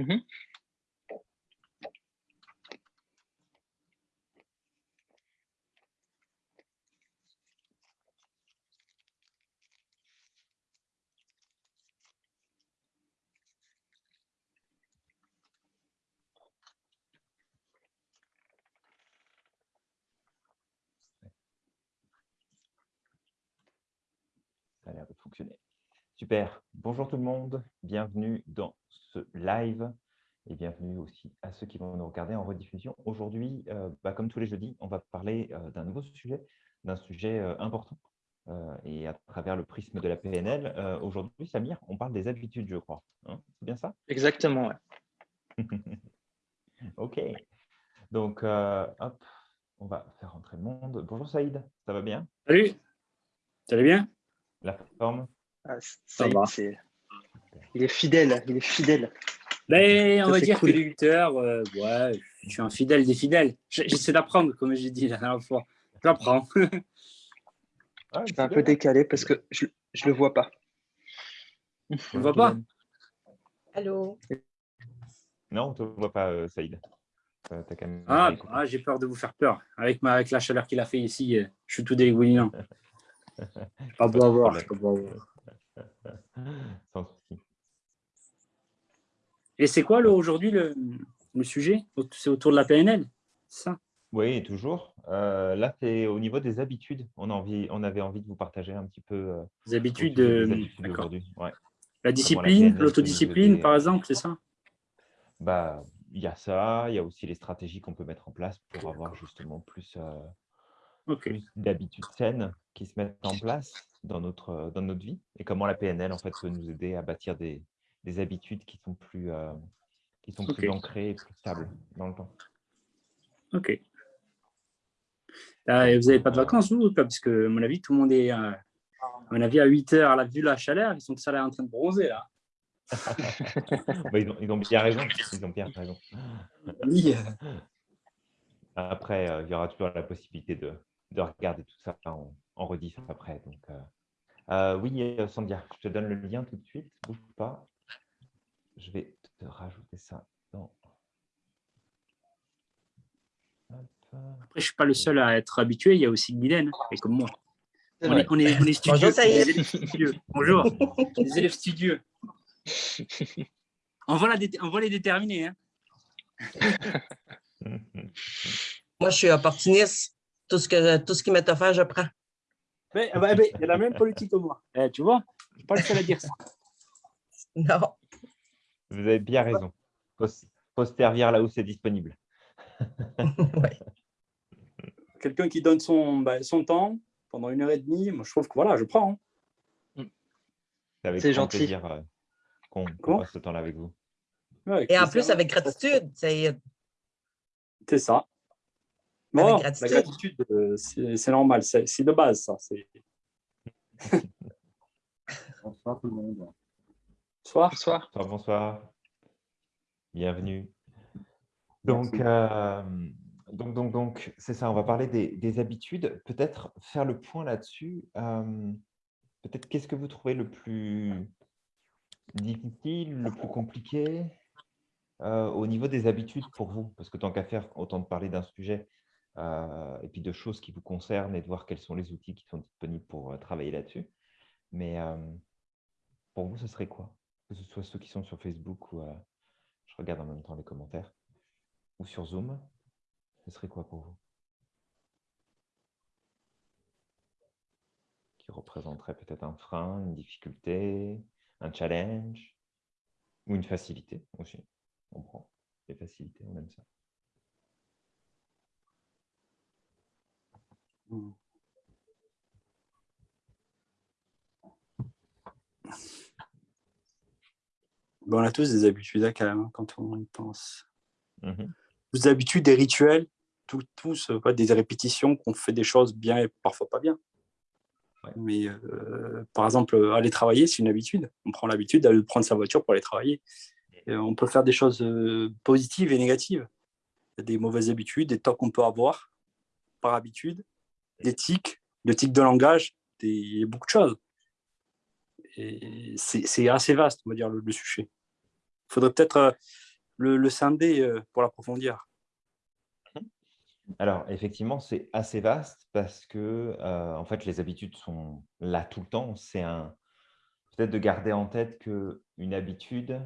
Mhm. Ça a l'air de fonctionner. Super. Bonjour tout le monde. Bienvenue dans ce live et bienvenue aussi à ceux qui vont nous regarder en rediffusion. Aujourd'hui, euh, bah, comme tous les jeudis, on va parler euh, d'un nouveau sujet, d'un sujet euh, important et à travers le prisme de la PNL. Aujourd'hui, Samir, on parle des habitudes, je crois. Hein C'est bien ça? Exactement, ouais. Ok. Donc, hop, on va faire rentrer le monde. Bonjour Saïd, ça va bien? Salut, ça va bien? La forme? Ah, y est, Il est fidèle, il est fidèle. ben, On Ça, va dire cool. que les lutteurs, euh, ouais, je suis un fidèle des fidèles. J'essaie d'apprendre, comme j'ai dit la dernière fois. J'apprends. Ah, C'est un peu décalé parce que je ne le vois pas. Tu ne vois pas Allô Non, on ne te voit pas, euh, Saïd. Euh, Ah, ah, j'ai peur de vous faire peur. Avec, ma, avec la chaleur qu'il a fait ici, je suis tout dégoulinant. Je pas beau à voir. Sans souci. Et c'est quoi aujourd'hui le, le sujet? C'est autour de la PNL ça? Oui, toujours. Euh, là, c'est au niveau des habitudes. On, a envie, on avait envie de vous partager un petit peu euh, Les habitudes, euh, habitudes aujourd'hui. Ouais. La discipline, l'autodiscipline, par euh, exemple, c'est ça? Bah, il y a ça, il y a aussi les stratégies qu'on peut mettre en place pour avoir justement plus, d'habitudes saines qui se mettent en place dans notre, euh, dans notre vie et comment la PNL en fait peut nous aider à bâtir des, des habitudes qui sont plus, euh, qui sont plus ancrées et plus stables dans le temps. Ok. Vous n'avez pas de vacances, vous pas? Parce que, à mon avis, tout le monde est. euh, à mon avis, à 8 heures, à la vue de la chaleur, ils sont tous allés en train de bronzer, là. Bah, ils, ont, ils ont bien raison. Ils ont bien raison. Après, il y aura toujours la possibilité de, de regarder tout ça en, en rediff après. Donc, euh, euh, oui, euh, Sandia, je te donne le lien tout de suite. Bouge pas. Je vais te rajouter ça dans. Après, je ne suis pas le seul à être habitué, il y a aussi Guylaine, hein, et comme moi. On est, on est, on est studieux. Bonjour, des élèves studieux. On va, la dé- on va les déterminer. Hein. Moi, je suis opportuniste. Tout ce, que, tout ce qui m'est offert, je prends. Mais, bah, mais, il y a la même politique que moi. Eh, tu vois, je ne suis pas le seul à dire ça. Non. Vous avez bien raison. Faut, faut se servir là où c'est disponible. Ouais. Quelqu'un qui donne son, bah, son temps pendant une heure et demie, moi, je trouve que voilà, je prends. hein. C'est gentil. plaisir euh, qu'on passe ce temps-là avec vous. Ouais, avec Et en plus, avec gratitude. C'est C'est gratitude. La gratitude, euh, c'est normal, c'est de base, ça. Bonsoir tout le monde. Bonsoir. Bonsoir. Bonsoir, bonsoir. Bienvenue. Donc, euh, donc, donc, donc, c'est ça, on va parler des, des habitudes. Peut-être faire le point là-dessus. euh, Peut-être qu'est-ce que vous trouvez le plus difficile, le plus compliqué euh, au niveau des habitudes pour vous? Parce que tant qu'à faire, autant de parler d'un sujet euh, et puis de choses qui vous concernent et de voir quels sont les outils qui sont disponibles pour euh, travailler là-dessus. Mais euh, pour vous, ce serait quoi? Que ce soit ceux qui sont sur Facebook ou euh, je regarde en même temps les commentaires ou sur Zoom, ce serait quoi pour vous? Qui représenterait peut-être un frein, une difficulté, un challenge ou une facilité aussi? On prend les facilités, on aime ça. Bon, on a tous des habitudes hein, quand même, quand on y pense. Mhm. Des habitudes, des rituels, tout- tous, euh, des répétitions, qu'on fait des choses bien et parfois pas bien. Ouais. Mais euh, par exemple, euh, aller travailler, c'est une habitude. On prend l'habitude d'aller prendre sa voiture pour aller travailler. Et on peut faire des choses euh, positives et négatives. Il y a des mauvaises habitudes, des torts qu'on peut avoir par habitude, tics de langage, il y a beaucoup de choses. C'est assez vaste, on va dire, le, sujet. Il faudrait peut-être euh, le, le scinder euh, pour l'approfondir Alors, effectivement, c'est assez vaste parce que euh, en fait, les habitudes sont là tout le temps. C'est un peut-être de garder en tête qu'une habitude,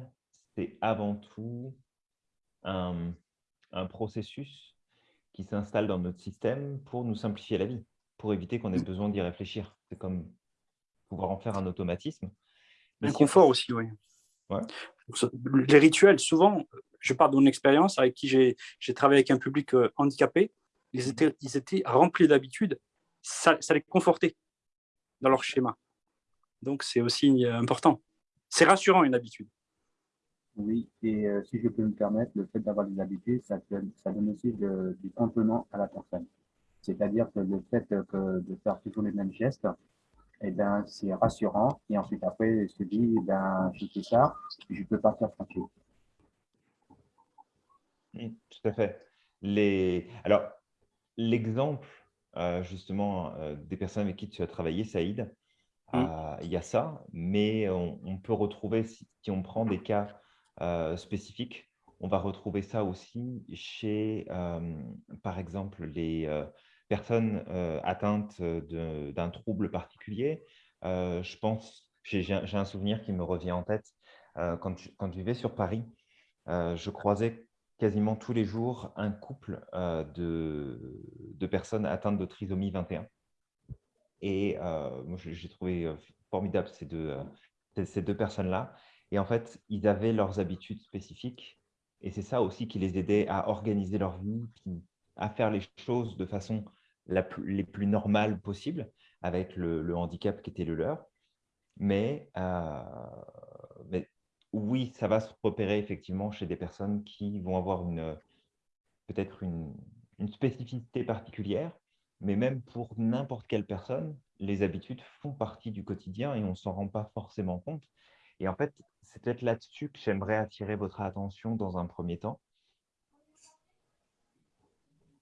c'est avant tout un processus qui s'installe dans notre système pour nous simplifier la vie, pour éviter qu'on ait besoin d'y réfléchir. C'est comme pouvoir en faire un automatisme. Mais Un si- confort aussi, oui. Ouais. Les rituels, souvent, je parle de mon expérience avec qui j'ai travaillé avec un public euh, handicapé, ils étaient, ils étaient remplis d'habitudes, ça, ça les confortait dans leur schéma. Donc, c'est aussi euh, important. C'est rassurant, une habitude. Oui, et euh, si je peux me permettre, le fait d'avoir des habitudes, ça, donne- ça donne aussi de- du contenant à la personne. C'est-à-dire que le fait que de faire toujours les mêmes gestes, eh ben, c'est rassurant. Et ensuite, après, il se dit, eh ben, j'ai fait ça, je peux partir tranquille. Tout à fait. Les... Alors, l'exemple euh, justement euh, des personnes avec qui tu as travaillé, Saïd, euh, il y a ça, mais on, on peut retrouver, si, si on prend des cas spécifiques, on va retrouver ça aussi chez, euh, par exemple, les euh, personnes euh, atteintes d'un trouble particulier. Euh, je pense, j'ai un souvenir qui me revient en tête. euh, quand, je, quand je vivais sur Paris, euh, je croisais quasiment tous les jours un couple euh, de, de personnes atteintes de trisomie 21. Et euh, moi, j'ai trouvé euh, formidable ces deux, euh, ces deux personnes-là. Et en fait, ils avaient leurs habitudes spécifiques. Et c'est ça aussi qui les aidait à organiser leur vie, à faire les choses de façon les plus normales possible, avec le, handicap qui était le leur. Mais, euh, mais oui, ça va se repérer effectivement chez des personnes qui vont avoir peut-être une, une spécificité particulière, mais même pour n'importe quelle personne, les habitudes font partie du quotidien et on ne s'en rend pas forcément compte. Et en fait, c'est peut-être là-dessus que j'aimerais attirer votre attention dans un premier temps.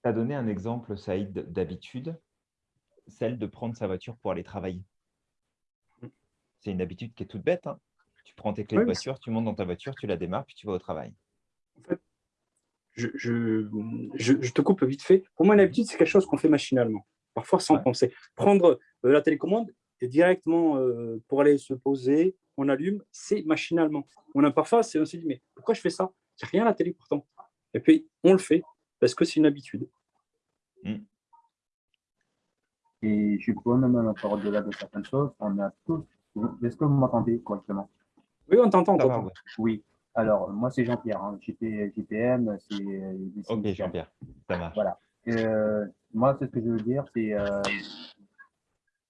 Tu as donné un exemple, Saïd, d'habitude, celle de prendre sa voiture pour aller travailler. C'est une habitude qui est toute bête. hein. Tu prends tes clés Oui, de voiture, tu montes dans ta voiture, tu la démarres, puis tu vas au travail. Je, je, je- je te coupe vite fait. Pour moi, une habitude, c'est quelque chose qu'on fait machinalement, parfois sans Ouais. penser. Prendre euh, la télécommande et directement euh, pour aller se poser, on allume, c'est machinalement. On a parfois, c'est- on se dit, mais pourquoi je fais ça? Il n'y a rien à la télé pourtant. Et puis, on le fait parce que c'est une habitude. Et je peux même encore au-delà de certaines choses, on a tous. Est-ce que vous m'entendez correctement? Oui, on t'entend, ouais. Oui. Alors, moi, c'est Jean-Pierre. Hein. JPM, c'est. Ok. Jean-Pierre, ça marche. Voilà. Euh, moi, ce que je veux dire, c'est euh,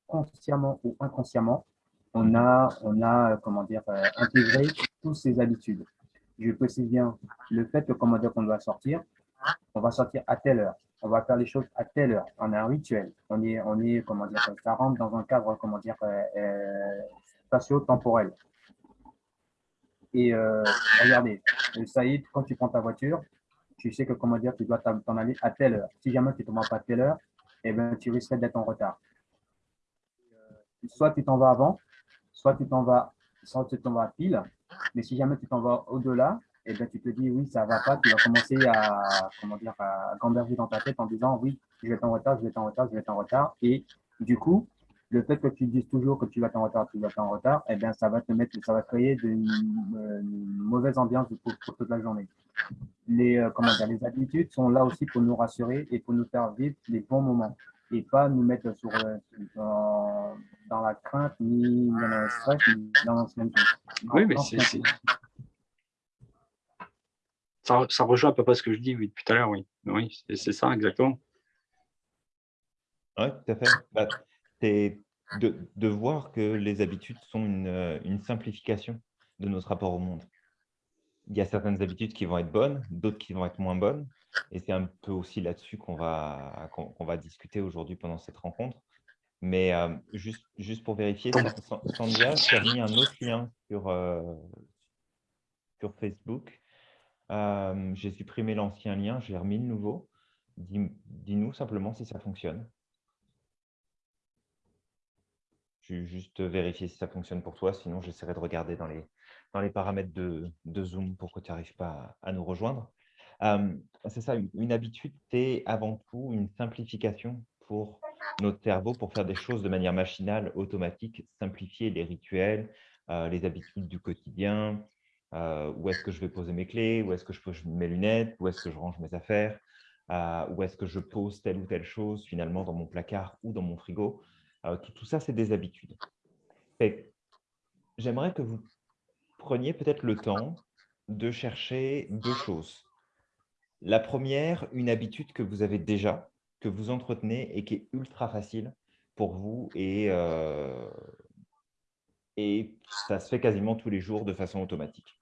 consciemment ou inconsciemment, on a, on a euh, comment dire, euh, intégré toutes ces habitudes. Je précise bien le fait que, comment dire, qu'on doit sortir, on va sortir à telle heure, on va faire les choses à telle heure. On a un rituel. On est, on est, comment dire, ça rentre dans un cadre, comment dire, euh, euh, spatio-temporel. Et euh, regardez, Saïd, quand tu prends ta voiture, tu sais que comment dire, tu dois t'en aller à telle heure. Si jamais tu ne t'en vas pas à telle heure, eh ben, tu risques d'être en retard. Soit tu t'en vas avant, soit tu t'en vas, soit tu t'en vas pile. Mais si jamais tu t'en vas au-delà, eh ben, tu te dis oui, ça va pas. Tu vas commencer à, comment dire, à gamberger dans ta tête en disant oui, je vais être en retard, je vais être en retard, je vais être en retard. Et du coup, le fait que tu dises toujours que tu vas être en retard, tu vas être en retard, eh bien, ça va te mettre, ça va créer une, une mauvaise ambiance pour, pour toute la journée les, euh, comment dire, les habitudes sont là aussi pour nous rassurer et pour nous faire vivre les bons moments et pas nous mettre sur, euh, dans, dans la crainte, ni dans le stress, ni dans l'ancienneté. Oui, mais c'est-. Ça, ça rejoint à peu près ce que je dis oui, depuis tout à l'heure, oui. Oui, c'est- ça, exactement. Oui, tout à fait. Bah, c'est de, de voir que les habitudes sont une, euh, une simplification de notre rapport au monde. Il y a certaines habitudes qui vont être bonnes, d'autres qui vont être moins bonnes. Et c'est un peu aussi là-dessus qu'on va, qu'on va discuter aujourd'hui pendant cette rencontre. Mais euh, juste, juste pour vérifier, Sa- Sa- Sandia, tu as mis un autre lien sur, euh, sur Facebook. Euh, j'ai supprimé l'ancien lien, j'ai remis le nouveau. Dis- Dis-nous simplement si ça fonctionne. Je vais juste vérifier si ça fonctionne pour toi, sinon j'essaierai de regarder dans les, dans les paramètres de, de Zoom pour que tu n'arrives pas à, à nous rejoindre. C'est ça, une, habitude, c'est avant tout une simplification pour notre cerveau pour faire des choses de manière machinale, automatique, simplifier les rituels, les habitudes du quotidien, où est-ce que je vais poser mes clés, où est-ce que je pose mes lunettes, où est-ce que je range mes affaires, où est-ce que je pose telle ou telle chose finalement dans mon placard ou dans mon frigo. Tout, ça, c'est des habitudes. J'aimerais que vous preniez peut-être le temps de chercher deux choses. La première, une habitude que vous avez déjà, que vous entretenez et qui est ultra facile pour vous et, euh, et ça se fait quasiment tous les jours de façon automatique.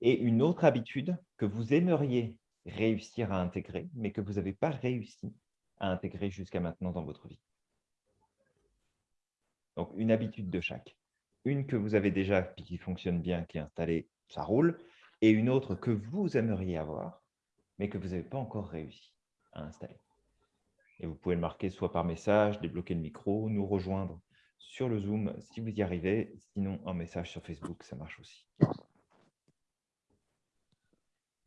Et une autre habitude que vous aimeriez réussir à intégrer, mais que vous n'avez pas réussi à intégrer jusqu'à maintenant dans votre vie. Donc, une habitude de chaque. Une que vous avez déjà, puis qui fonctionne bien, qui est installée, ça roule. Et une autre que vous aimeriez avoir, mais que vous n'avez pas encore réussi à installer. Et vous pouvez le marquer soit par message, débloquer le micro, nous rejoindre sur le Zoom si vous y arrivez. Sinon, un message sur Facebook, ça marche aussi.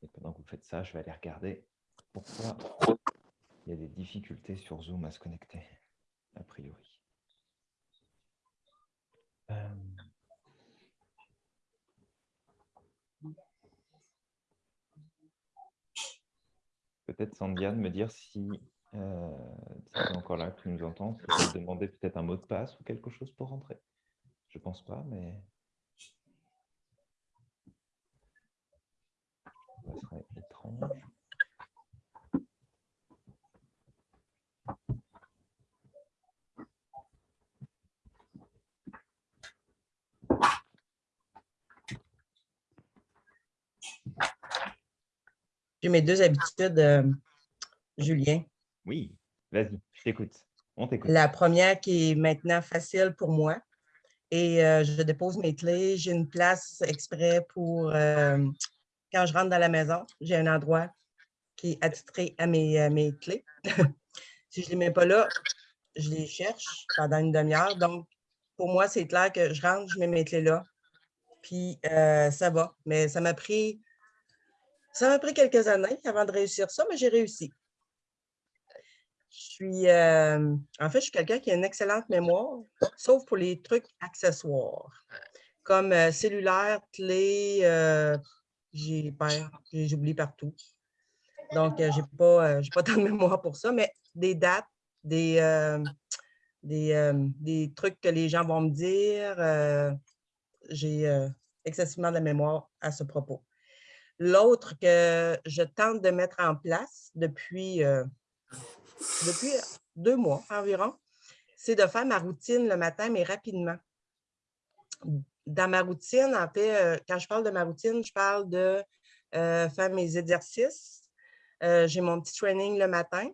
Et pendant que vous faites ça, je vais aller regarder pourquoi il y a des difficultés sur Zoom à se connecter, a priori. Euh, Peut-être Sandiane me dire si, euh, encore là, que tu nous entends, si tu peux demander peut-être un mot de passe ou quelque chose pour rentrer. Je pense pas, mais ça serait étrange. J'ai mes deux habitudes, euh, Julien. Oui, vas-y, je t'écoute. On t'écoute. La première qui est maintenant facile pour moi. Et euh, je dépose mes clés. J'ai une place exprès pour euh, quand je rentre dans la maison. J'ai un endroit qui est attitré à mes, à mes clés. si je ne les mets pas là, je les cherche pendant une demi-heure. Donc, pour moi, c'est clair que je rentre, je mets mes clés là. Puis euh, ça va. Mais ça m'a pris ça m'a pris quelques années avant de réussir ça, mais j'ai réussi. Je suis, euh, en fait, je suis quelqu'un qui a une excellente mémoire, sauf pour les trucs accessoires, comme euh, cellulaire, clé, euh, j'ai j'oublie partout. Donc, euh, j'ai pas, pas tant de mémoire pour ça, mais des dates, des, des, des trucs que les gens vont me dire, j'ai excessivement de mémoire à ce propos. L'autre que je tente de mettre en place depuis, euh, depuis deux mois environ, c'est de faire ma routine le matin, mais rapidement. Dans ma routine, en fait, euh, quand je parle de ma routine, je parle de euh, faire mes exercices. J'ai mon petit training le matin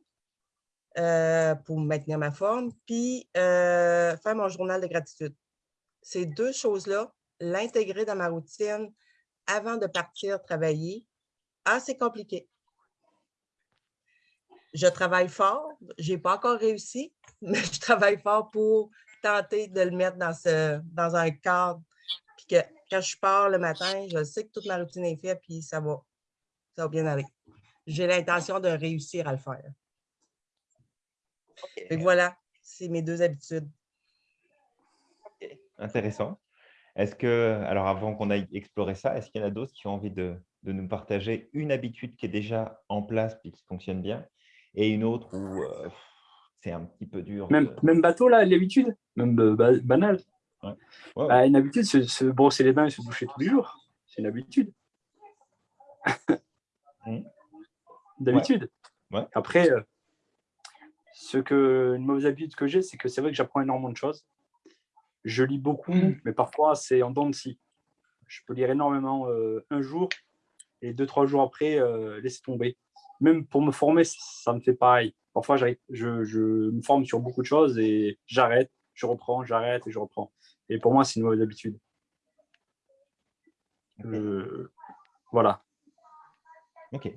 pour maintenir ma forme, puis faire mon journal de gratitude. Ces deux choses-là, l'intégrer dans ma routine avant de partir travailler, ah, c'est compliqué. Je travaille fort, je n'ai pas encore réussi, mais je travaille fort pour tenter de le mettre dans, ce, dans un cadre. Puis que quand je pars le matin, je sais que toute ma routine est faite, puis ça va, ça va bien aller. J'ai l'intention de réussir à le faire. Que voilà, c'est mes deux habitudes. Intéressant. Est-ce que, alors avant qu'on aille explorer ça, est-ce qu'il y en a d'autres qui ont envie de, de nous partager une habitude qui est déjà en place puis qui fonctionne bien et une autre où euh, c'est un petit peu dur Même, de- même bateau, là, l'habitude, même euh, ba- banal? Ouais. Bah, une habitude, se, se brosser les dents et se doucher tous les jours. C'est une habitude. D'habitude. Ouais. Après, euh, ce que, une mauvaise habitude que j'ai, c'est que c'est vrai que j'apprends énormément de choses. Je lis beaucoup, mais parfois c'est en dents de scie. Je peux lire énormément euh, un jour et deux, trois jours après, euh, laisser tomber. Même pour me former, ça me fait pareil. Parfois, je, je me forme sur beaucoup de choses et j'arrête, je reprends, j'arrête et je reprends. Et pour moi, c'est une mauvaise habitude. Euh, voilà. Ok.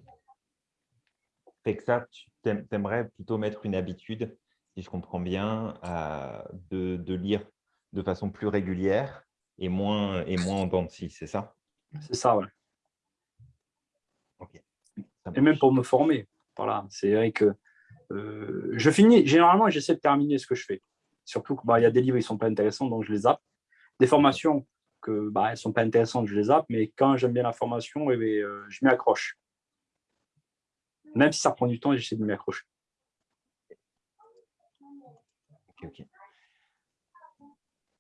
Fait que ça, tu t'aimerais plutôt mettre une habitude, si je comprends bien, à- de, de lire de façon plus régulière et moins, et moins en dents c'est ça? C'est ça, ouais. Et même pour me former. Voilà, c'est vrai que euh, je finis, généralement, j'essaie de terminer ce que je fais. Surtout qu'il y a des livres, ils ne sont pas intéressants, donc je les zappe. Des formations que bah, elles sont pas intéressantes, je les zappe, mais quand j'aime bien la formation, eh bien, euh, je m'y accroche. Même si ça prend du temps, j'essaie de m'y accrocher. Ok, ok.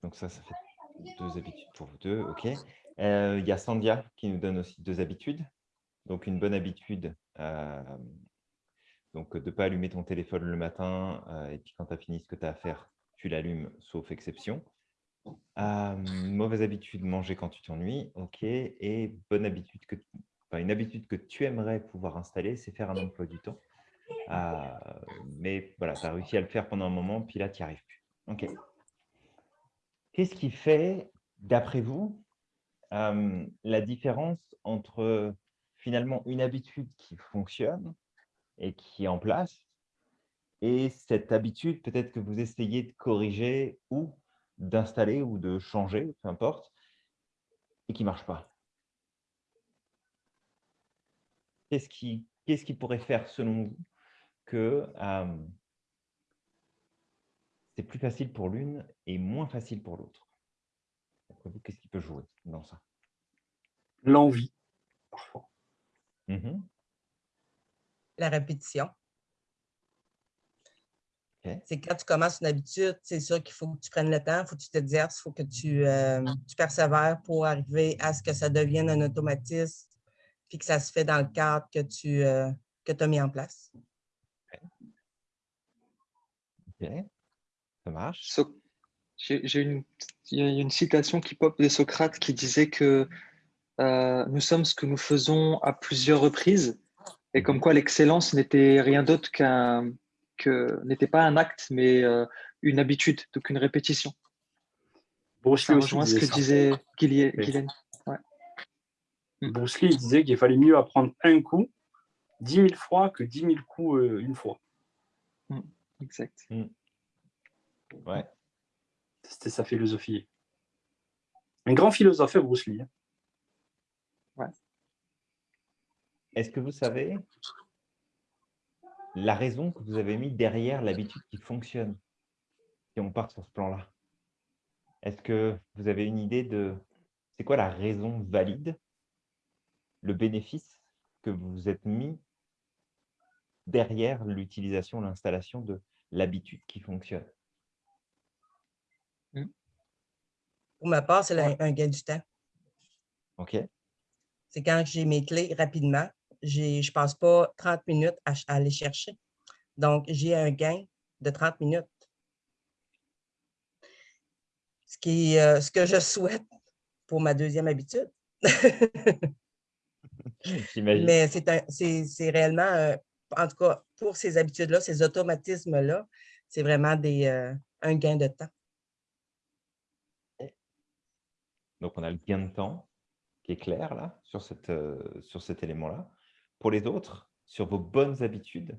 Donc ça, ça fait deux habitudes pour vous deux. Ok. Euh, Il y a Sandia qui nous donne aussi deux habitudes. Donc une bonne habitude, euh, donc de ne pas allumer ton téléphone le matin euh, et puis quand tu as fini ce que tu as à faire, tu l'allumes, sauf exception. Mauvaise habitude, manger quand tu t'ennuies. Ok. Et bonne habitude une habitude que tu aimerais pouvoir installer, c'est faire un emploi du temps. Mais voilà, tu as réussi à le faire pendant un moment, puis là, tu n'y arrives plus. OK. Qu'est-ce qui fait, d'après vous, euh, la différence entre finalement une habitude qui fonctionne et qui est en place et cette habitude peut-être que vous essayez de corriger ou d'installer ou de changer, peu importe, et qui ne marche pas? Qu'est-ce qui, pourrait faire, selon vous, que euh, c'est plus facile pour l'une et moins facile pour l'autre Qu'est-ce qui peut jouer dans ça? L'envie, parfois. Mhm. La répétition. C'est quand tu commences une habitude, c'est sûr qu'il faut que tu prennes le temps, il faut que tu t'exerces, il faut que tu, euh, tu persévères pour arriver à ce que ça devienne un automatisme, puis que ça se fait dans le cadre que tu euh, que as mis en place. Ok, ça marche. So- J'ai une, il y a une citation qui pop de Socrate qui disait que euh, nous sommes ce que nous faisons à plusieurs reprises et comme quoi l'excellence n'était rien d'autre qu'un que n'était pas un acte mais euh, une habitude donc une répétition. Bruce Ça Lee aussi rejoint ce disait que ça. disait Gillian. Gillian. Bruce Lee disait qu'il fallait mieux apprendre un coup 10 000 fois que 10 000 coups euh, une fois. Exact. Ouais. C'était sa philosophie. Un grand philosophe, Bruce Lee. hein. Est-ce que vous savez la raison que vous avez mis derrière l'habitude qui fonctionne Si on part sur ce plan-là? Est-ce que vous avez une idée de c'est quoi la raison valide, le bénéfice que vous vous êtes mis derrière l'utilisation, l'installation de l'habitude qui fonctionne? Pour ma part, c'est un gain du temps. OK C'est quand j'ai mes clés rapidement, je ne passe pas 30 minutes à, aller chercher. Donc, j'ai un gain de 30 minutes. Ce, qui, est, euh, ce que je souhaite pour ma deuxième habitude. J'imagine. Mais c'est réellement, euh, en tout cas, pour ces habitudes-là, ces automatismes-là, c'est vraiment des, euh, un gain de temps. Donc, on a le gain de temps qui est clair là, sur, cette, euh, sur cet élément-là. Pour les autres, sur vos bonnes habitudes,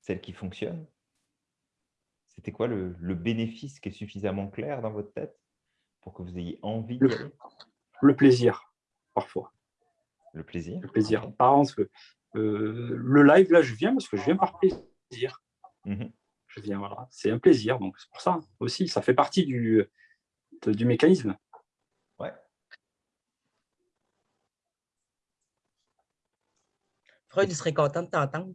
celles qui fonctionnent, c'était quoi le, le bénéfice qui est suffisamment clair dans votre tête pour que vous ayez envie Le- aller? Le plaisir, parfois. Le plaisir Le plaisir. Ok. Par exemple, euh, le live, là, je viens parce que je viens par plaisir. Mhm. Je viens, voilà. C'est un plaisir, donc c'est pour ça aussi. Ça fait partie du, de- du mécanisme. Ouais. Freud, il serait content de t'entendre.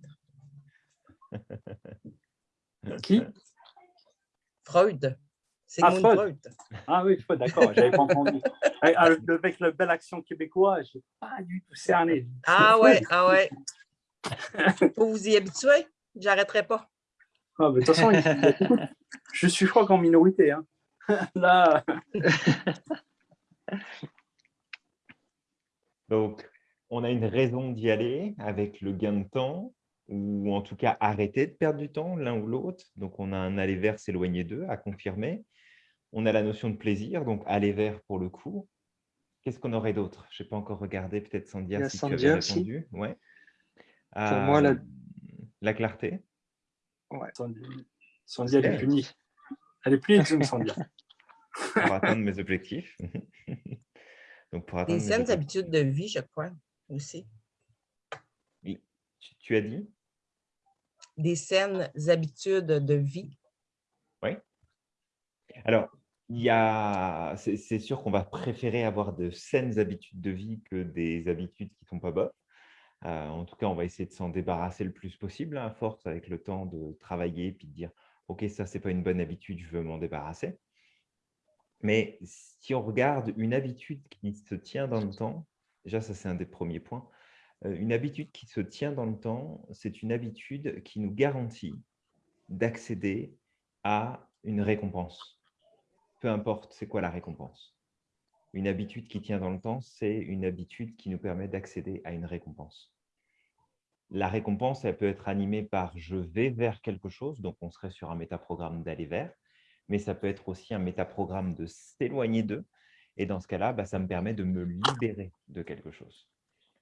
Qui? Freud. C'est Ah, Freud. Freud. Ah oui, ouais, d'accord, j'avais pas entendu. Avec le- bel accent québécois, je n'ai pas du tout cerné. Ah ouais, ah ouais. Faut vous y habituer. J'arrêterai pas. Ah, mais de toute façon, je suis, je crois qu'en minorité. hein. Là, Donc, on a une raison d'y aller avec le gain de temps, ou en tout cas arrêter de perdre du temps l'un ou l'autre. Donc, on a un aller vers, s'éloigner d'eux à confirmer. On a la notion de plaisir, donc aller vers pour le coup. Qu'est-ce qu'on aurait d'autre? Je n'ai pas encore regardé, peut-être Sandia, a si tu avais Sandia aussi. répondu. Ouais. moi, la- Euh, la clarté. Sandy, Sandy, elle est punie. Elle est punie, Zoom, Sandy. pour atteindre mes objectifs. Donc, pour Des atteindre saines objectifs. habitudes de vie, je crois, aussi. Tu, tu as dit? Des saines habitudes de vie. Oui. Alors, c'est sûr qu'on va préférer avoir de saines habitudes de vie que des habitudes qui ne sont pas bonnes. Euh, en tout cas, on va essayer de s'en débarrasser le plus possible, hein, à force, avec le temps de travailler, puis de dire, OK, ça, ce n'est pas une bonne habitude, je veux m'en débarrasser. Mais si on regarde une habitude qui se tient dans le temps, déjà, ça, c'est un des premiers points. Euh, Une habitude qui se tient dans le temps, c'est une habitude qui nous garantit d'accéder à une récompense. Peu importe c'est quoi la récompense? Une habitude qui tient dans le temps, c'est une habitude qui nous permet d'accéder à une récompense. La récompense, elle peut être animée par je vais vers quelque chose, donc on serait sur un métaprogramme d'aller vers, mais ça peut être aussi un métaprogramme de s'éloigner d'eux. Et dans ce cas-là, bah, ça me permet de me libérer de quelque chose.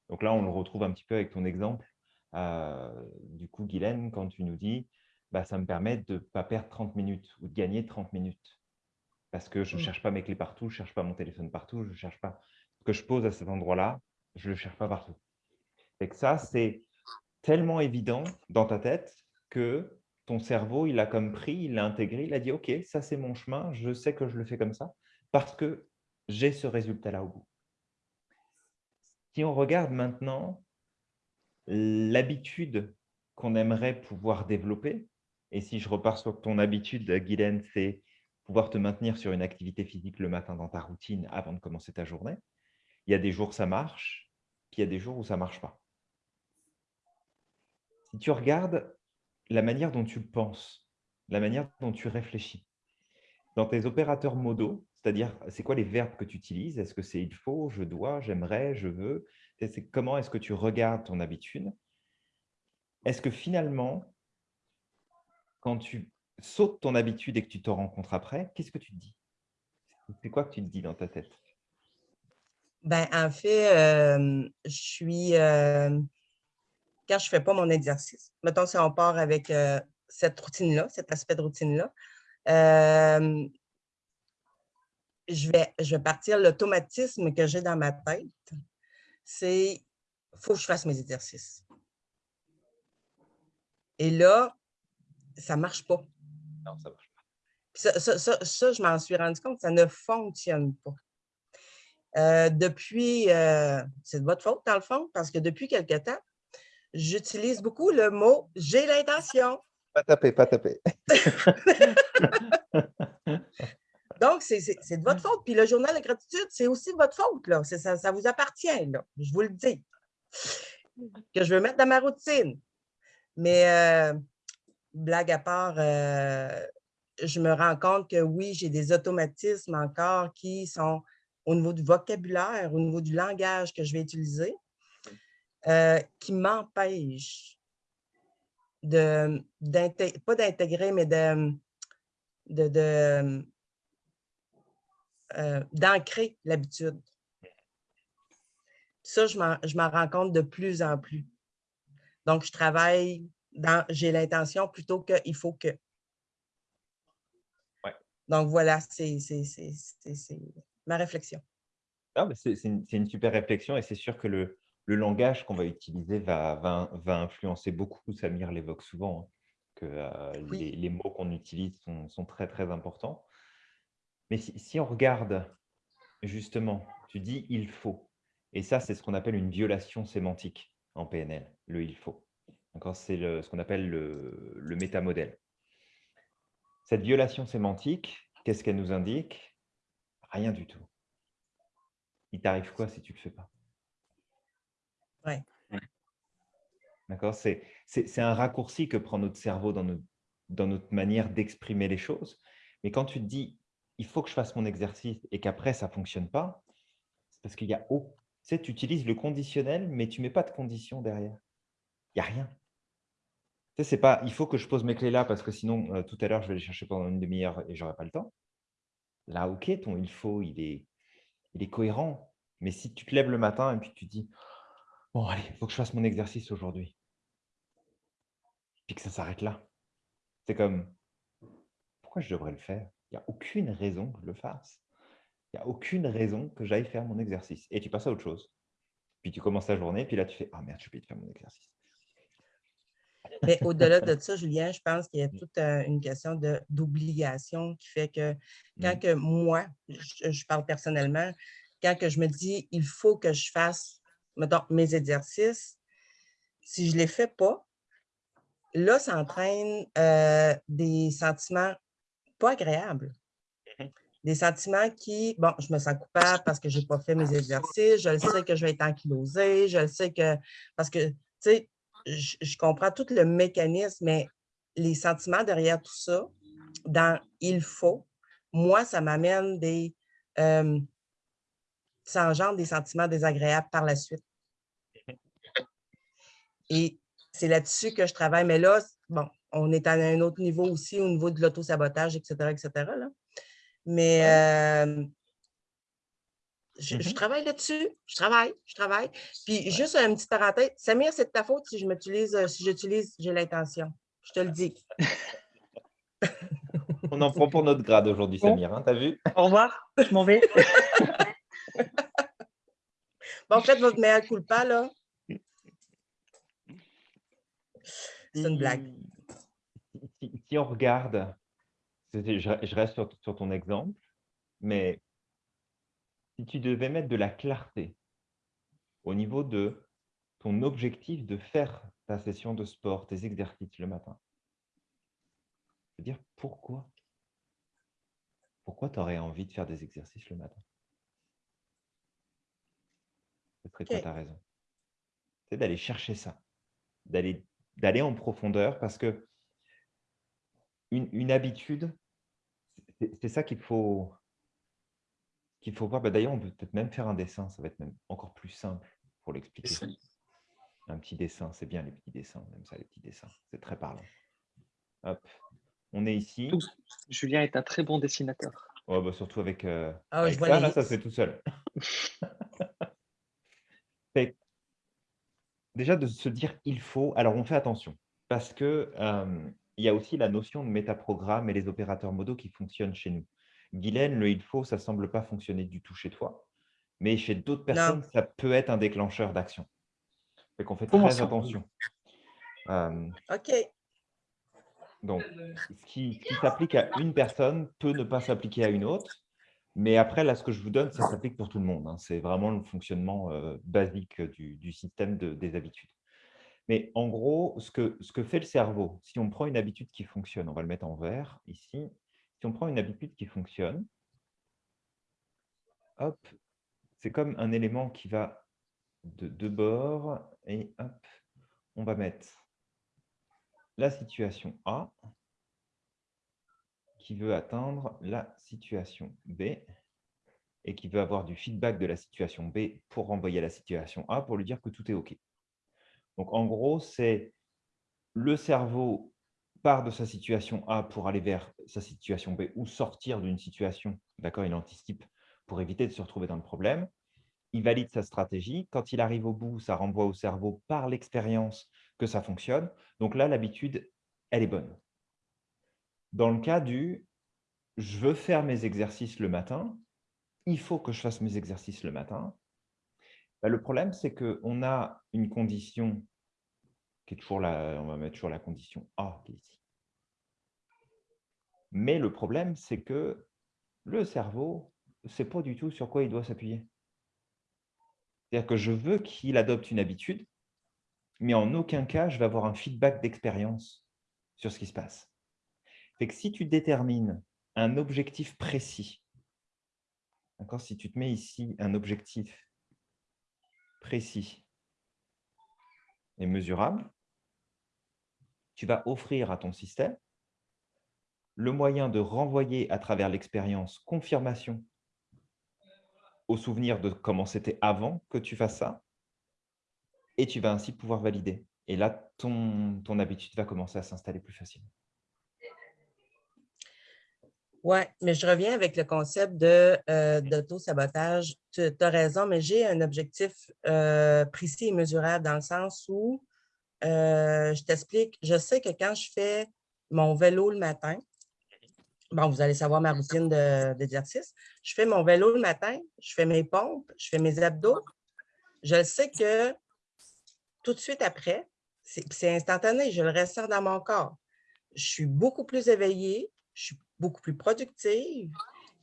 Donc là, on le retrouve un petit peu avec ton exemple. Euh, du coup, Guylaine, quand tu nous dis, bah, ça me permet de ne pas perdre 30 minutes ou de gagner 30 minutes. Parce que je ne Mm. cherche pas mes clés partout, je ne cherche pas mon téléphone partout, je ne cherche pas ce que je pose à cet endroit-là, je ne le cherche pas partout. Et que ça, c'est tellement évident dans ta tête que ton cerveau, il a comme pris, il l'a intégré, il a dit, OK, ça c'est mon chemin, je sais que je le fais comme ça, parce que j'ai ce résultat-là au bout. Si on regarde maintenant l'habitude qu'on aimerait pouvoir développer, et si je repars sur ton habitude, Guylaine, c'est pouvoir te maintenir sur une activité physique le matin dans ta routine avant de commencer ta journée. Il y a des jours où ça marche, puis il y a des jours où ça ne marche pas. Si tu regardes la manière dont tu penses, la manière dont tu réfléchis, dans tes opérateurs modaux, c'est-à-dire c'est quoi les verbes que tu utilises? Est-ce que c'est il faut, je dois, j'aimerais, je veux? C'est comment est-ce que tu regardes ton habitude? Est-ce que finalement, quand tu sautes ton habitude et que tu te rencontres après, qu'est-ce que tu te dis? C'est quoi que tu te dis dans ta tête? Ben, en fait, je suis. quand je ne fais pas mon exercice, mettons si on part avec cette routine-là, cet aspect de routine-là, je, vais, je vais partir. L'automatisme que j'ai dans ma tête, c'est il faut que je fasse mes exercices. Et là, ça ne marche pas. Non, ça marche pas. Ça, ça- ça- ça, je m'en suis rendu compte, ça ne fonctionne pas. Euh, depuis, euh, c'est de votre faute dans le fond, parce que depuis quelque temps, j'utilise beaucoup le mot j'ai l'intention. Pas taper, pas taper. Donc, c'est de votre faute. Puis le journal de gratitude, c'est aussi de votre faute. Là. Ça, ça vous appartient, là. je vous le dis. Que je veux mettre dans ma routine. Mais euh, blague à part, euh, je me rends compte que oui, j'ai des automatismes encore qui sont au niveau du vocabulaire, au niveau du langage que je vais utiliser, euh, qui m'empêchent de, pas d'intégrer, mais de, de, de, euh, d'ancrer l'habitude. Ça, je m'en, rends compte de plus en plus. Donc, je travaille dans j'ai l'intention plutôt que il faut que. Ouais. Donc, voilà, c'est, ma réflexion. Mais c'est une, super réflexion et c'est sûr que le, le langage qu'on va utiliser va, va, va influencer beaucoup. Samir l'évoque souvent, hein, que euh, Oui. les, les mots qu'on utilise sont, sont très, très importants. Mais si, si on regarde, justement, tu dis « il faut », et ça, c'est ce qu'on appelle une violation sémantique en PNL, le « il faut ». C'est ce qu'on appelle le, le métamodèle. Cette violation sémantique, qu'est-ce qu'elle nous indique? Rien du tout. Il t'arrive quoi si tu ne le fais pas? Ouais. D'accord? C'est un raccourci que prend notre cerveau dans notre, dans notre manière d'exprimer les choses. Mais quand tu te dis, il faut que je fasse mon exercice et qu'après, ça ne fonctionne pas, c'est parce qu'il y a « au ». Tu sais, tu utilises le conditionnel, mais tu ne mets pas de condition derrière. Il n'y a rien. Tu sais, c'est pas, il faut que je pose mes clés là parce que sinon, euh, tout à l'heure, je vais les chercher pendant une demi-heure et je n'aurai pas le temps. Là, ok, ton il faut, il est, il est cohérent. Mais si tu te lèves le matin et puis tu dis, bon, allez, il faut que je fasse mon exercice aujourd'hui. Puis que ça s'arrête là. C'est comme, pourquoi je devrais le faire? Il n'y a aucune raison que je le fasse. Il n'y a aucune raison que j'aille faire mon exercice. Et tu passes à autre chose. Puis tu commences ta journée, puis là, tu fais « Ah merde, je vais faire mon exercice. » Mais au-delà de ça, Julien, je pense qu'il y a toute euh, une question d'obligation qui fait que quand Mm. que moi, je, je parle personnellement, quand que je me dis il faut que je fasse mettons, mes exercices, si je ne les fais pas, là, ça entraîne euh, des sentiments pas agréables. Mhm. Des sentiments qui, bon, je me sens coupable parce que je n'ai pas fait mes exercices, je le sais que je vais être ankylosée, je le sais que, parce que, tu sais, je, je comprends tout le mécanisme, mais les sentiments derrière tout ça, dans « il faut », moi, ça m'amène des, euh, ça engendre des sentiments désagréables par la suite. Et c'est là-dessus que je travaille. Mais là, bon, on est à un autre niveau aussi, au niveau de l'auto-sabotage, etc., etc. là. Mais euh, je, je Mhm. travaille là-dessus. Je travaille, je travaille. Puis juste une petite parenthèse, Samir, c'est de ta faute si je m'utilise, euh, si j'utilise, j'ai l'intention. Je te le dis. On en prend pour notre grade aujourd'hui, Bon. Samir. Hein, T'as vu? Au revoir, je m'en vais. Bon, faites votre meilleur culpa, là. C'est une blague. Si, on regarde, je, je reste sur, sur ton exemple, mais si tu devais mettre de la clarté au niveau de ton objectif de faire ta session de sport, tes exercices le matin, je veux dire pourquoi? Pourquoi tu aurais envie de faire des exercices le matin? Ce serait quoi ta raison? C'est d'aller chercher ça, d'aller d'aller en profondeur parce que une, une habitude, c'est ça qu'il faut qu'il faut voir. Bah, D'ailleurs, on peut peut-être même faire un dessin, ça va être même encore plus simple pour l'expliquer. Un petit dessin, c'est bien les petits dessins, même ça, les petits dessins, c'est très parlant. Hop, on est ici. Julien est un très bon dessinateur. Ouais, bah, surtout avec, euh, Ah, je avec vois ça, les là, ça se fait tout seul. Fait déjà de se dire il faut, alors on fait attention, parce que euh, il y a aussi la notion de métaprogramme et les opérateurs modaux qui fonctionnent chez nous. Guylaine, le il faut, ça ne semble pas fonctionner du tout chez toi, mais chez d'autres personnes, ça peut être un déclencheur d'action. Fait qu'on fait Comment très attention. Euh, OK. donc, ce qui, s'applique à une personne peut ne pas s'appliquer à une autre. Mais après, là, ce que je vous donne, ça s'applique pour tout le monde. hein. C'est vraiment le fonctionnement euh, basique du, du système de- des habitudes. Mais en gros, ce que, ce que fait le cerveau, si on prend une habitude qui fonctionne, on va le mettre en vert ici. Si on prend une habitude qui fonctionne, hop, c'est comme un élément qui va de deux bords et hop, on va mettre la situation A qui veut atteindre la situation B et qui veut avoir du feedback de la situation B pour renvoyer à la situation A pour lui dire que tout est OK. Donc, en gros, c'est le cerveau part de sa situation A pour aller vers sa situation B ou sortir d'une situation, d'accord, il anticipe pour éviter de se retrouver dans le problème. Il valide sa stratégie. Quand il arrive au bout, ça renvoie au cerveau par l'expérience que ça fonctionne. Donc là, l'habitude, elle est bonne. Dans le cas du « je veux faire mes exercices le matin », il faut que je fasse mes exercices le matin. Bah, le problème, c'est qu'on a une condition qui est toujours la, on va mettre toujours la condition A qui est ici. Mais le problème, c'est que le cerveau ne sait pas du tout sur quoi il doit s'appuyer. C'est-à-dire que je veux qu'il adopte une habitude, mais en aucun cas, je vais avoir un feedback d'expérience sur ce qui se passe. Fait que si tu détermines un objectif précis, si tu te mets ici un objectif précis et mesurable, tu vas offrir à ton système le moyen de renvoyer à travers l'expérience confirmation au souvenir de comment c'était avant que tu fasses ça, et tu vas ainsi pouvoir valider. Et là, ton, ton habitude va commencer à s'installer plus facilement. Oui, mais je reviens avec le concept euh, d'auto-sabotage. Tu as raison, mais j'ai un objectif euh, précis et mesurable dans le sens où, euh, je t'explique, je sais que quand je fais mon vélo le matin, bon, vous allez savoir ma routine de- d'exercice. Je fais mon vélo le matin, je fais mes pompes, je fais mes abdos. Je sais que tout de suite après, c'est c'est instantané, je le ressens dans mon corps. Je suis beaucoup plus éveillée, je suis beaucoup plus productive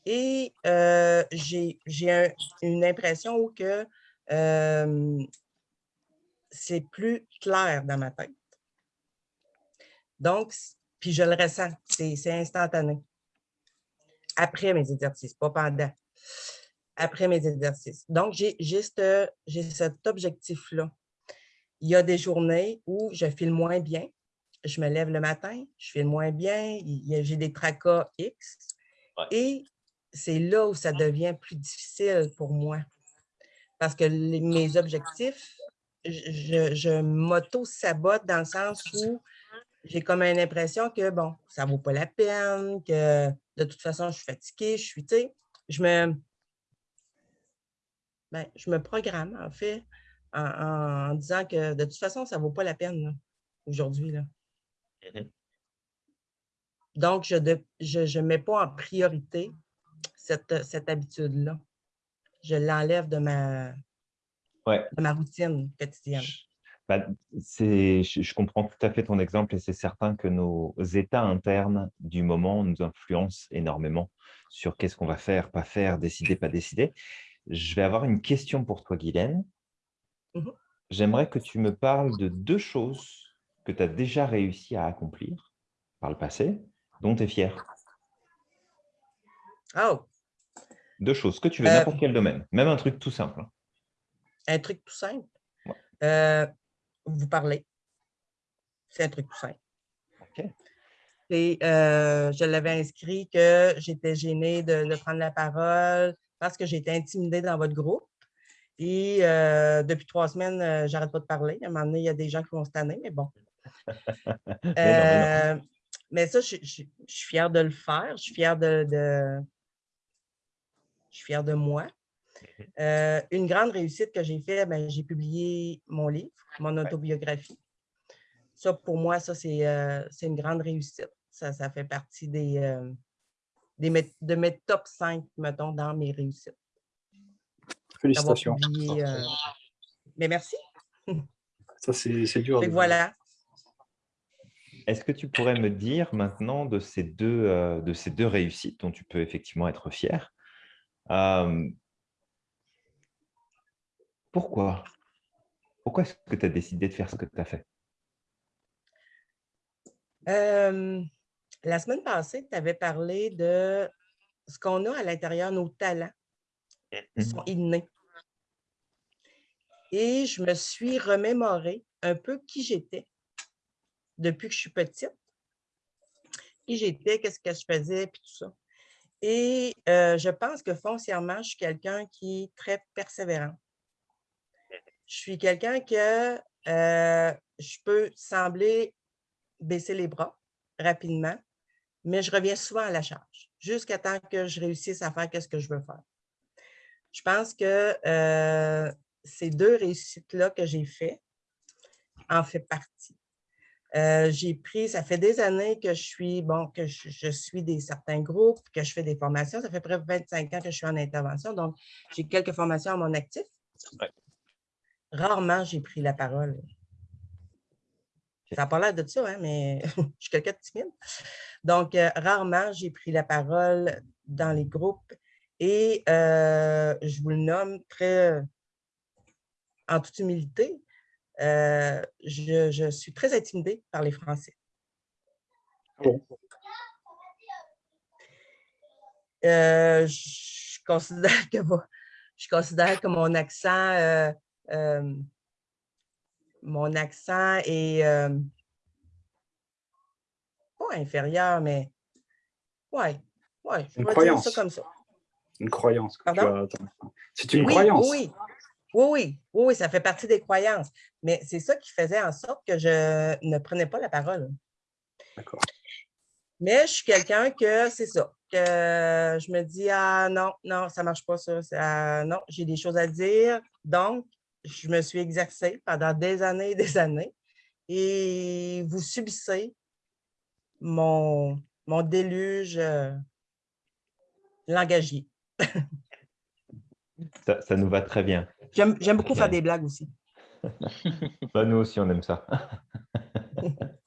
et euh, j'ai j'ai un- une impression que euh, c'est plus clair dans ma tête. Donc, puis je le ressens, c'est instantané. Après mes exercices, pas pendant. Après mes exercices. Donc, j'ai ce- j'ai cet objectif-là. Il y a des journées où je file moins bien. Je me lève le matin, je file moins bien, j'ai des tracas X. Ouais. Et c'est là où ça devient plus difficile pour moi. Parce que les- mes objectifs, je, m'auto-sabote dans le sens où j'ai comme une impression que, bon, ça vaut pas la peine, que de toute façon, je suis fatiguée, je suis, tu sais, je me, ben, je me programme, en fait, en, en disant que de toute façon, ça vaut pas la peine, aujourd'hui. Donc, je ne je, je mets pas en priorité cette, cette habitude-là. Je l'enlève de ma, Ouais. de ma routine quotidienne. C'est, je, je comprends tout à fait ton exemple et c'est certain que nos états internes du moment nous influencent énormément sur qu'est-ce qu'on va faire, pas faire, décider, pas décider. Je vais avoir une question pour toi, Guylaine. Mhm. J'aimerais que tu me parles de deux choses que tu as déjà réussi à accomplir par le passé, dont tu es fier. Oh, Deux choses, que tu veux, Euh, n'importe quel domaine, même un truc tout simple. hein. un truc tout simple? Ouais. Euh, vous parlez. C'est un truc tout simple. Ok. Et euh, je l'avais inscrit que j'étais gênée de, de prendre la parole parce que j'étais intimidée dans votre groupe. Et depuis trois semaines, j'arrête pas de parler. À un moment donné, il y a des gens qui vont se tanner, mais bon. Mais non, mais non. Euh, mais ça, je, je- je suis fière de le faire. Je suis fière de, de- je suis fière de moi. Euh, une grande réussite que j'ai fait, ben, j'ai publié mon livre, mon autobiographie. Ça, pour moi, ça, c'est euh, c'est une grande réussite. Ça, ça fait partie des, euh, des de mes top 5, mettons, dans mes réussites. Félicitations. publié. Mais merci. Ça, c'est dur. Fait voilà. Est-ce que tu pourrais me dire maintenant de ces deux, euh, de ces deux réussites dont tu peux effectivement être fier, euh, pourquoi? Pourquoi est-ce que tu as décidé de faire ce que tu as fait? Euh, la semaine passée, tu avais parlé de ce qu'on a à l'intérieur, nos talents qui sont innés. Et je me suis remémoré un peu qui j'étais depuis que je suis petite. Qui j'étais, qu'est-ce que je faisais, puis tout ça. Et euh, je pense que foncièrement, je suis quelqu'un qui est très persévérant. Je suis quelqu'un que euh, je peux sembler baisser les bras rapidement, mais je reviens souvent à la charge, jusqu'à temps que je réussisse à faire ce que je veux faire. Je pense que euh, ces deux réussites-là que j'ai fait en fait partie. Euh, j'ai pris, ça fait des années que je suis, bon, que je, je suis des certains groupes, que je fais des formations. Ça fait près de 25 ans que je suis en intervention, donc j'ai quelques formations à mon actif. Ouais. Rarement j'ai pris la parole. Ça n'a pas l'air de ça, hein, mais je suis quelqu'un de timide. Donc, euh, rarement j'ai pris la parole dans les groupes et euh, je vous le nomme très en toute humilité. Euh, je, je suis très intimidée par les Français. Bon. Euh, je considère que mon- je considère que mon accent, euh, mon accent est pas inférieur, mais ouais, ouais, je Une pourrais dire ça croyance. comme ça. Une croyance. C'est une oui, croyance. Oui, oui, oui, oui, oui, ça fait partie des croyances. Mais c'est ça qui faisait en sorte que je ne prenais pas la parole. D'accord. Mais je suis quelqu'un que c'est ça, que je me dis, ah non, non, ça ne marche pas ça, ça- non, j'ai des choses à dire. Donc, je me suis exercée pendant des années et des années et vous subissez mon, mon déluge euh, langagier. Ça, ça nous va très bien. J'aime j'aime beaucoup faire des blagues aussi. Bah, nous aussi, on aime ça.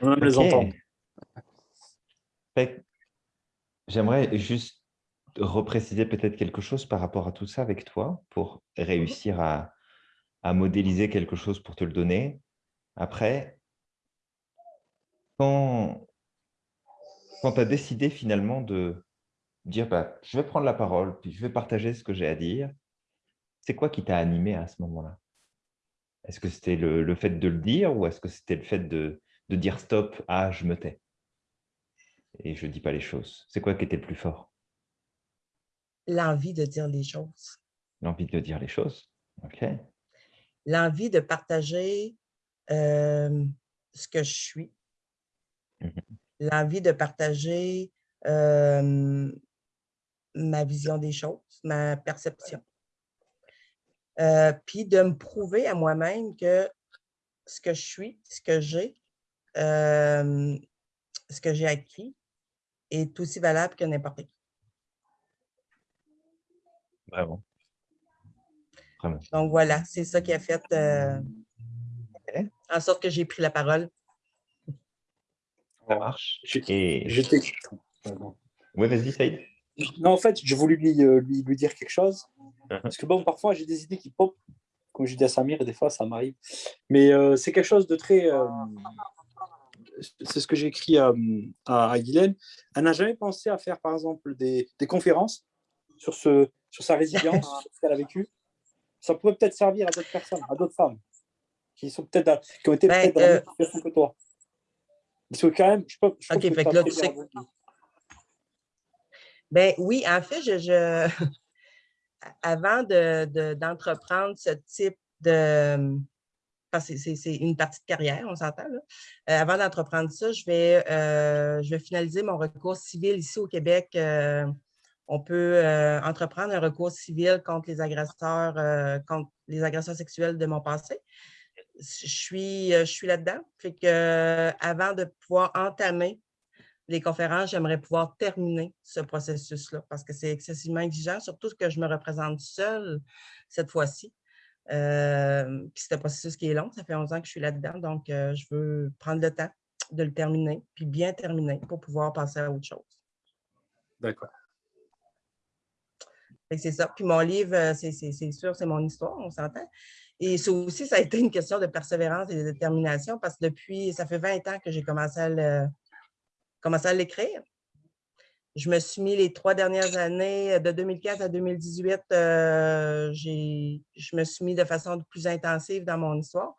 On aime les entendre. J'aimerais juste repréciser peut-être quelque chose par rapport à tout ça avec toi pour réussir à, à modéliser quelque chose pour te le donner. Après, quand, quand tu as décidé finalement de dire bah, je vais prendre la parole, puis je vais partager ce que j'ai à dire, c'est quoi qui t'a animé à ce moment-là? Est-ce que c'était le, le fait de le dire ou est-ce que c'était le fait de, de dire stop, ah, je me tais? Et je ne dis pas les choses C'est quoi qui était le plus fort? L'envie de dire les choses. L'envie de dire les choses Ok. L'envie de partager euh, ce que je suis. Mhm. L'envie de partager euh, ma vision des choses, ma perception. Euh, puis de me prouver à moi-même que ce que je suis, ce que j'ai, euh, ce que j'ai acquis est aussi valable que n'importe qui. Vraiment. Vraiment. Donc voilà, c'est ça qui a fait euh, en sorte que j'ai pris la parole. Ça marche. Et... J'étais. Pardon. Oui, vas-y, Saïd. Non, en fait, j'ai voulu lui, lui, lui dire quelque chose. Mhm. Parce que bon, parfois, j'ai des idées qui pop. Comme je dis à Samir, et des fois, ça m'arrive. Mais euh, c'est quelque chose de très. euh, c'est ce que j'ai écrit à, à, à Guylaine. Elle n'a jamais pensé à faire, par exemple, des, des conférences sur, ce, sur sa résilience, sur ce qu'elle a vécu. Ça pourrait peut-être servir à d'autres personnes, à d'autres femmes qui, sont peut-être dans- qui ont été peut-être dans la euh, même situation que toi. Parce que quand même, je peux, je Ok, fait que là, tu sais-. Ben oui, en fait, je, je- avant de- de- d'entreprendre ce type de. C'est- une partie de carrière, on s'entend. Euh, avant d'entreprendre ça, je vais, euh, je vais finaliser mon recours civil ici au Québec. euh, on peut entreprendre un recours civil contre les agresseurs, contre les agresseurs sexuels de mon passé. Je suis, suis là-dedans. Avant de pouvoir entamer les conférences, j'aimerais pouvoir terminer ce processus-là parce que c'est excessivement exigeant, surtout que je me représente seule cette fois-ci. Euh, puis c'est un processus qui est long, ça fait 11 ans que je suis là-dedans, donc euh, je veux prendre le temps de le terminer, puis bien terminer pour pouvoir passer à autre chose. D'accord. C'est ça. Puis mon livre, euh, c'est sûr, c'est mon histoire, on s'entend. Et ça aussi, ça a été une question de persévérance et de détermination parce que depuis, ça fait 20 ans que j'ai commencé à le- commencé à l'écrire. Je me suis mis les trois dernières années, de 2015 à 2018, euh, j'ai- je me suis mis de façon plus intensive dans mon histoire.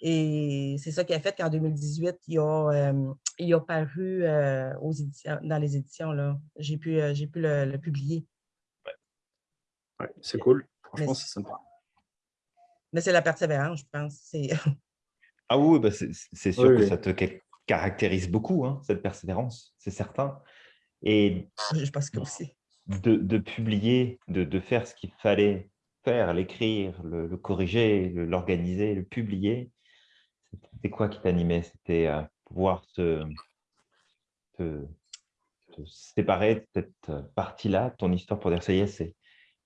Et c'est ça qui a fait qu'en 2018, il a, euh, il a paru euh, aux éditions, dans les éditions. là. J'ai pu, euh, j'ai pu le- le publier. Ouais, c'est cool. Franchement, Mais- c'est sympa. Mais c'est la persévérance, je pense. Ah oui, bah c'est sûr Oui, que ça te caractérise beaucoup, hein, cette persévérance, c'est certain. Et je pense que aussi. de, de publier, de, de faire ce qu'il fallait faire, l'écrire, le, le corriger, l'organiser, le publier, c'était quoi qui t'animait? C'était euh, pouvoir se, te, te séparer de cette partie-là, ton histoire, pour dire ça y est, c'est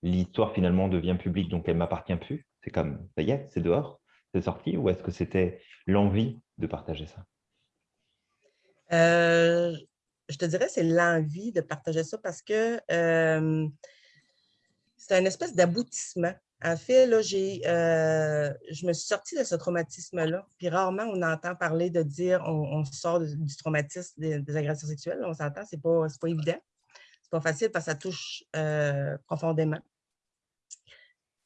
l'histoire finalement devient publique, donc elle m'appartient plus. C'est comme, ça y est, c'est dehors, c'est sorti, ou est-ce que c'était l'envie de partager ça? Euh, je te dirais, c'est l'envie de partager ça parce que c'est une espèce d'aboutissement. En fait, là, j'ai, euh, je me suis sortie de ce traumatisme-là. Puis rarement, on entend parler de dire on, sort du traumatisme des, agressions sexuelles. On s'entend, c'est pas, pas évident. C'est pas facile parce que ça touche euh, profondément.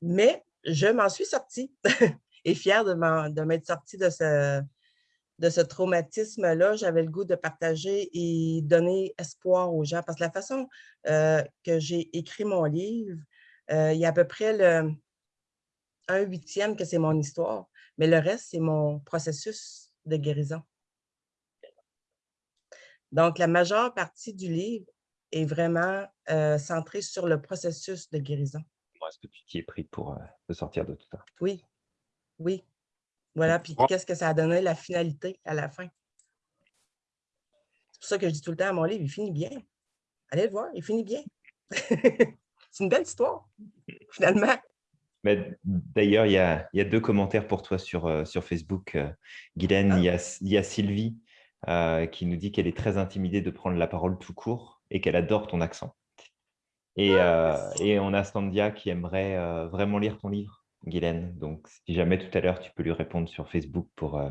Mais je m'en suis sortie et fière de m'être sortie de ce, de ce traumatisme-là, j'avais le goût de partager et donner espoir aux gens. Parce que la façon euh, que j'ai écrit mon livre, euh, il y a à peu près le un huitième que c'est mon histoire, mais le reste, c'est mon processus de guérison. Donc, la majeure partie du livre est vraiment euh, centrée sur le processus de guérison. Comment est-ce que tu t'y es pris pour te sortir de tout ça Oui, oui. Voilà, puis qu'est-ce que ça a donné, la finalité à la fin? pour ça que je dis tout le temps à mon livre, il finit bien. Allez le voir, il finit bien. C'est une belle histoire, finalement. Mais D'ailleurs, il y a, il y a deux commentaires pour toi sur, euh, sur Facebook. euh, Guylaine, Ah. il, y a, il y a Sylvie euh, qui nous dit qu'elle est très intimidée de prendre la parole tout court et qu'elle adore ton accent. Et, euh, et on a Standia qui aimerait vraiment lire ton livre, Guylaine. Donc, si jamais tout à l'heure, tu peux lui répondre sur Facebook pour euh,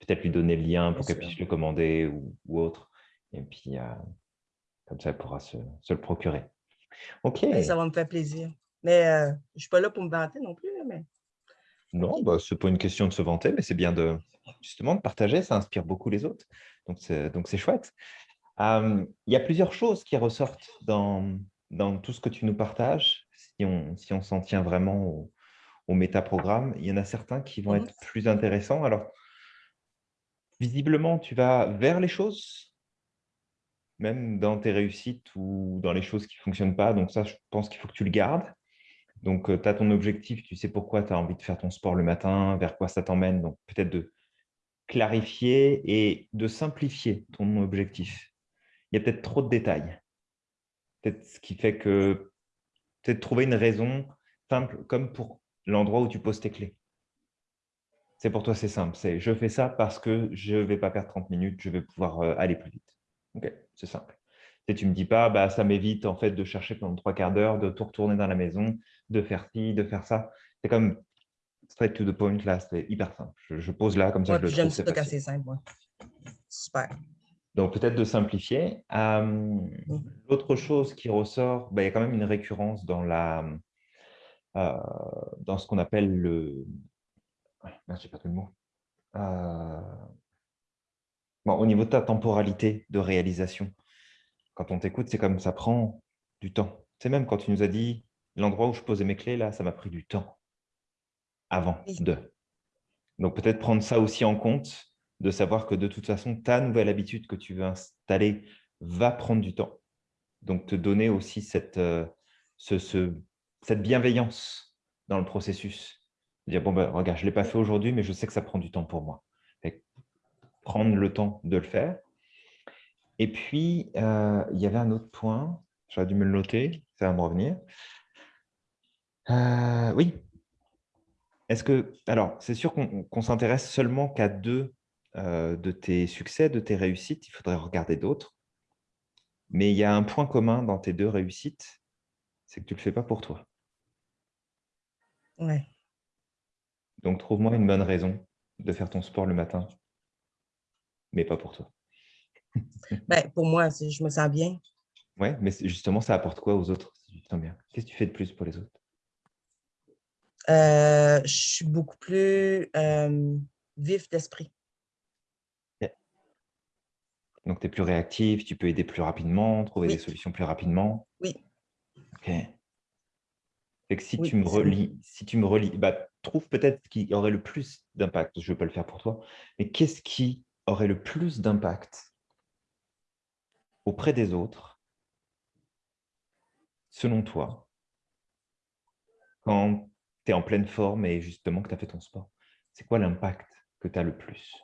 peut-être lui donner le lien pour qu'elle puisse le commander ou, ou autre. Et puis, euh, comme ça, elle pourra se, se le procurer. OK. Et ça va me faire plaisir. Mais euh, je ne suis pas là pour me vanter non plus. mais Non, bah, ce n'est pas une question de se vanter, mais c'est bien de justement de partager, ça inspire beaucoup les autres. Donc, c'est chouette. Il y a plusieurs choses qui ressortent dans, dans tout ce que tu nous partages, si on si on s'en tient vraiment au, au métaprogramme. Il y en a certains qui vont Mhm. être plus intéressants. Alors, visiblement, tu vas vers les choses, même dans tes réussites ou dans les choses qui ne fonctionnent pas. Donc ça, je pense qu'il faut que tu le gardes. Donc, tu as ton objectif, tu sais pourquoi tu as envie de faire ton sport le matin, vers quoi ça t'emmène. Donc, peut-être de clarifier et de simplifier ton objectif. Il y a peut-être trop de détails. Peut-être ce qui fait que peut-être trouver une raison simple, comme pour l'endroit où tu poses tes clés. C'est pour toi, c'est simple. C'est je fais ça parce que je ne vais pas perdre 30 minutes, je vais pouvoir euh, aller plus vite. Ok, c'est simple. Et tu ne me dis pas, bah, ça m'évite en fait de chercher pendant trois quarts d'heure, de tout retourner dans la maison, de faire ci, de faire ça. C'est comme straight to the point, là, c'est hyper simple. Je, je pose là, comme ça, ouais, je j'aime facile. c'est simple. moi. Super. Donc, peut-être de simplifier. Euh, L'autre chose qui ressort, bah, il y a quand même une récurrence dans, la, euh, dans ce qu'on appelle le... Ah, pas tout le mot. Euh, bon, au niveau de ta temporalité de réalisation, quand on t'écoute, c'est comme ça prend du temps. C'est même quand tu nous as dit l'endroit où je posais mes clés, là, ça m'a pris du temps avant Oui. de. Donc, peut-être prendre ça aussi en compte, de savoir que de toute façon, ta nouvelle habitude que tu veux installer va prendre du temps. Donc, te donner aussi cette, euh, ce- ce- cette bienveillance dans le processus. Dire, bon, ben, regarde, je ne l'ai pas fait aujourd'hui, mais je sais que ça prend du temps pour moi. Prendre le temps de le faire. Et puis, euh, il y avait un autre point, j'aurais dû me le noter, ça va me revenir. Euh, oui. Est-ce que, alors, c'est sûr qu'on qu'on s'intéresse seulement qu'à deux euh, de tes succès, de tes réussites. Il faudrait regarder d'autres. Mais il y a un point commun dans tes deux réussites, c'est que tu ne le fais pas pour toi. Ouais. Donc, trouve-moi une bonne raison de faire ton sport le matin, mais pas pour toi. Ben, pour moi, je me sens bien. Ouais, mais justement, ça apporte quoi aux autres si tu te sens bien? Qu'est-ce que tu fais de plus pour les autres? Euh, je suis beaucoup plus euh, vif d'esprit. Donc, tu es plus réactif, tu peux aider plus rapidement, trouver Oui. des solutions plus rapidement? Oui. Ok. Fait que si Oui, tu me relis, si tu me relis, bah, trouve peut-être ce qui aurait le plus d'impact. Je ne vais pas le faire pour toi, mais qu'est-ce qui aurait le plus d'impact auprès des autres, selon toi, quand tu es en pleine forme et justement que tu as fait ton sport? C'est quoi l'impact que tu as le plus?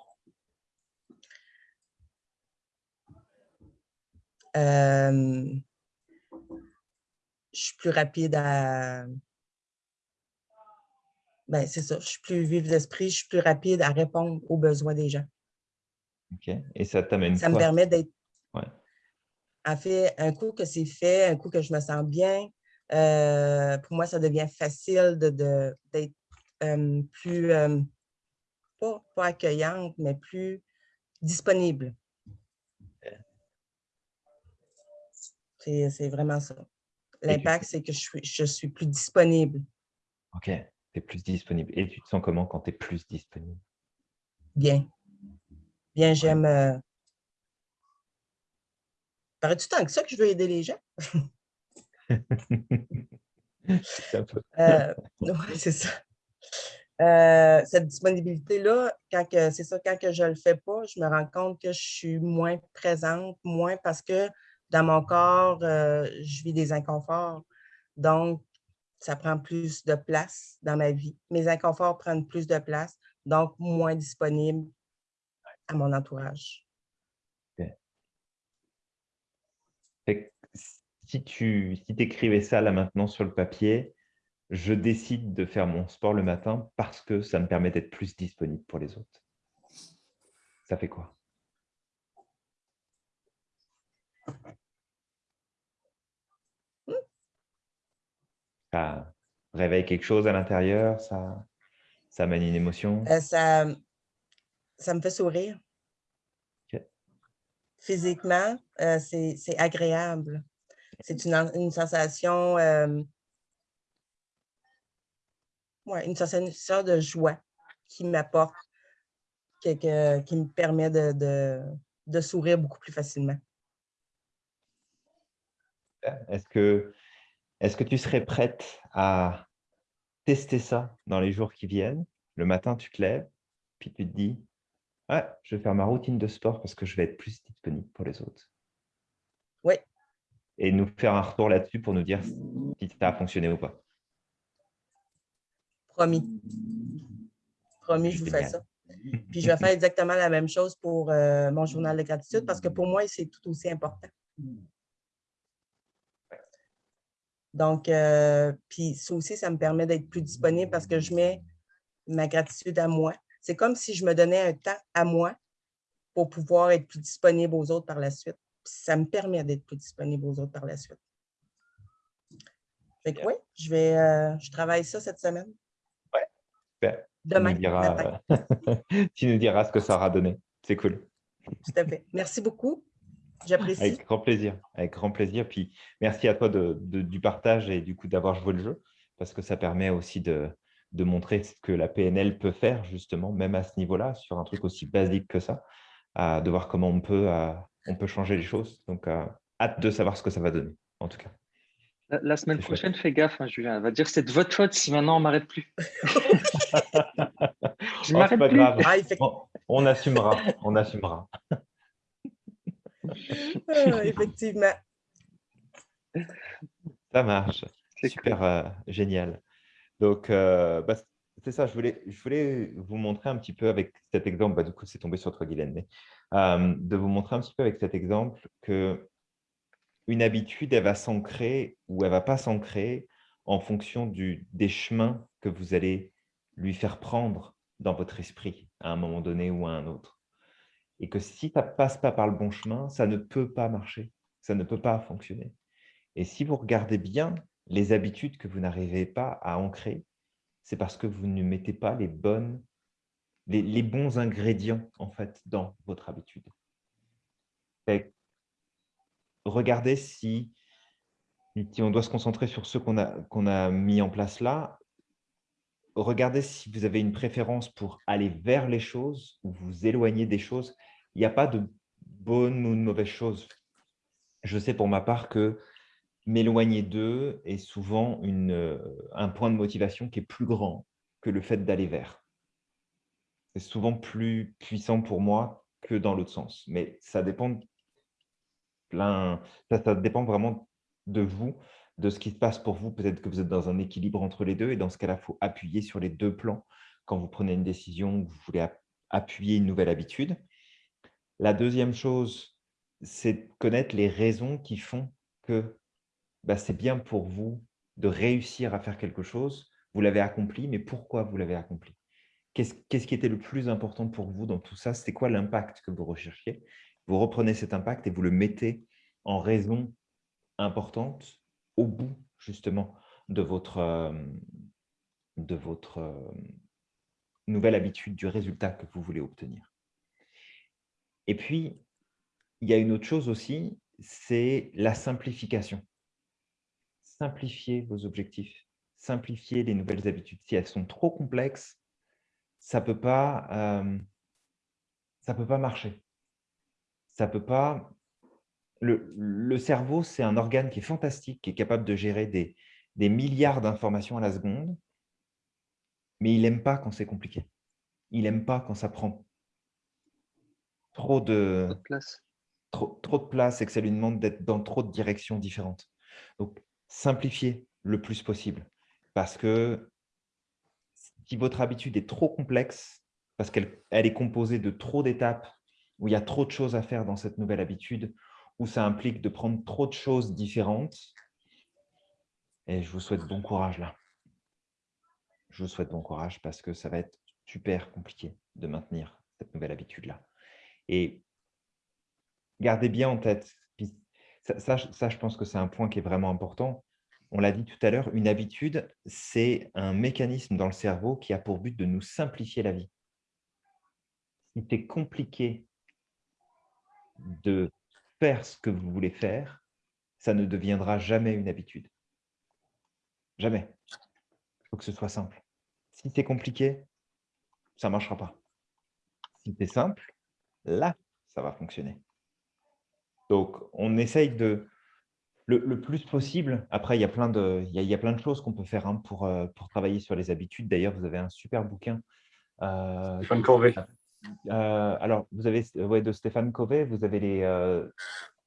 Euh, je suis plus rapide à. Ben, c'est ça. Je suis plus vif d'esprit, je suis plus rapide à répondre aux besoins des gens. Ok. Et ça t'amène Ça me permet d'être. Ouais. En fait, un coup que c'est fait, un coup que je me sens bien, euh, pour moi, ça devient facile de, de- d'être euh, plus, euh, pas, pas accueillante, mais plus disponible. C'est vraiment ça. L'impact, c'est que je suis, je suis plus disponible. Ok, tu es plus disponible. Et tu te sens comment quand tu es plus disponible? Bien. Bien, j'aime. Euh... Paraît-tu tant que ça que je veux aider les gens? C'est un peu- Euh, ouais, c'est ça. Euh, cette disponibilité-là, quand c'est ça, quand que je ne le fais pas, je me rends compte que je suis moins présente, moins parce que dans mon corps, euh, je vis des inconforts. Donc, ça prend plus de place dans ma vie. Mes inconforts prennent plus de place, donc moins disponible à mon entourage. Si tu écrivais ça là maintenant sur le papier, je décide de faire mon sport le matin parce que ça me permet d'être plus disponible pour les autres. Ça fait quoi? Ça réveille quelque chose à l'intérieur, ça, ça amène une émotion? Euh, ça, ça me fait sourire. Physiquement, euh, c'est agréable. C'est une, en- une sensation, euh, ouais, une sensation de joie qui m'apporte, qui me permet de, de, de sourire beaucoup plus facilement. Est-ce que, est que tu serais prête à tester ça dans les jours qui viennent? Le matin, tu te lèves, puis tu te dis, ouais, je vais faire ma routine de sport parce que je vais être plus disponible pour les autres. Oui. Et nous faire un retour là-dessus pour nous dire si ça a fonctionné ou pas. Promis. Promis, je vous fais ça. Puis je vais faire exactement la même chose pour euh, mon journal de gratitude parce que pour moi, c'est tout aussi important. Donc, euh, puis ça aussi, ça me permet d'être plus disponible parce que je mets ma gratitude à moi. C'est comme si je me donnais un temps à moi pour pouvoir être plus disponible aux autres par la suite. Puis ça me permet d'être plus disponible aux autres par la suite. Fait que Bien. oui, je vais, euh, je travaille ça cette semaine. Super. Demain, tu, nous diras, tu nous diras ce que ça aura donné. C'est cool. Tout à fait. Merci beaucoup. J'apprécie. Avec grand plaisir. Avec grand plaisir. Puis merci à toi de, de- du partage et du coup d'avoir joué le jeu parce que ça permet aussi de, de montrer ce que la PNL peut faire justement, même à ce niveau-là, sur un truc aussi basique que ça, à- de voir comment on peut, euh, on peut changer les choses. Donc, euh, hâte de savoir ce que ça va donner, en tout cas. La, la semaine chouette. prochaine, fais gaffe, hein, Julien. Elle va dire c'est de votre faute si maintenant on m'arrête plus. Je Oh, m'arrête pas plus. grave. Ah, on assumera. On assumera. ah, effectivement. Ça marche. C'est Super euh, génial. Donc, euh, bah, c'est ça, je voulais, je voulais vous montrer un petit peu avec cet exemple, bah, du coup, c'est tombé sur toi, Guylaine, mais euh, de vous montrer un petit peu avec cet exemple que une habitude, elle va s'ancrer ou elle va pas s'ancrer en fonction du, des chemins que vous allez lui faire prendre dans votre esprit à un moment donné ou à un autre. Et que si ça passe pas par le bon chemin, ça ne peut pas marcher, ça ne peut pas fonctionner. Et si vous regardez bien les habitudes que vous n'arrivez pas à ancrer, c'est parce que vous ne mettez pas les, bonnes, les, bons ingrédients en fait, dans votre habitude. Regardez si, si on doit se concentrer sur ceux qu'on a, qu'on a mis en place là, regardez si vous avez une préférence pour aller vers les choses ou vous éloigner des choses. Il n'y a pas de bonne ou de mauvaise chose. Je sais pour ma part que m'éloigner d'eux est souvent euh, un point de motivation qui est plus grand que le fait d'aller vers. C'est souvent plus puissant pour moi que dans l'autre sens. Mais ça dépend, plein, ça, dépend vraiment de vous, de ce qui se passe pour vous. Peut-être que vous êtes dans un équilibre entre les deux et dans ce cas-là, il faut appuyer sur les deux plans quand vous prenez une décision, que vous voulez ap- appuyer une nouvelle habitude. La deuxième chose, c'est connaître les raisons qui font que bah, c'est bien pour vous de réussir à faire quelque chose. Vous l'avez accompli, mais pourquoi vous l'avez accompli? Qu'est-ce qui était le plus important pour vous dans tout ça? C'était quoi l'impact que vous recherchiez? Vous reprenez cet impact et vous le mettez en raison importante au bout, justement, de votre, euh, euh, nouvelle habitude, du résultat que vous voulez obtenir. Et puis, il y a une autre chose aussi, c'est la simplification. Simplifiez vos objectifs, simplifiez les nouvelles habitudes. Si elles sont trop complexes, ça ne peut, pas, euh, peut pas marcher. Ça peut pas... Le, le cerveau, c'est un organe qui est fantastique, qui est capable de gérer des, des milliards d'informations à la seconde, mais il n'aime pas quand c'est compliqué. Il n'aime pas quand ça prend trop de, place. trop, trop de place et que ça lui demande d'être dans trop de directions différentes. Donc, simplifiez le plus possible parce que si votre habitude est trop complexe, parce qu'elle elle est composée de trop d'étapes, où il y a trop de choses à faire dans cette nouvelle habitude, où ça implique de prendre trop de choses différentes. Et je vous souhaite bon courage là. Je vous souhaite bon courage parce que ça va être super compliqué de maintenir cette nouvelle habitude-là. Et gardez bien en tête, ça, ça, je pense que c'est un point qui est vraiment important. On l'a dit tout à l'heure, une habitude, c'est un mécanisme dans le cerveau qui a pour but de nous simplifier la vie. Si c'est compliqué de faire ce que vous voulez faire, ça ne deviendra jamais une habitude. Jamais. Il faut que ce soit simple. Si c'est compliqué, ça ne marchera pas. Si c'est simple, là, ça va fonctionner. Donc, on essaye de, le, plus possible, après, il y a plein de, il y a, plein de choses qu'on peut faire hein, pour, euh, pour travailler sur les habitudes. D'ailleurs, vous avez un super bouquin. Euh, Stéphane Covey. Euh, alors, vous avez ouais, de Stéphane Covey, vous avez les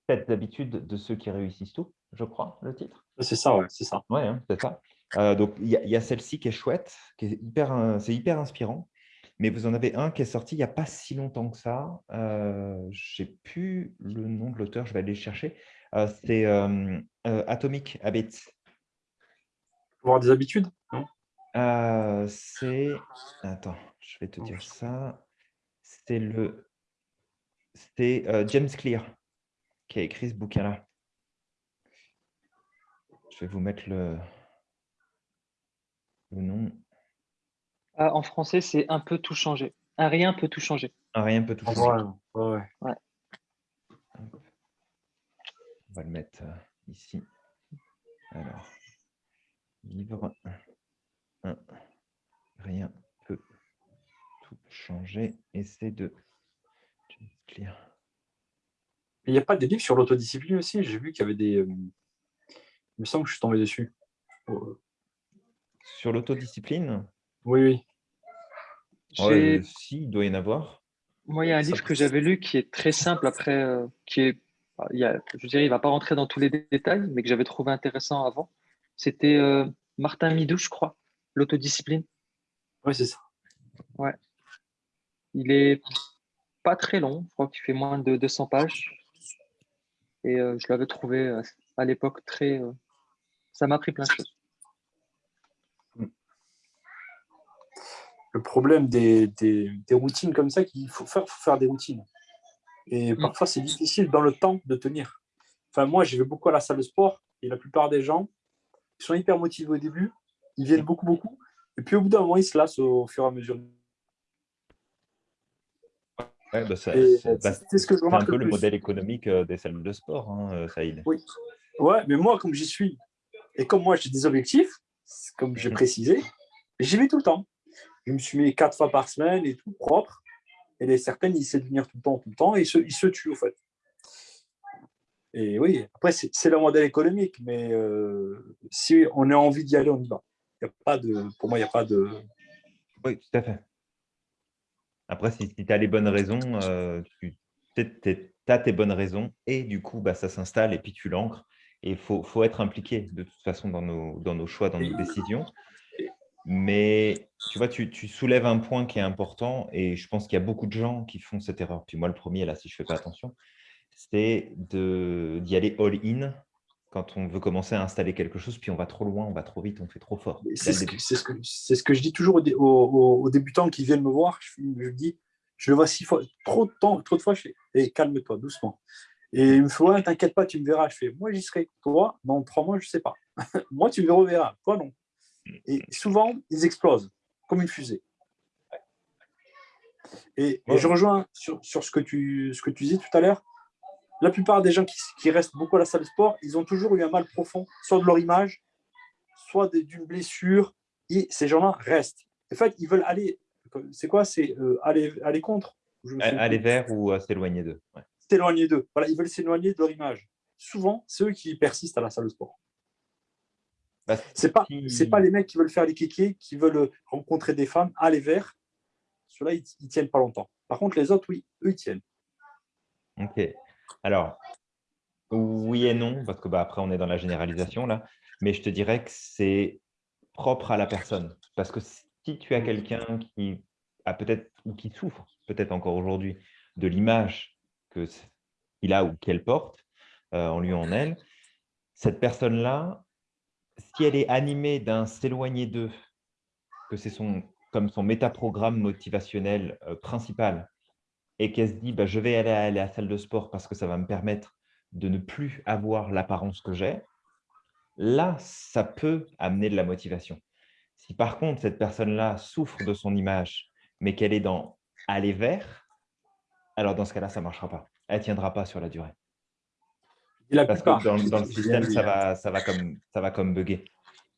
sept habitudes de ceux qui réussissent tout, je crois, le titre. C'est ça, ouais, c'est ça. Ouais, hein, c'est ça. donc, il y a, celle-ci qui est chouette, qui est hyper, c'est hyper inspirant. Mais vous en avez un qui est sorti il n'y a pas si longtemps que ça. je n'ai plus le nom de l'auteur, je vais aller le chercher. c'est Atomic Habits. Avoir des habitudes C'est… Attends, je vais te dire ça. C'est le… C'est James Clear qui a écrit ce bouquin-là. Je vais vous mettre le, le nom. Ah, en français, c'est un peu tout changer. Un rien peut tout changer. Un rien peut tout changer. Ouais, ouais. On va le mettre euh, ici. Alors, livre un. Rien peut tout changer. Essai de Il n'y a pas des livres sur l'autodiscipline aussi? J'ai vu qu'il y avait des. Euh, il me semble que je suis tombé dessus. Sur l'autodiscipline? Oui, oui. Ouais, si, il doit y en avoir. Moi, il y a un livre que j'avais lu qui est très simple après, euh, qui est, il y a, je dirais, il ne va pas rentrer dans tous les détails, mais que j'avais trouvé intéressant avant. C'était euh, Martin Midou, je crois, l'autodiscipline. Oui, c'est ça. Ouais. Il est pas très long, je crois qu'il fait moins de 200 pages. Et euh, je l'avais trouvé à l'époque très. ça m'a appris plein de choses. Le problème des, des, routines comme ça, qu'il faut faire, faire des routines. Et mm. parfois, c'est difficile dans le temps de tenir. Enfin, moi, je vais beaucoup à la salle de sport et la plupart des gens, ils sont hyper motivés au début, ils viennent beaucoup, beaucoup. Et puis, au bout d'un moment, ils se lassent au, fur et à mesure. Ouais, bah, c'est bah, ce que je un peu le, modèle économique euh, des salles de sport, hein, euh, Saïd. Oui. Ouais, mais moi, comme j'y suis, et comme moi, j'ai des objectifs, comme j'ai mm. précisé, j'y vais tout le temps je me suis mis quatre fois par semaine et tout propre. Et les certaines, ils essaient de venir tout le temps, tout le temps, et ils se, ils se tuent, en fait. Et oui, après, c'est le modèle économique, mais euh, si on a envie d'y aller, on y va. Y a pas de, pour moi, il n'y a pas de… Oui, tout à fait. Après, si, tu as les bonnes raisons, euh, tu as tes bonnes raisons, et du coup, bah, ça s'installe, et puis tu l'ancres. Et il faut, faut, être impliqué, de toute façon, dans nos, dans nos choix, dans nos décisions. Mais tu vois, tu, soulèves un point qui est important et je pense qu'il y a beaucoup de gens qui font cette erreur. Puis moi, le premier, là, si je ne fais pas attention, c'est d'y aller all-in quand on veut commencer à installer quelque chose, puis on va trop loin, on va trop vite, on fait trop fort. C'est ce, ce, que je dis toujours aux, débutants qui viennent me voir. Je, je dis, je le vois six fois, trop de temps, trop de fois, je fais, hey, calme-toi, doucement. Et il me fait, ouais, t'inquiète pas, tu me verras. Je fais, moi, j'y serai. Toi, dans trois mois, je ne sais pas. moi, tu me reverras. Toi, non. Et souvent, ils explosent comme une fusée. Et, je rejoins sur, ce, que tu, ce que tu disais tout à l'heure. La plupart des gens qui, restent beaucoup à la salle de sport, ils ont toujours eu un mal profond, soit de leur image, soit d'une blessure. Et ces gens-là restent. En fait, ils veulent aller. C'est quoi? C'est euh, aller, aller contre Aller vers ou s'éloigner d'eux. S'éloigner d'eux. Voilà, ils veulent s'éloigner de leur image. Souvent, c'est eux qui persistent à la salle de sport. Bah, c'est pas, c'est pas les mecs qui veulent faire les kékés, qui veulent rencontrer des femmes, aller vers. Ceux-là, ils, ne tiennent pas longtemps. Par contre, les autres, oui, eux, ils tiennent. Ok. Alors, oui et non, parce que bah, après, on est dans la généralisation là. Mais je te dirais que c'est propre à la personne. Parce que si tu as quelqu'un qui a peut-être ou qui souffre, peut-être encore aujourd'hui, de l'image qu'il a ou qu'elle porte, euh, en lui ou en elle, cette personne-là, si elle est animée d'un s'éloigner d'eux, que c'est son, comme son métaprogramme motivationnel euh, principal, et qu'elle se dit bah, je vais aller, à la salle de sport parce que ça va me permettre de ne plus avoir l'apparence que j'ai, là, ça peut amener de la motivation. Si par contre, cette personne-là souffre de son image, mais qu'elle est dans aller vers, alors dans ce cas-là, ça ne marchera pas. Elle ne tiendra pas sur la durée. La Parce plupart, que dans, dans le je système, ça va, ça, va comme, ça va comme bugger.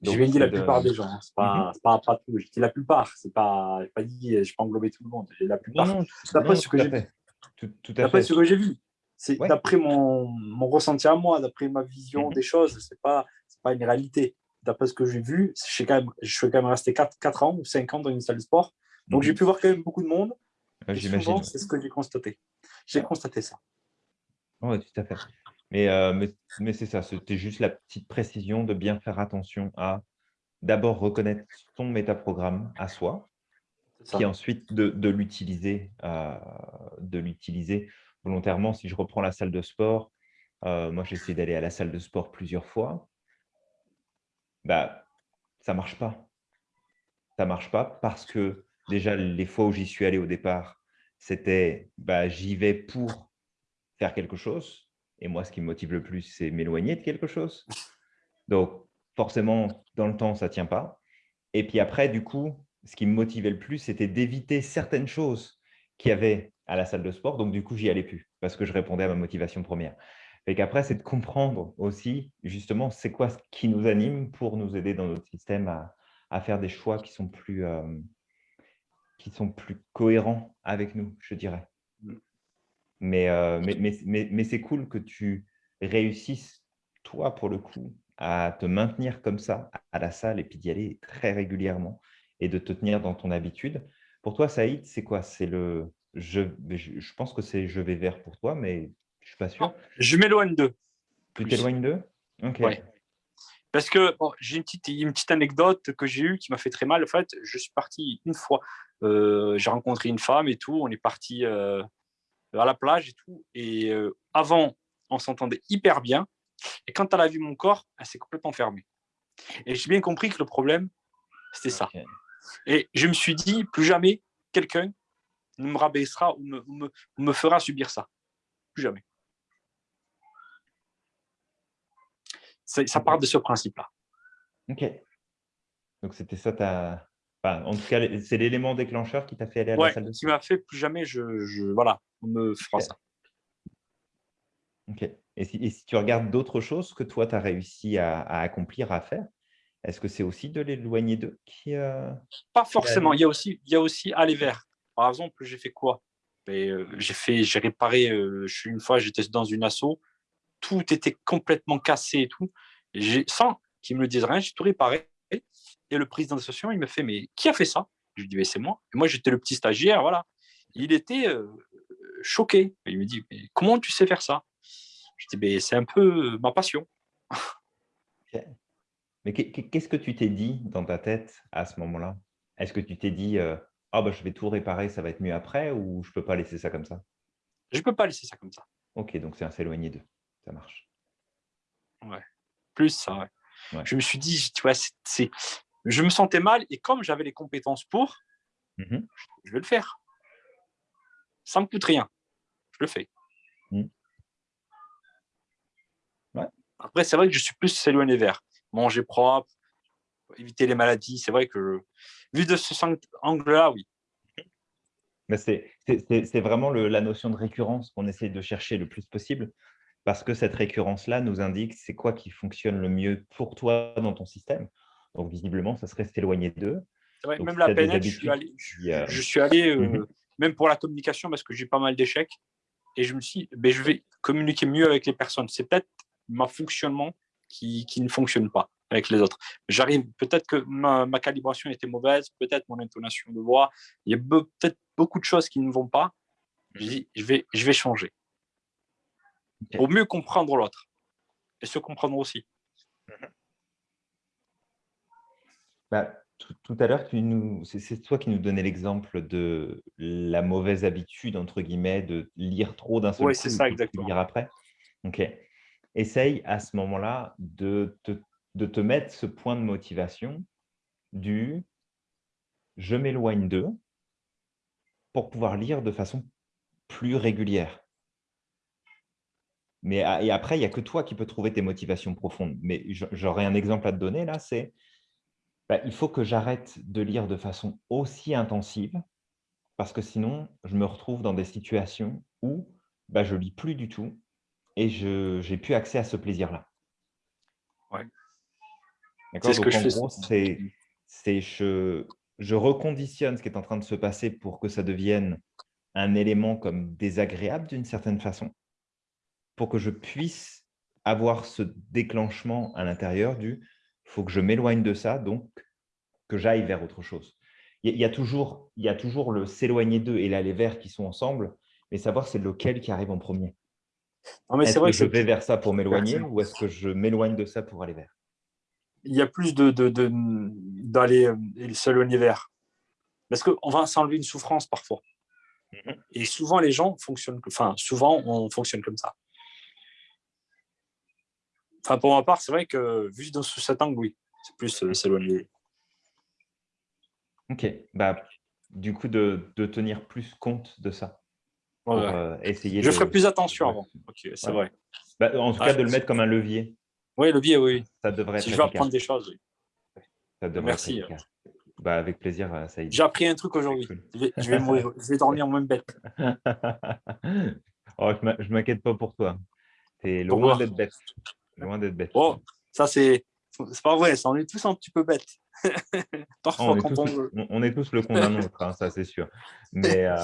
Je Donc, vais dire la de- plupart des gens, hein. c'est pas, Mhm. c'est pas, pas tout. Je dis la plupart, c'est pas, j'ai pas dit, je pas englobé tout le monde. La plupart. Non, non, D'après ce que j'ai fait. Tout, D'après ce que j'ai vu, c'est Ouais. d'après mon, mon ressenti à moi, d'après ma vision Mhm. des choses, c'est pas pas une réalité. D'après ce que j'ai vu, je suis quand même, je suis quand même resté 4, 4 ans ou 5 ans dans une salle de sport. Donc Mhm. j'ai pu voir quand même beaucoup de monde. J'imagine. c'est ce que j'ai constaté. J'ai constaté ça. Oui, tout à fait. Mais, euh, mais, mais c'est ça, c'était juste la petite précision de bien faire attention à d'abord reconnaître son métaprogramme à soi, puis ensuite de, de l'utiliser euh, de l'utiliser volontairement. Si je reprends la salle de sport, euh, moi j'essaie d'aller à la salle de sport plusieurs fois, bah, ça ne marche pas. Ça ne marche pas parce que déjà les fois où j'y suis allé au départ, c'était bah, j'y vais pour faire quelque chose. Et moi, ce qui me motive le plus, c'est m'éloigner de quelque chose. Donc, forcément, dans le temps, ça ne tient pas. Et puis après, du coup, ce qui me motivait le plus, c'était d'éviter certaines choses qu'il y avait à la salle de sport. Donc, du coup, j'y allais plus parce que je répondais à ma motivation première. Et qu'après, c'est de comprendre aussi, justement, c'est quoi ce qui nous anime pour nous aider dans notre système à, faire des choix qui sont plus, euh, qui sont plus cohérents avec nous, je dirais. Mais, euh, mais, mais, mais, mais c'est cool que tu réussisses, toi, pour le coup, à te maintenir comme ça à la salle et puis d'y aller très régulièrement et de te tenir dans ton habitude. Pour toi, Saïd, c'est quoi? C'est le je, je, je pense que c'est je vais vers pour toi, mais je suis pas sûr. Je m'éloigne d'eux. Tu t'éloignes d'eux? Ok. Ouais. Parce que bon, j'ai une petite, une petite anecdote que j'ai eue qui m'a fait très mal. En fait, je suis parti une fois. euh, j'ai rencontré une femme et tout. On est parti euh, à la plage et tout. Et euh, avant, on s'entendait hyper bien. Et quand elle a vu mon corps, elle s'est complètement fermée. Et j'ai bien compris que le problème, c'était ça. Et je me suis dit, plus jamais quelqu'un ne me rabaissera ou me, me, me fera subir ça. Plus jamais. Ça part de ce principe-là. Ok. Donc c'était ça ta. Enfin, en tout cas, c'est l'élément déclencheur qui t'a fait aller à la salle de qui m'a fait plus jamais, je, je- voilà, on me fera Ok. ça. Ok. Et si, et si tu regardes d'autres choses que toi, tu as réussi à, à accomplir, à faire, est-ce que c'est aussi de l'éloigner d'eux qui. euh, Pas forcément. Il y a aussi, il y a aussi aller vers. Par exemple, j'ai fait quoi? Euh, J'ai fait, j'ai réparé. euh, je suis une fois, j'étais dans une asso, tout était complètement cassé et tout. Et j'ai- sans qu'ils me le disent rien, j'ai tout réparé. Et le président d'association, il me fait, mais qui a fait ça? Je lui dis, mais c'est moi. Et moi, j'étais le petit stagiaire, voilà. Il était euh, choqué. Et il me dit, mais comment tu sais faire ça? Je dis, mais c'est un peu ma passion. Mais qu'est- qu'est- qu'est-ce que tu t'es dit dans ta tête à ce moment-là? Est-ce que tu t'es dit euh, ah bah, je vais tout réparer, ça va être mieux après ou je peux pas laisser ça comme ça? Je ne peux pas laisser ça comme ça. Ok, donc c'est un s'éloigner d'eux. Ça marche. plus ça. ouais. Ouais. Je me suis dit, tu vois, c'est- je me sentais mal et comme j'avais les compétences pour, Mhm. je vais le faire. Ça me coûte rien. Je le fais. Mhm. Ouais. Après, c'est vrai que je suis plus s'éloigner vers manger propre, éviter les maladies. C'est vrai que vu de ce angle-là, oui. Mais c'est vraiment le- la notion de récurrence qu'on essaie de chercher le plus possible parce que cette récurrence-là nous indique c'est quoi qui fonctionne le mieux pour toi dans ton système. Donc, visiblement, ça serait s'éloigner d'eux. C'est vrai, Donc, même si la PNL, je suis habitudes allé, je, qui, euh, je suis allé euh, Mhm. même pour la communication parce que j'ai pas mal d'échecs et je me suis dit, ben, je vais communiquer mieux avec les personnes. C'est peut-être ma fonctionnement qui, qui ne fonctionne pas avec les autres. J'arrive, peut-être que ma, ma calibration était mauvaise, peut-être mon intonation de voix, il y a be- peut-être beaucoup de choses qui ne vont pas. Je dis, je vais, je vais changer pour mieux comprendre l'autre et se comprendre aussi. Bah, tout, tout à l'heure, c'est c'est toi qui nous donnais l'exemple de la mauvaise habitude, entre guillemets, de lire trop d'un seul Ouais, coup c'est et ça, exactement. lire après. Ok. essaye à ce moment-là de te, de te mettre ce point de motivation du « je m'éloigne d'eux » pour pouvoir lire de façon plus régulière. Mais et après, il n'y a que toi qui peux trouver tes motivations profondes. Mais j'aurais un exemple à te donner là, c'est bah, il faut que j'arrête de lire de façon aussi intensive parce que sinon, je me retrouve dans des situations où bah, je lis plus du tout et je n'ai plus accès à ce plaisir-là. Ouais. C'est ce que je fais. c'est je, je reconditionne ce qui est en train de se passer pour que ça devienne un élément comme désagréable d'une certaine façon pour que je puisse avoir ce déclenchement à l'intérieur du « faut que je m'éloigne de ça, donc que j'aille vers autre chose ». Il y a toujours, il y a toujours le s'éloigner d'eux et l'aller vers qui sont ensemble, mais savoir c'est lequel qui arrive en premier. Est-ce que je vais vers ça pour m'éloigner ou est-ce que je m'éloigne de ça pour aller vers? Il y a plus d'aller de, de, euh, s'éloigner vers. Parce qu'on va s'enlever une souffrance parfois. Mhm. Et souvent, les gens fonctionnent, enfin, souvent, on fonctionne comme ça. Enfin, pour ma part, c'est vrai que vu dans sous cet angle, oui, c'est plus euh, s'éloigner. Ok, bah, du coup, de, de, tenir plus compte de ça. Pour, euh, essayer Je ferai plus attention avant. Ok, c'est vrai. Bah, en tout cas, de le mettre comme un levier. Oui, levier, oui. Ça devrait si je vais apprendre des choses, oui. Ça devrait Merci. bah, avec plaisir, euh, Saïd. J'ai appris un truc aujourd'hui. Je vais dormir en même bête. oh, je ne m'inquiète pas pour toi. Tu es loin d'être bête. Loin d'être bête. Oh, ça c'est pas vrai, ça, on est tous un petit peu bêtes. Parfois, on, est quand tous, on... on, est tous le con d'un autre, hein, ça c'est sûr. Mais, euh,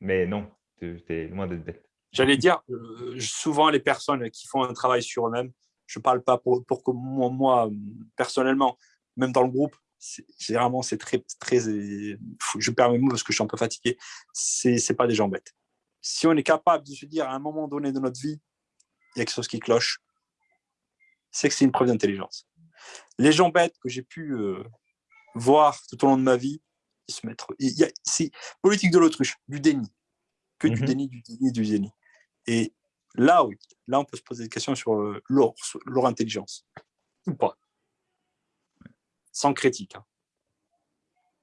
mais non, tu es loin d'être bête. J'allais dire, euh, souvent les personnes qui font un travail sur eux-mêmes, je ne parle pas pour, pour que moi, moi, personnellement, même dans le groupe, généralement c'est très, très, je perds mes mots parce que je suis un peu fatigué, c'est pas des gens bêtes. Si on est capable de se dire à un moment donné de notre vie, il y a quelque chose qui cloche, c'est que c'est une preuve d'intelligence. Les gens bêtes que j'ai pu euh, voir tout au long de ma vie, ils se mettent. C'est politique de l'autruche, du déni. Que du mhm. déni, du déni, du déni. Et là, oui, là, on peut se poser des questions sur euh, leur, leur, intelligence. Ou pas. Sans critique. Hein.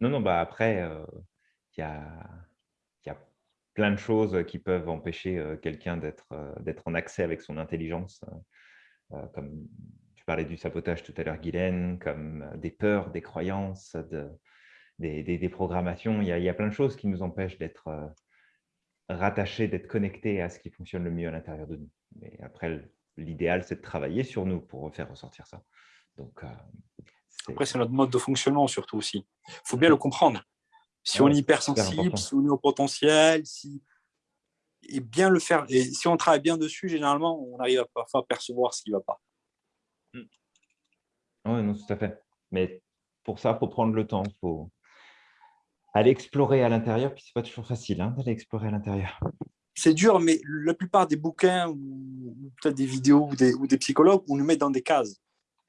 Non, non, bah après, euh, il y, a, y, a, plein de choses qui peuvent empêcher quelqu'un d'être en accès avec son intelligence. Euh, comme tu parlais du sabotage tout à l'heure, Guylaine, comme euh, des peurs, des croyances, de, des, des, programmations. Il y, a, il y, a, plein de choses qui nous empêchent d'être euh, rattachés, d'être connectés à ce qui fonctionne le mieux à l'intérieur de nous. Mais après, l'idéal, c'est de travailler sur nous pour faire ressortir ça. Donc, après, c'est notre mode de fonctionnement surtout aussi. Il faut bien le comprendre. Si on est hypersensible, si on est au potentiel, si et bien le faire. Et si on travaille bien dessus, généralement, on arrive à parfois percevoir ce qui ne va pas. Hmm. Oui, non, tout à fait. Mais pour ça, il faut prendre le temps. Il faut aller explorer à l'intérieur. Puis, ce n'est pas toujours facile hein, d'aller explorer à l'intérieur. C'est dur, mais la plupart des bouquins ou peut-être des vidéos ou des, ou des psychologues, on nous met dans des cases.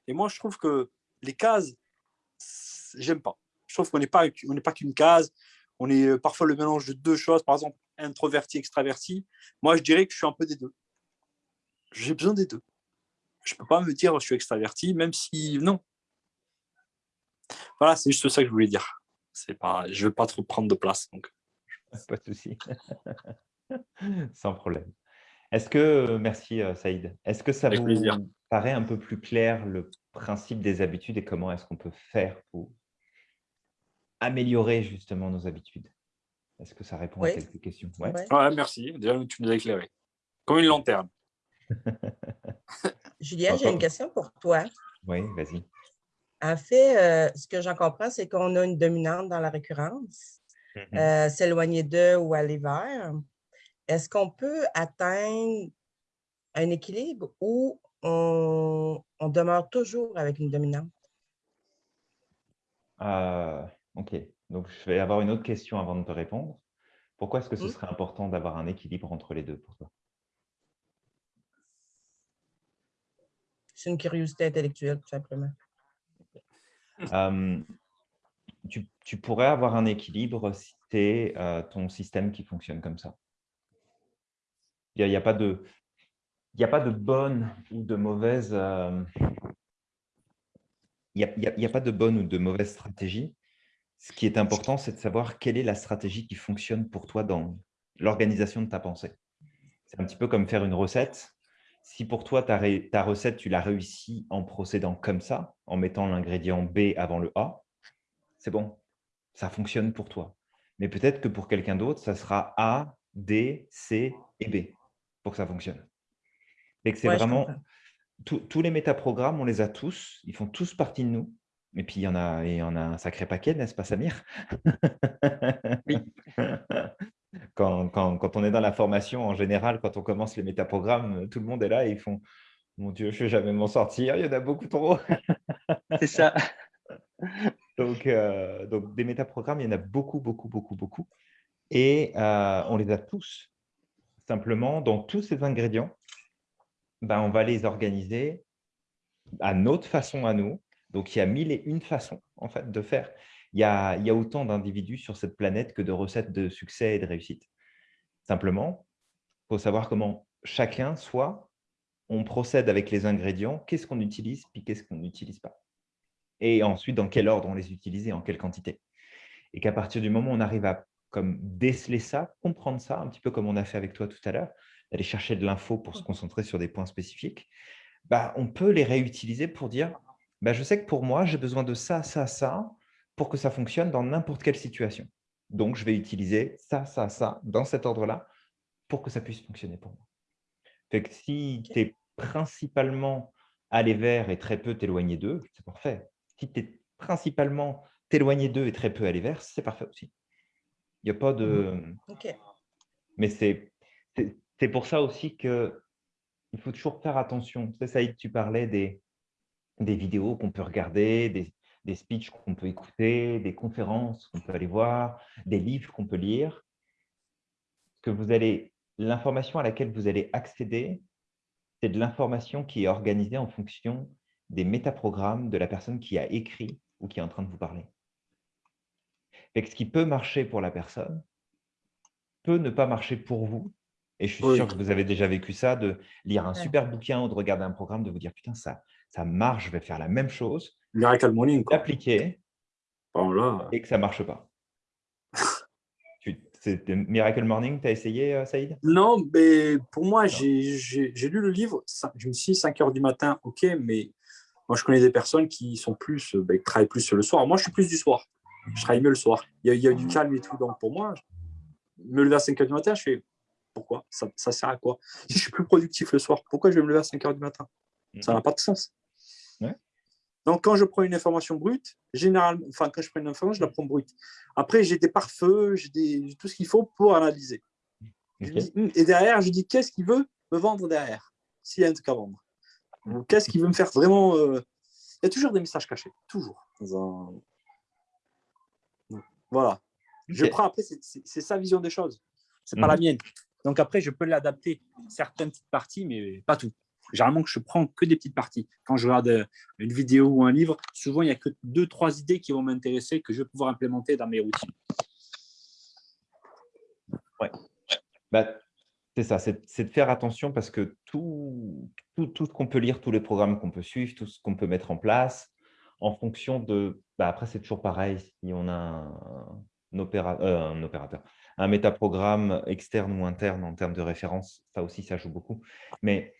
Et moi, je trouve que les cases, j'aime pas. Je trouve qu'on n'est pas, pas qu'une case. On est euh, parfois le mélange de deux choses. Par exemple, introverti, extraverti, moi, je dirais que je suis un peu des deux. J'ai besoin des deux. Je ne peux pas me dire je suis extraverti, même si non. Voilà, c'est juste ça que je voulais dire. Pas, je ne veux pas trop prendre de place. Donc. Pas de souci. Sans problème. Est-ce que, merci euh, Saïd, est-ce que ça vous paraît un peu plus clair le principe des habitudes et comment est-ce qu'on peut faire pour améliorer justement nos habitudes? Est-ce que ça répond à quelques questions? Ouais. Merci, déjà tu nous as éclairé. Comme une lanterne. Julien, j'ai une question pour toi. Oui, vas-y. En fait, euh, ce que j'en comprends, c'est qu'on a une dominante dans la récurrence, mm-hmm. euh, s'éloigner d'eux ou aller vers. Est-ce qu'on peut atteindre un équilibre ou on, demeure toujours avec une dominante? Euh, OK. Donc, je vais avoir une autre question avant de te répondre. Pourquoi est-ce que ce mmh. serait important d'avoir un équilibre entre les deux pour toi? C'est une curiosité intellectuelle, tout simplement. tu, pourrais avoir un équilibre si c'est euh, ton système qui fonctionne comme ça? Il n'y a, pas de… il n'y a pas de bonne ou de mauvaise... euh, Il n'y a pas de bonne ou de mauvaise stratégie. Ce qui est important, c'est de savoir quelle est la stratégie qui fonctionne pour toi dans l'organisation de ta pensée. C'est un petit peu comme faire une recette. Si pour toi, ta, ré- ta recette, tu l'as réussi en procédant comme ça, en mettant l'ingrédient B avant le A, c'est bon, ça fonctionne pour toi. Mais peut-être que pour quelqu'un d'autre, ça sera A, D, C et B pour que ça fonctionne. Et que c'est Ouais, je vraiment comprends. tous- tous les métaprogrammes, on les a tous, ils font tous partie de nous. Et puis, il y en a, il y en a un sacré paquet, n'est-ce pas, Samir? Oui. quand, quand- quand on est dans la formation, en général, quand on commence les métaprogrammes, tout le monde est là et ils font « Mon Dieu, je ne vais jamais m'en sortir, il y en a beaucoup trop !» C'est ça. donc, euh, donc, des métaprogrammes, il y en a beaucoup, beaucoup, beaucoup, beaucoup. Et euh, on les a tous. Simplement, dans tous ces ingrédients, ben, on va les organiser à notre façon à nous. Donc, il y a mille et une façons en fait, de faire. Il y a, il y a autant d'individus sur cette planète que de recettes de succès et de réussite. Simplement, il faut savoir comment chacun, soit on procède avec les ingrédients, qu'est-ce qu'on utilise, puis qu'est-ce qu'on n'utilise pas. Et ensuite, dans quel ordre on les utilise et en quelle quantité. Et qu'à partir du moment où on arrive à comme déceler ça, comprendre ça, un petit peu comme on a fait avec toi tout à l'heure, d'aller chercher de l'info pour se concentrer sur des points spécifiques, bah, on peut les réutiliser pour dire bah, je sais que pour moi, j'ai besoin de ça, ça, ça, pour que ça fonctionne dans n'importe quelle situation. Donc, je vais utiliser ça, ça, ça, dans cet ordre-là, pour que ça puisse fonctionner pour moi. Fait que si tu es principalement aller vers et très peu t'éloigner d'eux, c'est parfait. Si tu es principalement t'éloigner d'eux et très peu aller vers, c'est parfait aussi. Il n'y a pas de... OK. Mais c'est c'est- c'est pour ça aussi que il faut toujours faire attention. Tu sais, Saïd, tu parlais des, des vidéos qu'on peut regarder, des, des speeches qu'on peut écouter, des conférences qu'on peut aller voir, des livres qu'on peut lire. Que vous allez, l'information à laquelle vous allez accéder, c'est de l'information qui est organisée en fonction des métaprogrammes de la personne qui a écrit ou qui est en train de vous parler. Fait que ce qui peut marcher pour la personne peut ne pas marcher pour vous. Et je suis Oui. sûr que vous avez déjà vécu ça, de lire un Ouais. super bouquin ou de regarder un programme, de vous dire, putain, ça, ça marche, je vais faire la même chose, Miracle Morning, quoi. l'appliquer Bon, là, et que ça ne marche pas. C'était Miracle Morning, tu as essayé, euh, Saïd? Non, mais pour moi, j'ai lu le livre. Je me suis dit 5 heures du matin, ok, mais moi, je connais des personnes qui sont plus, euh, ben, qui travaillent plus le soir. Moi, je suis plus du soir. Je travaille mieux le soir. Il y a, il y a du calme et tout. Donc, pour moi, me lever à 5 heures du matin, je fais pourquoi? Ça, ça sert à quoi? Si je suis plus productif le soir, pourquoi je vais me lever à 5 heures du matin? Ça n'a pas de sens. Ouais. Donc, quand je prends une information brute, généralement, enfin, quand je prends une information, je la prends brute. Après, j'ai des pare-feux, j'ai tout ce qu'il faut pour analyser. Dis, Hum, et derrière, je dis qu'est-ce qu'il veut me vendre derrière, s'il y a un truc à vendre? Ou qu'est-ce qu'il veut me faire vraiment. euh, Il y a toujours des messages cachés, toujours. Voilà. Je prends après, c'est sa vision des choses. C'est pas Mhm. la mienne. Donc après, je peux l'adapter certaines petites parties, mais pas tout. Généralement, je prends que des petites parties. Quand je regarde euh, une vidéo ou un livre, souvent, il n'y a que deux, trois idées qui vont m'intéresser que je vais pouvoir implémenter dans mes routines. Bah, c'est ça, c'est de faire attention parce que tout, tout, tout ce qu'on peut lire, tous les programmes qu'on peut suivre, tout ce qu'on peut mettre en place, en fonction de… Bah, après, c'est toujours pareil, si on a un opéra- euh, un opérateur, un métaprogramme externe ou interne en termes de référence, ça aussi, ça joue beaucoup. Mais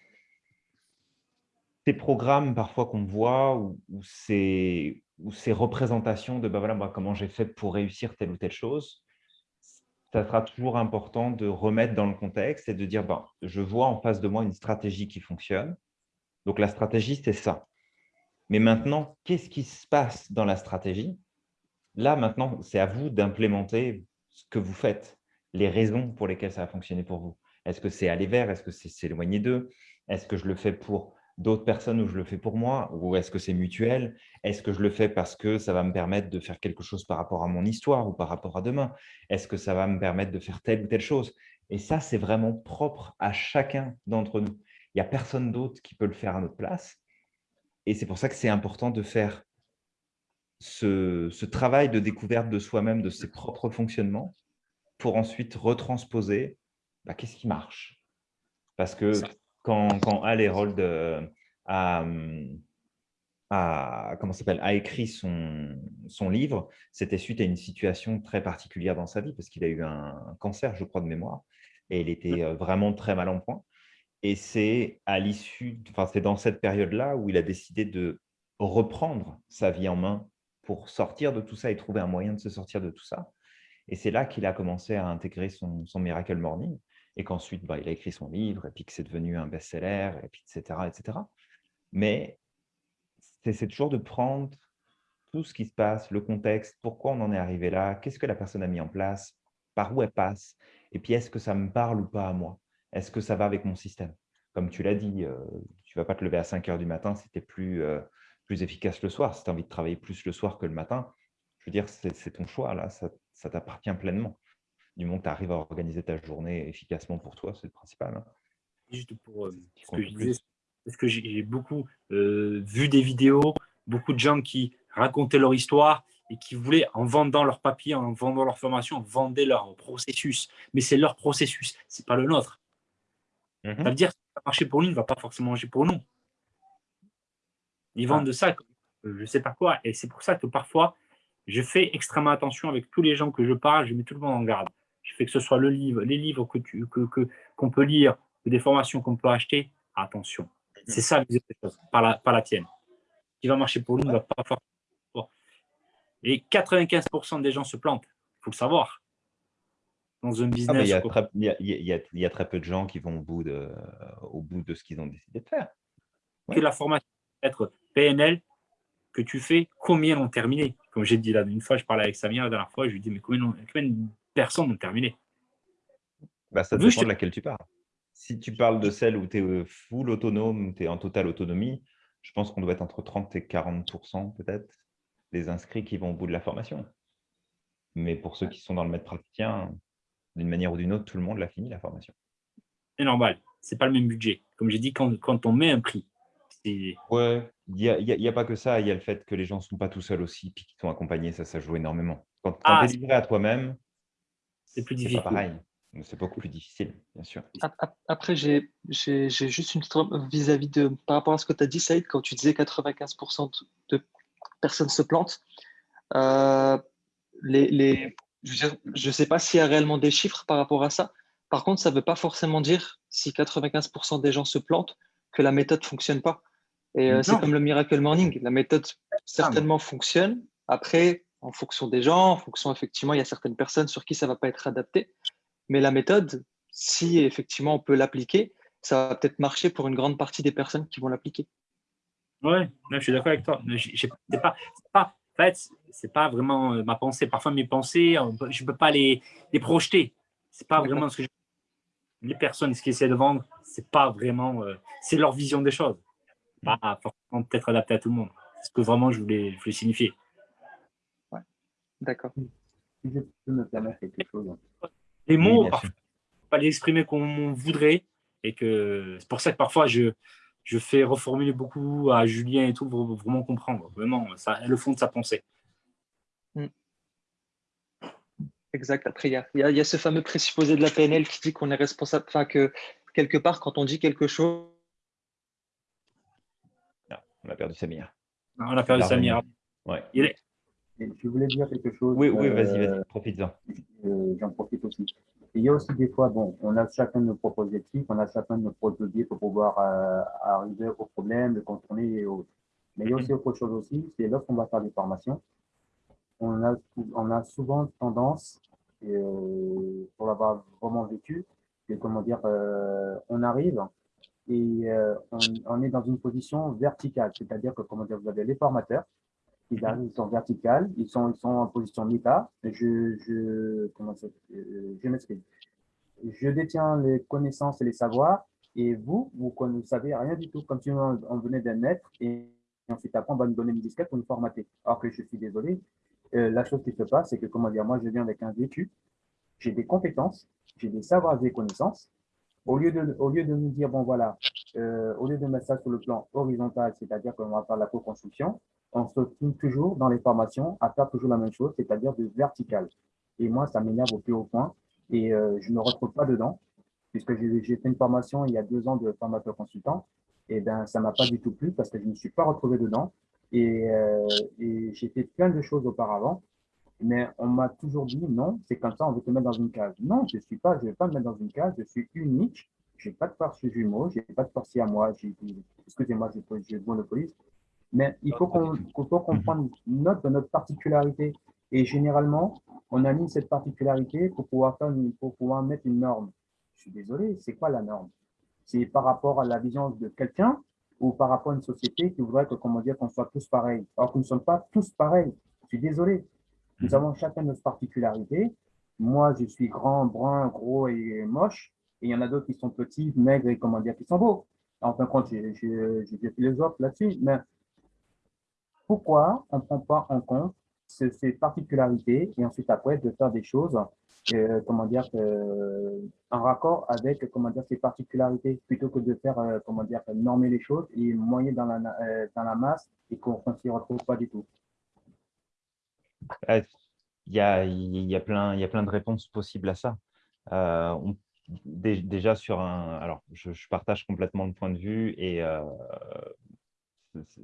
ces programmes parfois qu'on voit ou, ces, représentations de bah, voilà, moi, comment j'ai fait pour réussir telle ou telle chose, ça sera toujours important de remettre dans le contexte et de dire, ben, je vois en face de moi une stratégie qui fonctionne. Donc, la stratégie, c'est ça. Mais maintenant, qu'est-ce qui se passe dans la stratégie? Là, maintenant, c'est à vous d'implémenter ce que vous faites, les raisons pour lesquelles ça a fonctionné pour vous. Est-ce que c'est aller vers? Est-ce que c'est s'éloigner d'eux? Est-ce que je le fais pour d'autres personnes ou je le fais pour moi Ou est-ce que c'est mutuel? Est-ce que je le fais parce que ça va me permettre de faire quelque chose par rapport à mon histoire ou par rapport à demain? Est-ce que ça va me permettre de faire telle ou telle chose? Et ça, c'est vraiment propre à chacun d'entre nous. Il n'y a personne d'autre qui peut le faire à notre place. Et c'est pour ça que c'est important de faire ce, travail de découverte de soi-même, de ses propres fonctionnements, pour ensuite retransposer bah, qu'est-ce qui marche? Parce que. Quand, quand Al Herold a, a, comment s'appelle, a écrit son, son livre, c'était suite à une situation très particulière dans sa vie, parce qu'il a eu un cancer, je crois, de mémoire, et il était euh, vraiment très mal en point. Et c'est à l'issue, enfin, c'est dans cette période-là où il a décidé de reprendre sa vie en main pour sortir de tout ça et trouver un moyen de se sortir de tout ça. Et c'est là qu'il a commencé à intégrer son Miracle Morning et qu'ensuite, bah, il a écrit son livre et puis que c'est devenu un best-seller, et puis etc., etc. Mais c'est toujours de prendre tout ce qui se passe, le contexte, pourquoi on en est arrivé là, qu'est-ce que la personne a mis en place, par où elle passe, et puis est-ce que ça me parle ou pas à moi? Est-ce que ça va avec mon système? Comme tu l'as dit, euh, tu ne vas pas te lever à 5 heures du matin es plus, euh, plus efficace le soir. Si tu as envie de travailler plus le soir que le matin, je veux dire, c'est ton choix, là, ça t'appartient pleinement. Du moment que tu arrives à organiser ta journée efficacement pour toi, c'est le principal. Hein. Juste pour euh, ce que je disais, parce que j'ai beaucoup euh, vu des vidéos, beaucoup de gens qui racontaient leur histoire et qui voulaient, en vendant leur papier, en vendant leur formation, vendre leur processus. Mais c'est leur processus, ce n'est pas le nôtre. Mhm. Ça veut dire que ça va marcher pour lui ne va pas forcément marcher pour nous. Ils vendent ah. de ça, je ne sais pas quoi. Et c'est pour ça que parfois, je fais extrêmement attention avec tous les gens que je parle, je mets tout le monde en garde. Je fais que ce soit le livre, les livres qu'on que, que, qu'on peut lire, des formations qu'on peut acheter, attention. C'est ça, pas la, pas la tienne. Ce qui va marcher pour nous ne va pas forcément. Et 95% des gens se plantent. Il faut le savoir. Dans un business. il, y a très, il, y a, très peu de gens qui vont au bout de, au bout de ce qu'ils ont décidé de faire. Que la formation être PNL que tu fais, combien l'ont terminé? Comme j'ai dit là, une fois, je parlais avec Samir la dernière fois, je lui dis, mais combien, combien de personnes ont terminé bah, Ça dépend de laquelle tu parles si tu parles de celle où tu es euh, full autonome, tu es en totale autonomie, je pense qu'on doit être entre 30 et 40% peut-être des inscrits qui vont au bout de la formation. Mais pour ceux qui sont dans le maître praticien, d'une manière ou d'une autre, tout le monde l'a fini, la formation. C'est normal. Ce n'est pas le même budget. Comme j'ai dit, quand, quand, on met un prix, Ouais, il n'y a, y a, pas que ça. Il y a le fait que les gens ne sont pas tout seuls aussi, puis qu'ils sont accompagnés. Ça, ça joue énormément. Quand, quand ah, tu es livré à toi-même, c'est plus difficile. Pas pareil. C'est beaucoup plus difficile, bien sûr. Après, j'ai juste une vis-à-vis de, par rapport à ce que tu as dit, Saïd, quand tu disais 95% de personnes se plantent. Euh, les, les, je ne sais pas s'il y a réellement des chiffres par rapport à ça. Par contre, ça ne veut pas forcément dire, si 95% des gens se plantent, que la méthode ne fonctionne pas. Et euh, c'est comme le Miracle Morning. La méthode certainement fonctionne. Après, en fonction des gens, en fonction, effectivement, il y a certaines personnes sur qui ça ne va pas être adapté. Mais la méthode, si effectivement on peut l'appliquer, ça va peut-être marcher pour une grande partie des personnes qui vont l'appliquer. Oui, je suis d'accord avec toi. Ce n'est pas, pas, en fait, c'est pas vraiment euh, ma pensée. Parfois, mes pensées, je ne peux pas les, les projeter. Ce n'est pas vraiment ce que je... Les personnes, ce qu'ils essaient de vendre, c'est pas vraiment... Euh, c'est leur vision des choses. Pas forcément peut-être adapté à tout le monde. C'est ce que vraiment je voulais, je voulais signifier. D'accord. Si je peux me permettre quelque chose les mots, pas les exprimer comme on voudrait. Et que c'est pour ça que parfois, je, je fais reformuler beaucoup à Julien et tout pour vraiment comprendre vraiment ça, le fond de sa pensée. Hmm. Exact. Après, il y a, y a, ce fameux présupposé de la PNL qui dit qu'on est responsable, enfin que quelque part, quand on dit quelque chose. Ah, on a perdu Samir. On a perdu Samir. Ouais. Il est, je voulais dire quelque chose. Oui, oui, vas-y, vas-y, euh, profite-en. Euh, j'en profite aussi. il y a aussi des fois, bon, on a chacun nos propres objectifs, on a chacun nos propres leviers pour pouvoir euh, arriver au problème, le contourner et autres. Mais il y a aussi autre chose aussi, c'est lorsqu'on va faire des formations, on a, on a souvent tendance, pour l'avoir vraiment vécu, comment dire, on arrive et on, on, est dans une position verticale, c'est-à-dire que comment dire, vous avez les formateurs ils, sont verticales, ils sont, ils sont en position méta. Je, je, comment ça, euh, je m'explique. Je détiens les connaissances et les savoirs, et vous, vous ne savez rien du tout, comme si on, venait d'un maître, et ensuite après, on va nous donner une disquette pour nous formater. Alors que je suis désolé, euh, la chose qui se passe, c'est que, comment dire, moi, je viens avec un vécu, j'ai des compétences, j'ai des savoirs et des connaissances. Au lieu de, au lieu de nous dire, bon, voilà, euh, au lieu de mettre ça sur le plan horizontal, c'est-à-dire qu'on va faire la co-construction, on se trouve toujours dans les formations à faire toujours la même chose, c'est-à-dire de vertical. Et moi, ça m'énerve au plus haut point et euh, je ne me retrouve pas dedans. puisque j'ai fait une formation il y a deux ans de formateur consultant, et ben ça m'a pas du tout plu parce que je ne me suis pas retrouvé dedans. Et, euh, et j'ai fait plein de choses auparavant, mais on m'a toujours dit non, c'est comme ça, on veut te mettre dans une case. Non, je suis pas, je vais pas me mettre dans une case, je suis unique, j'ai pas de force jumeau, j'ai pas de force à moi, excusez-moi, je, je monopolise, mais il faut qu'on faut qu'on prenne note de notre particularité. Et généralement, on a mis cette particularité pour pouvoir, faire une- pour pouvoir mettre une norme. Je suis désolé, c'est quoi la norme? C'est par rapport à la vision de quelqu'un ou par rapport à une société qui voudrait que, comment dire, qu'on soit tous pareils? Alors que nous ne sommes pas tous pareils. Je suis désolé. Nous avons chacun notre particularité. Moi, je suis grand, brun, gros et moche. Et il y en a d'autres qui sont petits, maigres et, comment dire, qui sont beaux. En fin de compte, j'ai des philosophes là-dessus. Mais pourquoi on ne prend pas en compte ce- ces particularités et ensuite après de faire des choses euh, comment dire euh, en raccord avec comment dire ces particularités plutôt que de faire euh, comment dire normer les choses et moyen dans la euh, dans la masse et qu'on ne s'y retrouve pas du tout. Il y a, y a plein, il y a plein de réponses possibles à ça. Déjà sur un, alors je, partage complètement le point de vue et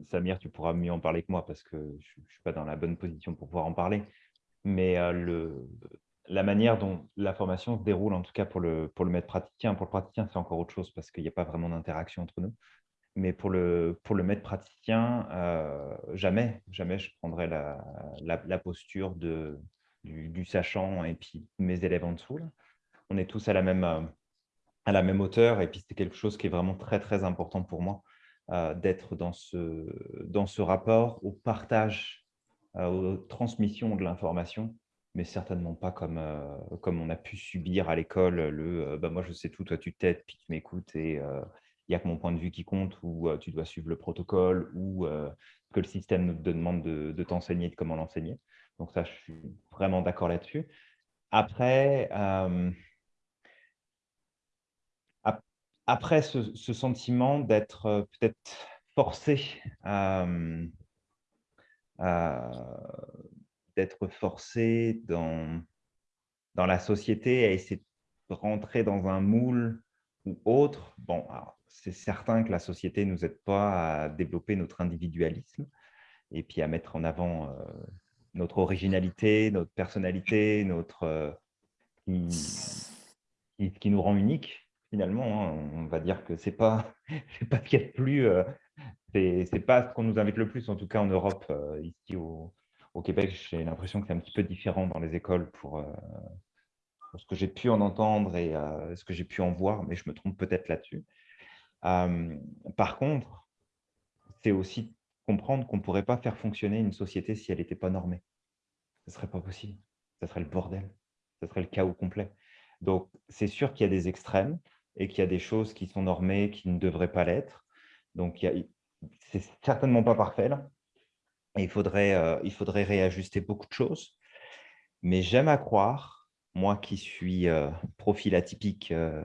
Samir, tu pourras mieux en parler que moi parce que je ne suis pas dans la bonne position pour pouvoir en parler. Mais euh, la manière dont la formation se déroule, en tout cas pour le, pour le maître praticien, pour le praticien, c'est encore autre chose parce qu'il n'y a pas vraiment d'interaction entre nous. Mais pour le, pour le maître praticien, euh, jamais, jamais je prendrai la, la, posture de, du, sachant et puis mes élèves en dessous. On est tous à la, même, à la même hauteur et puis c'est quelque chose qui est vraiment très, très important pour moi euh, d'être dans ce, dans ce rapport au partage, euh, aux transmissions de l'information, mais certainement pas comme, euh, comme on a pu subir à l'école le bah, « moi je sais tout, toi tu t'aides, puis tu m'écoutes et il n'y a que mon point de vue qui compte ou tu dois suivre le protocole ou que le système nous demande de, de t'enseigner de comment l'enseigner. Donc ça, je suis vraiment d'accord là-dessus. Après, euh, après ce, sentiment d'être peut-être forcé euh, d'être forcé dans, dans la société à essayer de rentrer dans un moule ou autre, bon, c'est certain que la société ne nous aide pas à développer notre individualisme et puis à mettre en avant euh, notre originalité, notre personnalité, notre, euh, qui, qui, nous rend unique finalement. Hein. On va dire que ce n'est pas, ce qu'il y a de plus, euh, c'est pas ce qu'on nous invite le plus, en tout cas en Europe, euh, ici au, Québec, j'ai l'impression que c'est un petit peu différent dans les écoles pour, euh, pour ce que j'ai pu en entendre et ce que j'ai pu en voir, mais je me trompe peut-être là-dessus. Par contre, c'est aussi comprendre qu'on ne pourrait pas faire fonctionner une société si elle n'était pas normée. Ce ne serait pas possible. Ce serait le bordel. Ce serait le chaos complet. Donc, c'est sûr qu'il y a des extrêmes et qu'il y a des choses qui sont normées qui ne devraient pas l'être. Donc, c'est certainement pas parfait il faudrait, euh, il faudrait réajuster beaucoup de choses. Mais j'aime à croire, moi qui suis euh, profil atypique euh,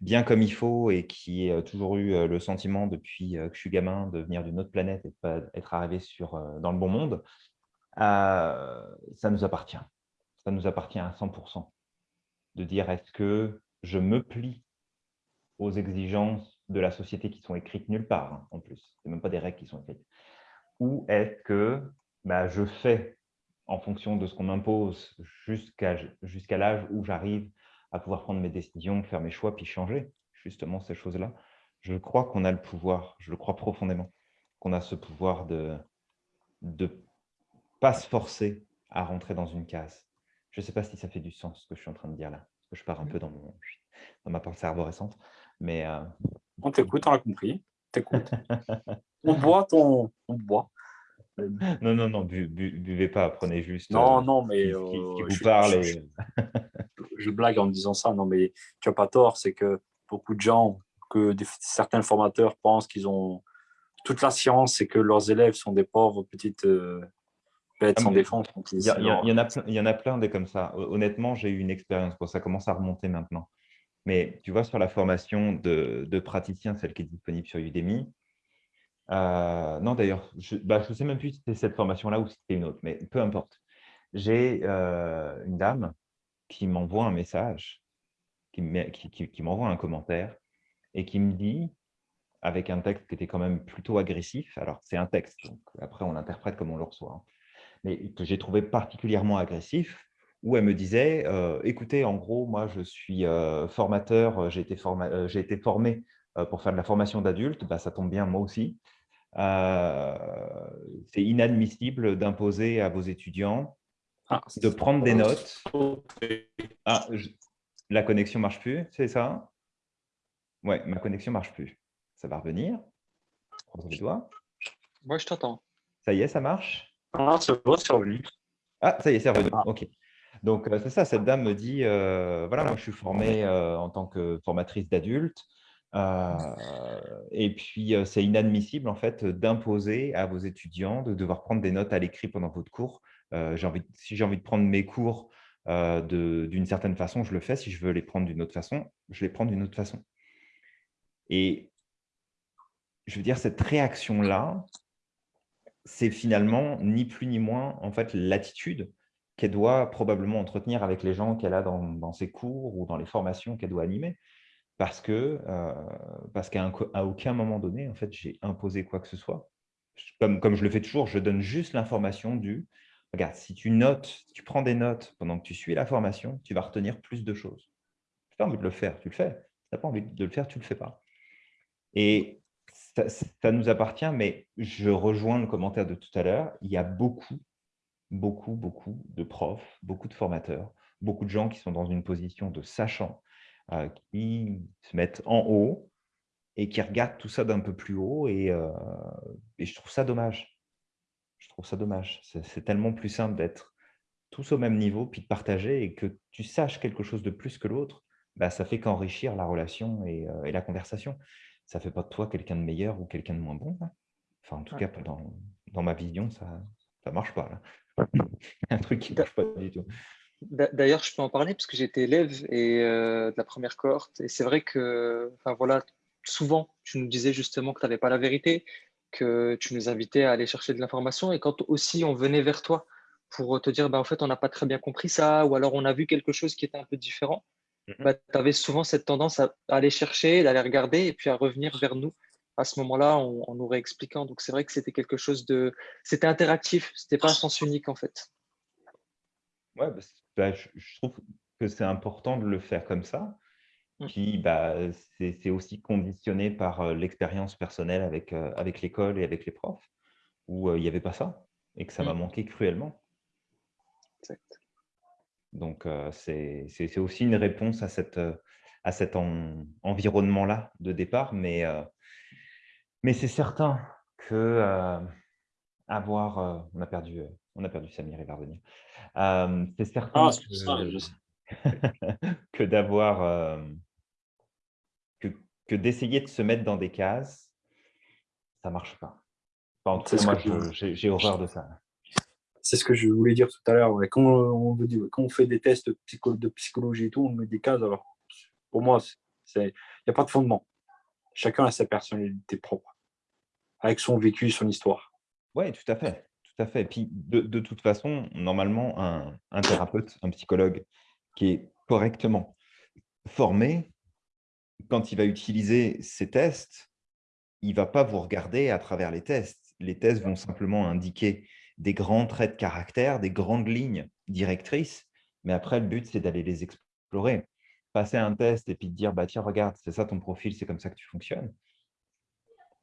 bien comme il faut et qui ai toujours eu le sentiment depuis que je suis gamin de venir d'une autre planète et de pas être arrivé sur, dans le bon monde, euh, ça nous appartient. Ça nous appartient à 100%. De dire est-ce que je me plie aux exigences de la société qui sont écrites nulle part, hein, en plus. Ce même pas des règles qui sont écrites. Ou est-ce que bah, je fais en fonction de ce qu'on m'impose jusqu'à l'âge où j'arrive à pouvoir prendre mes décisions, faire mes choix, puis changer justement ces choses-là? Je crois qu'on a le pouvoir, je le crois profondément, qu'on a ce pouvoir de ne pas se forcer à rentrer dans une case. Je ne sais pas si ça fait du sens ce que je suis en train de dire là, je pars un peu dans, mon, dans ma pensée arborescente. Mais euh... On t'écoute, on a compris. T'écoutes. on boit ton... On boit. Non, non, non, bu, bu, buvez pas, prenez juste non, euh, non, mais, qui, qui vous je, parle. Je, blague en me disant ça, non, mais tu n'as pas tort, c'est que beaucoup de gens, que des, certains formateurs pensent qu'ils ont toute la science et que leurs élèves sont des pauvres petites euh, bêtes Ah, sans défense. Il y, en a plein, des comme ça. Honnêtement, j'ai eu une expérience, bon, ça commence à remonter maintenant. Mais tu vois, sur la formation de, de praticien, celle qui est disponible sur Udemy, euh, non, d'ailleurs, je ne bah, sais même plus si c'était cette formation-là ou si c'était une autre, mais peu importe. J'ai euh, une dame qui m'envoie un message qui m'envoie qui, qui, qui un commentaire et qui me dit, avec un texte qui était quand même plutôt agressif, alors c'est un texte, donc après on l'interprète comme on le reçoit, hein, mais que j'ai trouvé particulièrement agressif, où elle me disait euh, Écoutez, en gros, moi, je suis euh, formateur, euh, j'ai été, été, formé pour faire de la formation d'adultes, bah, ça tombe bien, moi aussi. C'est inadmissible d'imposer à vos étudiants ah, de prendre des notes. Ah, la connexion ne marche plus, c'est ça? Ouais, ma connexion ne marche plus. Ça va revenir. Croise les doigts. Moi, je t'entends. Ça y est, ça marche? Ah, c'est bon, c'est revenu. Ah, ça y est, c'est revenu. Ah. OK. Donc, euh, c'est ça, cette dame me dit, euh, voilà, moi, je suis formée euh, en tant que formatrice d'adultes. et puis, c'est inadmissible, en fait, d'imposer à vos étudiants de devoir prendre des notes à l'écrit pendant votre cours. envie, si j'ai envie de prendre mes cours d'une certaine façon, je le fais. Si je veux les prendre d'une autre façon, je les prends d'une autre façon. Et je veux dire, cette réaction-là, c'est finalement ni plus ni moins, en fait, l'attitude qu'elle doit probablement entretenir avec les gens qu'elle a dans, ses cours ou dans les formations qu'elle doit animer. Parce que euh, qu'à aucun moment donné, en fait, j'ai imposé quoi que ce soit. Comme, comme je le fais toujours, je donne juste l'information du « Regarde, si tu notes, tu prends des notes pendant que tu suis la formation, tu vas retenir plus de choses. Si tu as envie de le faire, tu le fais. Si tu n'as pas envie de le faire, tu ne le fais pas. Et ça, nous appartient, mais je rejoins le commentaire de tout à l'heure. Il y a beaucoup, beaucoup, beaucoup de profs, beaucoup de formateurs, beaucoup de gens qui sont dans une position de sachant, euh, qui se mettent en haut et qui regardent tout ça d'un peu plus haut. Et, euh, je trouve ça dommage. Je trouve ça dommage. C'est tellement plus simple d'être tous au même niveau, puis de partager et que tu saches quelque chose de plus que l'autre, bah, ça fait qu'enrichir la relation et, euh, et, la conversation. Ça ne fait pas de toi quelqu'un de meilleur ou quelqu'un de moins bon. Enfin, en tout cas, dans, dans ma vision, ça ne marche pas. Là. un truc qui ne marche pas du tout. D'ailleurs, je peux en parler parce que j'étais élève et, euh, de la première cohorte. Et c'est vrai que, enfin, voilà, souvent, tu nous disais justement que tu n'avais pas la vérité, que tu nous invitais à aller chercher de l'information. Et quand aussi on venait vers toi pour te dire, bah, en fait, on n'a pas très bien compris ça, ou alors on a vu quelque chose qui était un peu différent. Bah, tu avais souvent cette tendance à aller chercher, d'aller regarder et puis à revenir vers nous à ce moment-là en, nous réexpliquant. Donc c'est vrai que c'était quelque chose de... C'était interactif, c'était pas un sens unique en fait. Ouais, bah, bah, je, trouve que c'est important de le faire comme ça. Mm. Puis bah, c'est aussi conditionné par euh, l'expérience personnelle avec, euh, avec l'école et avec les profs, où euh, il n'y avait pas ça et que ça m'a mm. manqué cruellement. Exact. Donc c'est aussi une réponse à, cette, à cet environnement-là de départ, mais mais c'est certain que euh, avoir, euh, on a perdu, euh, on a perdu Samir, il va revenir. c'est certain que, d'avoir, que, que d'essayer de se mettre dans des cases, ça marche pas. moi, j'ai horreur de ça. C'est ce que je voulais dire tout à l'heure. Quand, on, fait des tests de psychologie et tout, on met des cases. Alors, pour moi, il n'y a pas de fondement chacun a sa personnalité propre, avec son vécu, son histoire. Oui, tout à fait. Tout à fait. Et puis, de, toute façon, normalement, un, thérapeute, un psychologue qui est correctement formé, quand il va utiliser ces tests, il ne va pas vous regarder à travers les tests. Les tests vont simplement indiquer des grands traits de caractère, des grandes lignes directrices, mais après, le but, c'est d'aller les explorer. Passer un test et puis te dire, bah, tiens, regarde, c'est ça ton profil, c'est comme ça que tu fonctionnes,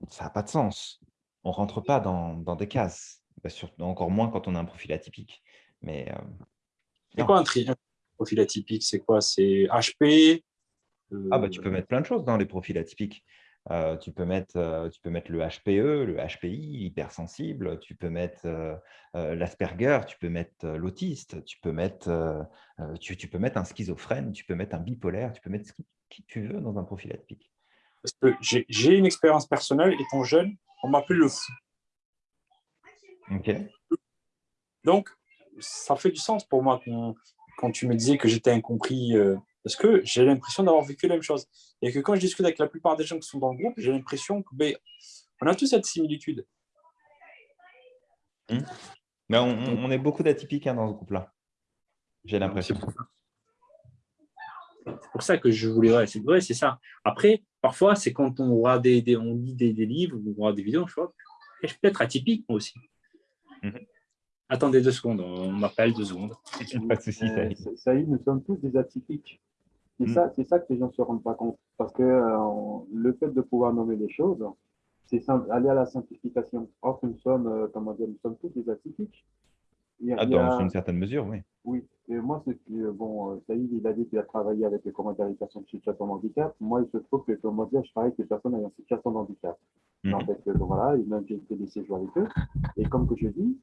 ça n'a pas de sens. On ne rentre pas dans, dans des cases, bah, encore moins quand on a un profil atypique. Mais euh, C'est quoi un, profil atypique? C'est quoi? C'est HP Ah bah, tu peux euh mettre plein de choses dans les profils atypiques. Euh, tu, peux mettre, euh, tu peux mettre le HPE, le HPI, l'hypersensible, tu peux mettre euh, l'Asperger, tu peux mettre l'autiste, tu, peux mettre, tu, tu, peux mettre un schizophrène, tu peux mettre un bipolaire, tu peux mettre ce qui tu veux dans un profil atypique. Parce que j'ai une expérience personnelle, étant jeune, on m'appelait le fou. Ok. Donc, ça fait du sens pour moi quand, quand tu me disais que j'étais incompris parce que j'ai l'impression d'avoir vécu la même chose. Et que quand je discute avec la plupart des gens qui sont dans le groupe, j'ai l'impression que ben, on a tous cette similitude. Hmm. Mais on, est beaucoup d'atypiques hein, dans ce groupe-là. J'ai l'impression. C'est pour ça que je voulais, ouais, c'est vrai, c'est ça. Après, parfois, c'est quand on voit des, des- on lit des, des livres, ou on voit des vidéos, je vois, je suis peut-être atypique moi aussi. Mhm. Attendez deux secondes, on m'appelle deux secondes. Pas de souci, Euh, Saïd. Sa- Saïd, nous sommes tous des atypiques. C'est Mm. ça, c'est ça que les gens ne se rendent pas compte. Parce que euh, le fait de pouvoir nommer les choses, c'est aller à la simplification. Or, nous sommes, euh, comment dire, nous sommes tous des atypiques. Il Ah, a- dans une certaine mesure, oui. Oui, et moi, c'est que, euh, bon, Saïd, il a dit qu'il a travaillé avec les comment dire, les personnes en situation de handicap. Moi, il se trouve que, comment dire, je travaille avec les personnes ayant situation de handicap. Mhm. En fait, donc voilà, et même j'ai fait des séjours avec eux. Et comme que je dis,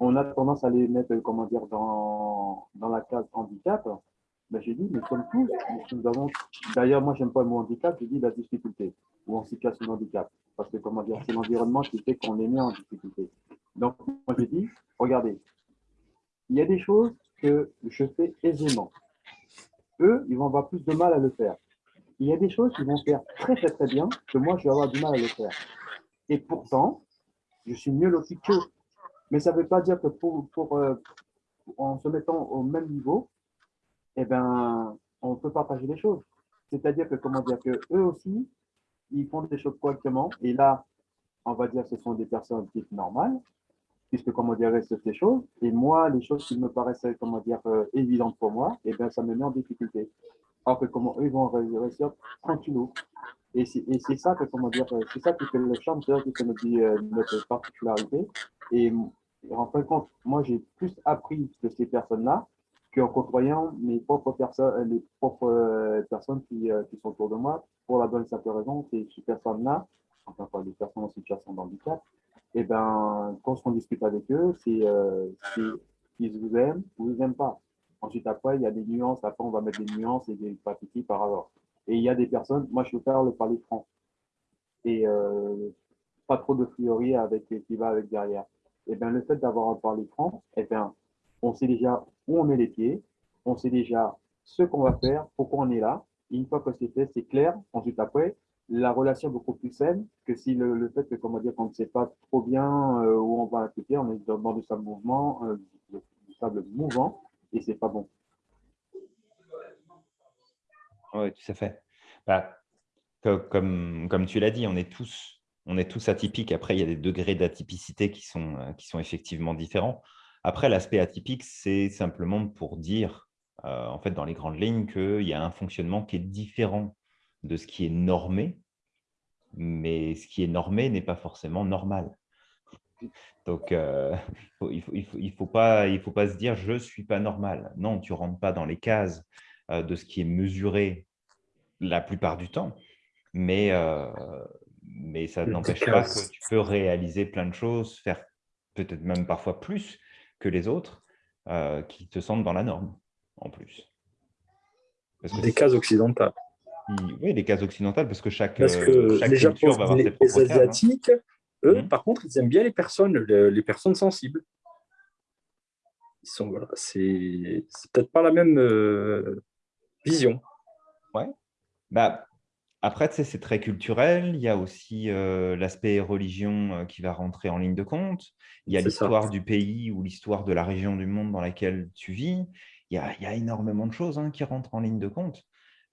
on a tendance à les mettre, comment dire, dans, dans la case handicap. Mais j'ai dit, nous sommes tous, nous avons, d'ailleurs, moi, j'aime pas le mot handicap, je dis la difficulté ou en situation de handicap. Parce que, comment dire, c'est l'environnement qui fait qu'on est mis en difficulté. Donc, moi, j'ai dit, regardez, il y a des choses que je fais aisément. Eux, ils vont avoir plus de mal à le faire. Il y a des choses qu'ils vont faire très, très, très bien que moi, je vais avoir du mal à le faire. Et pourtant, je suis mieux loti qu'eux. Mais ça ne veut pas dire que pour, pour, euh, en se mettant au même niveau, eh ben, on peut partager les choses. C'est-à-dire que, comment dire, que eux aussi, ils font des choses correctement. Et là, on va dire que ce sont des personnes dites normales, puisque, comment dire, c'est ces choses. Et moi, les choses qui me paraissaient, comment dire, euh, évidentes pour moi, eh ben, ça me met en difficulté. Alors que, comment eux vont ré- réussir tranquillou. Et c'est ça que, comment dire, euh, c'est ça qui fait le charme, c'est ça qui fait notre, notre particularité. Et, et en fin de compte, moi, j'ai plus appris de ces personnes-là qu'en côtoyant mes propres personnes, les propres euh, personnes qui, euh, sont autour de moi, pour la bonne simple raison, ces ces personnes-là, enfin, des personnes en situation de handicap, et ben, quand on discute avec eux, c'est euh, ils vous aiment ou ils vous aiment pas. Ensuite, après, il y a des nuances. Après, on va mettre des nuances et des pathétiques par rapport. Et il y a des personnes, moi, je veux faire le parler franc. Et euh, pas trop de priori avec qui va avec derrière. Et bien, le fait d'avoir un parler franc, et bien, on sait déjà où on met les pieds, on sait déjà ce qu'on va faire, pourquoi on est là. Et une fois que c'est fait, c'est clair. Ensuite, après, la relation est beaucoup plus saine que si le, fait que, qu'on ne sait pas trop bien euh, où on va appliquer, on est dans, du sable mouvement, euh, du sable mouvant, et c'est pas bon. Oui, tout à fait. Bah, co- comme, comme tu l'as dit, on est tous, on est tous atypiques. Après, il y a des degrés d'atypicité qui sont, euh, qui sont effectivement différents. Après, l'aspect atypique, c'est simplement pour dire, euh, en fait, dans les grandes lignes, qu'il y a un fonctionnement qui est différent de ce qui est normé, mais ce qui est normé n'est pas forcément normal. Donc, euh, faut- il ne faut, il faut, il faut pas, il faut pas se dire « je ne suis pas normal ». Non, tu ne rentres pas dans les cases euh, de ce qui est mesuré la plupart du temps, mais, euh, mais ça n'empêche pas que tu peux réaliser plein de choses, faire peut-être même parfois plus que les autres euh, qui te sentent dans la norme en plus. Parce que Des cases occidentales. oui, les cases occidentales, parce que chaque, Parce euh, que chaque les culture Japonais, va avoir les, ses les propres cases. hein. Asiatiques, eux, Mhm. par contre, ils aiment bien les personnes, le- les personnes sensibles. Ils sont, voilà, c'est peut-être pas la même euh, vision. Bah, après, c'est très culturel. Il y a aussi euh, l'aspect religion euh, qui va rentrer en ligne de compte. Il y a l'histoire du pays ou l'histoire de la région du monde dans laquelle tu vis. Il y a, il y a énormément de choses hein, qui rentrent en ligne de compte.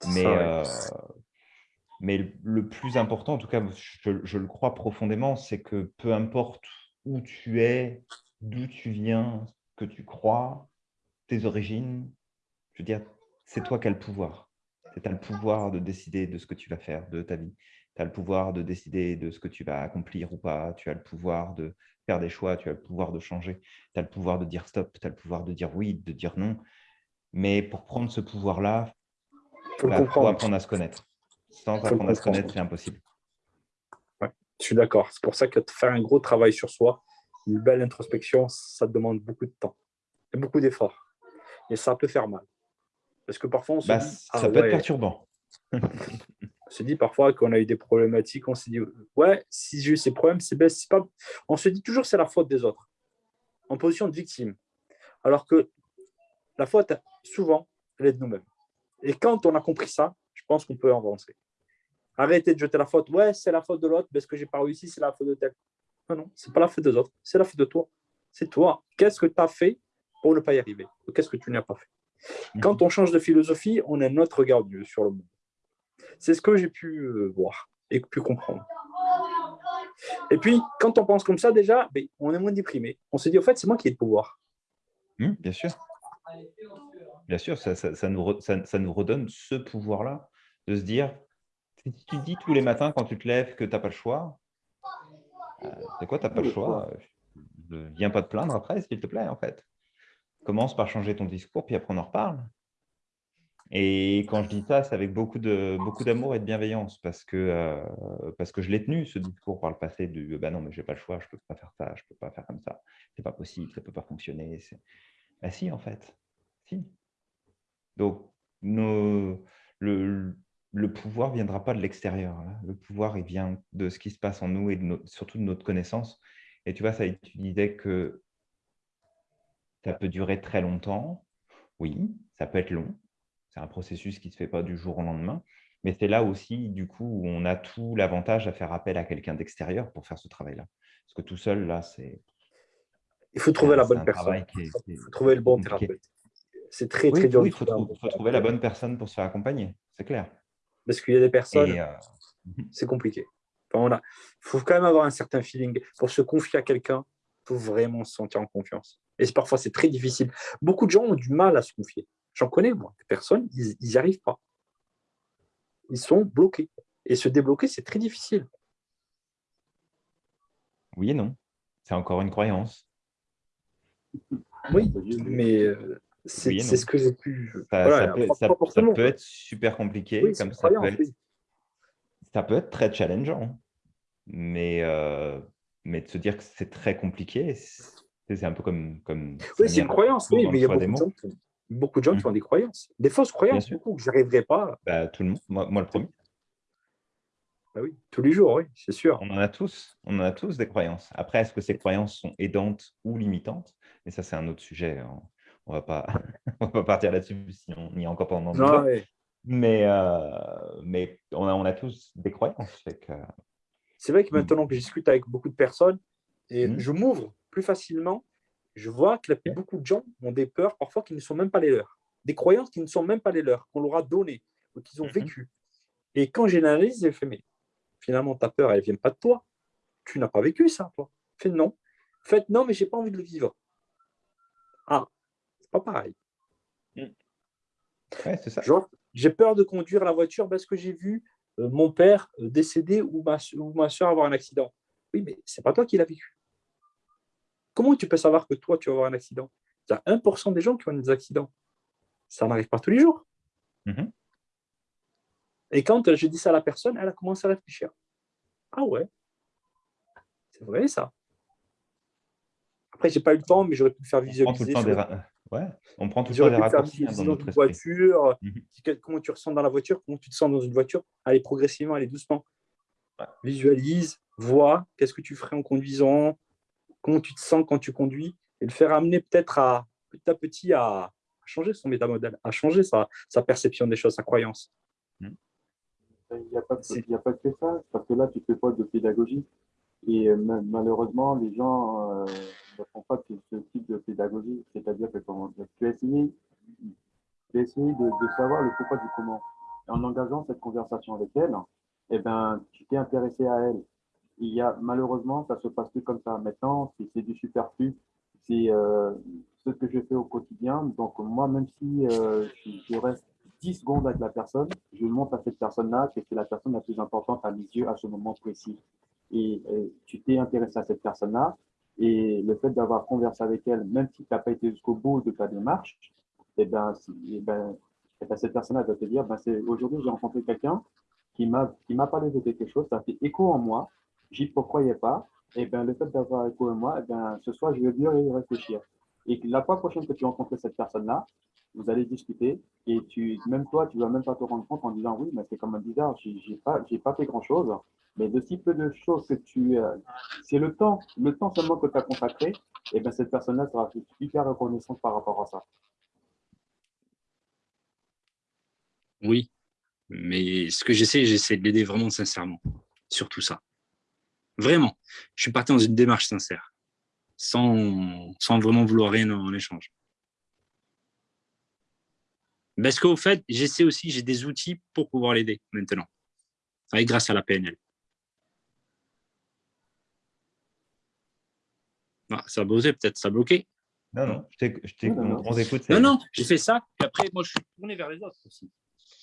Mais, Ça, ouais. euh, mais le- plus important, en tout cas, je, je le crois profondément, c'est que peu importe où tu es, d'où tu viens, que tu crois, tes origines, je veux dire, c'est toi qui as le pouvoir. Tu as le pouvoir de décider de ce que tu vas faire de ta vie. Tu as le pouvoir de décider de ce que tu vas accomplir ou pas. Tu as le pouvoir de faire des choix. Tu as le pouvoir de changer. Tu as le pouvoir de dire stop. Tu as le pouvoir de dire oui, de dire non. Mais pour prendre ce pouvoir-là, il faut comprendre. apprendre à se connaître. Sans Faut apprendre à se connaître, c'est impossible. Je suis d'accord. C'est pour ça que faire un gros travail sur soi, une belle introspection, ça demande beaucoup de temps et beaucoup d'efforts. Et ça peut faire mal. Parce que parfois, on se Bah, dit, ça ah peut ouais, être perturbant. on se dit parfois qu'on a eu des problématiques, on s'est dit, ouais, si j'ai eu ces problèmes, c'est ben, pas. On se dit toujours c'est la faute des autres, en position de victime. Alors que la faute, souvent, elle est de nous-mêmes. Et quand on a compris ça, je pense qu'on peut avancer. Arrêtez de jeter la faute. Ouais, c'est la faute de l'autre, parce que j'ai pas réussi, c'est la faute de tel. Non, non, c'est pas la faute des autres, c'est la faute de toi. C'est toi. Qu'est-ce que tu as fait pour ne pas y arriver? Qu'est-ce que tu n'as pas fait? Quand on change de philosophie, on a notre regard sur le monde. C'est ce que j'ai pu euh, voir et pu comprendre. Et puis, quand on pense comme ça, déjà, ben, on est moins déprimé. On se dit, au fait, c'est moi qui ai le pouvoir. Mmh, bien sûr. Bien sûr, ça, ça, nous, ça, nous, redonne ce pouvoir-là de se dire, si tu dis tous les matins quand tu te lèves que tu n'as pas le choix, euh, c'est quoi, tu n'as pas le choix? Ne Viens pas te plaindre après, s'il te plaît, en fait. Commence par changer ton discours, puis après on en reparle. Et quand je dis ça, c'est avec beaucoup d'amour beaucoup et de bienveillance parce que, euh, parce que je l'ai tenu, ce discours par le passé du bah « non, mais je n'ai pas le choix, je ne peux pas faire ça, je ne peux pas faire comme ça, c'est pas possible, ça ne peut pas fonctionner. » Bah si, en fait, si. Donc, le, le pouvoir ne viendra pas de l'extérieur. Le pouvoir, il vient de ce qui se passe en nous et surtout de notre connaissance. Et tu vois, ça, tu disais que ça peut durer très longtemps. Oui, ça peut être long c'est un processus qui ne se fait pas du jour au lendemain. Mais c'est là aussi, du coup, où on a tout l'avantage à faire appel à quelqu'un d'extérieur pour faire ce travail-là. Parce que tout seul, là, c'est... Il faut trouver la bonne personne. Il faut trouver le bon thérapeute. C'est très, très dur. il faut, trouver la bonne personne pour se faire accompagner, c'est clair. Parce qu'il y a des personnes, euh, c'est compliqué. Il faut quand même avoir un certain feeling. Pour se confier à quelqu'un, il faut vraiment se sentir en confiance. Et parfois, c'est très difficile. Beaucoup de gens ont du mal à se confier. J'en connais, moi, des personnes, ils n'y arrivent pas. Ils sont bloqués. Et se débloquer, c'est très difficile. Oui et non. C'est encore une croyance. Oui, mais euh, c'est ce que j'ai pu... Ça, peut, être super compliqué, comme ça peut, être, ça peut être très challengeant. Mais, euh, mais de se dire que c'est très compliqué, c'est un peu comme... comme oui, c'est une croyance, oui, mais il y a beaucoup de gens beaucoup de gens qui mmh. ont des croyances, des fausses croyances, beaucoup, que je n'arriverai pas. Bah, tout le monde, moi, le premier. Bah oui, tous les jours, oui, c'est sûr. On en a tous, on en a tous des croyances. Après, est-ce que ces croyances sont aidantes ou limitantes? Mais ça, c'est un autre sujet. On ne va pas, on va partir là-dessus si on n'y est encore pendant non, Mais, euh, mais on, a, on a tous des croyances. C'est vrai que mmh. maintenant que je discute avec beaucoup de personnes, et mmh. je m'ouvre plus facilement je vois que beaucoup de gens ont des peurs parfois qui ne sont même pas les leurs, des croyances qui ne sont même pas les leurs, qu'on leur a données ou qu'ils ont mhm. vécues. Et quand j'analyse, je fais, mais finalement, ta peur, elle ne vient pas de toi. Tu n'as pas vécu ça, toi. Fais non. Faites non, mais je n'ai pas envie de le vivre. Ah, c'est pas pareil. Mm. c'est ça. J'ai peur de conduire la voiture parce que j'ai vu euh, mon père euh, décéder ou ma, ou ma soeur avoir un accident. Oui, mais c'est pas toi qui l'as vécu. Comment tu peux savoir que toi, tu vas avoir un accident? Il y a 1% des gens qui ont des accidents. Ça n'arrive pas tous les jours. Mhm. Et quand je dis ça à la personne, elle a commencé à réfléchir. Ah ouais, c'est vrai ça. Après, je n'ai pas eu le temps, mais j'aurais pu faire visualiser. On prend tout le temps, des, ouais. On prend tout le temps des raccourcis hein, dans notre voiture. Mhm. Comment tu ressens dans la voiture, comment tu te sens dans une voiture. Allez progressivement, allez doucement. Visualise, vois, qu'est-ce que tu ferais en conduisant, comment tu te sens quand tu conduis, et le faire amener peut-être à petit à petit à, changer son métamodèle, à changer sa, perception des choses, sa croyance. Hmm. Il n'y a, pas que ça, parce que là, tu ne fais pas de pédagogie. Et euh, malheureusement, les gens euh, ne font pas ce type de pédagogie. C'est-à-dire que tu as essayé, tu as essayé de, savoir le pourquoi du comment. Et en engageant cette conversation avec elle, eh ben, tu t'es intéressé à elle il y a, malheureusement, ça se passe plus comme ça. Maintenant, c'est du superflu. C'est euh, ce que je fais au quotidien. Donc, moi, même si euh, je, reste 10 secondes avec la personne, je montre à cette personne-là que c'est la personne la plus importante à mes yeux à ce moment précis. Et, tu t'es intéressé à cette personne-là. Et le fait d'avoir conversé avec elle, même si tu n'as pas été jusqu'au bout de ta démarche, eh ben, eh ben, eh ben cette personne-là va te dire, ben, aujourd'hui, j'ai rencontré quelqu'un qui m'a parlé de quelque chose, ça fait écho en moi, j'y croyais pas, et eh bien le fait d'avoir écho et moi, et eh bien, ce soir, je vais bien y réfléchir. Et la fois prochaine que tu rencontres cette personne-là, vous allez discuter et tu, même toi, tu ne vas même pas te rendre compte en disant oui, mais c'est comme un bizarre, je n'ai pas, pas fait grand-chose. Mais de si peu de choses que tu. Euh, c'est le temps, le temps seulement que tu as consacré, et eh bien cette personne-là sera hyper reconnaissante par rapport à ça. Oui, mais ce que j'essaie, j'essaie de l'aider vraiment sincèrement sur tout ça. Vraiment. Je suis parti dans une démarche sincère, sans, sans vraiment vouloir rien en, échange. Parce qu'au fait, j'essaie aussi, j'ai des outils pour pouvoir l'aider maintenant, avec, grâce à la PNL. Ah, ça a buzzé, peut-être, ça a bloqué. Non, non, je je t'éc- Non, non, on on écoute. Non, non, j'ai fait ça, et après, moi, je suis tourné vers les autres aussi.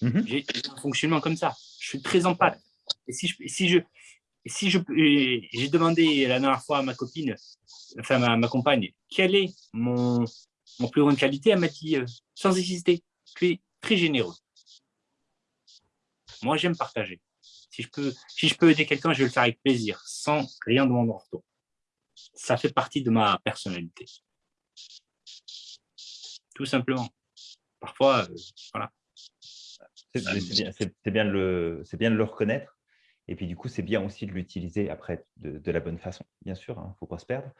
Mhm. J'ai j'ai un fonctionnement comme ça. Je suis très empath. Et si je, si je, si j'ai demandé la dernière fois à ma copine, enfin ma, ma compagne, quelle est mon, mon plus grande qualité, elle m'a dit, euh, sans hésiter, tu es très généreux. Moi, j'aime partager. Si je peux, si je peux aider quelqu'un, je vais le faire avec plaisir, sans rien demander en retour. Ça fait partie de ma personnalité. Tout simplement. Parfois, euh, voilà. C'est bien, bien de le reconnaître. Et puis, du coup, c'est bien aussi de l'utiliser après de, de la bonne façon, bien sûr, il ne faut pas se perdre.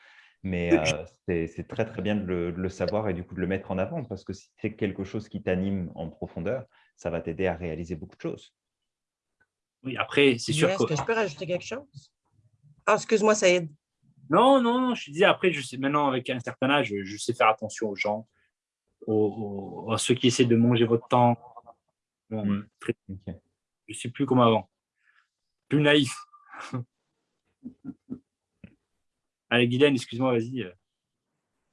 Mais euh, c'est très, très bien de le, de le savoir et du coup de le mettre en avant parce que si c'est quelque chose qui t'anime en profondeur, ça va t'aider à réaliser beaucoup de choses. Oui, après, c'est sûr que. Est-ce que je peux rajouter quelque chose? Ah, excuse-moi, ça aide. Non, non, non, je te disais, après, je sais, maintenant, avec un certain âge, je, sais faire attention aux gens, aux, ceux qui essaient de manger votre temps. Bon, Mm. très- Ok. je ne suis plus comme avant. Plus naïf. Allez, Guylaine, excuse-moi, vas-y.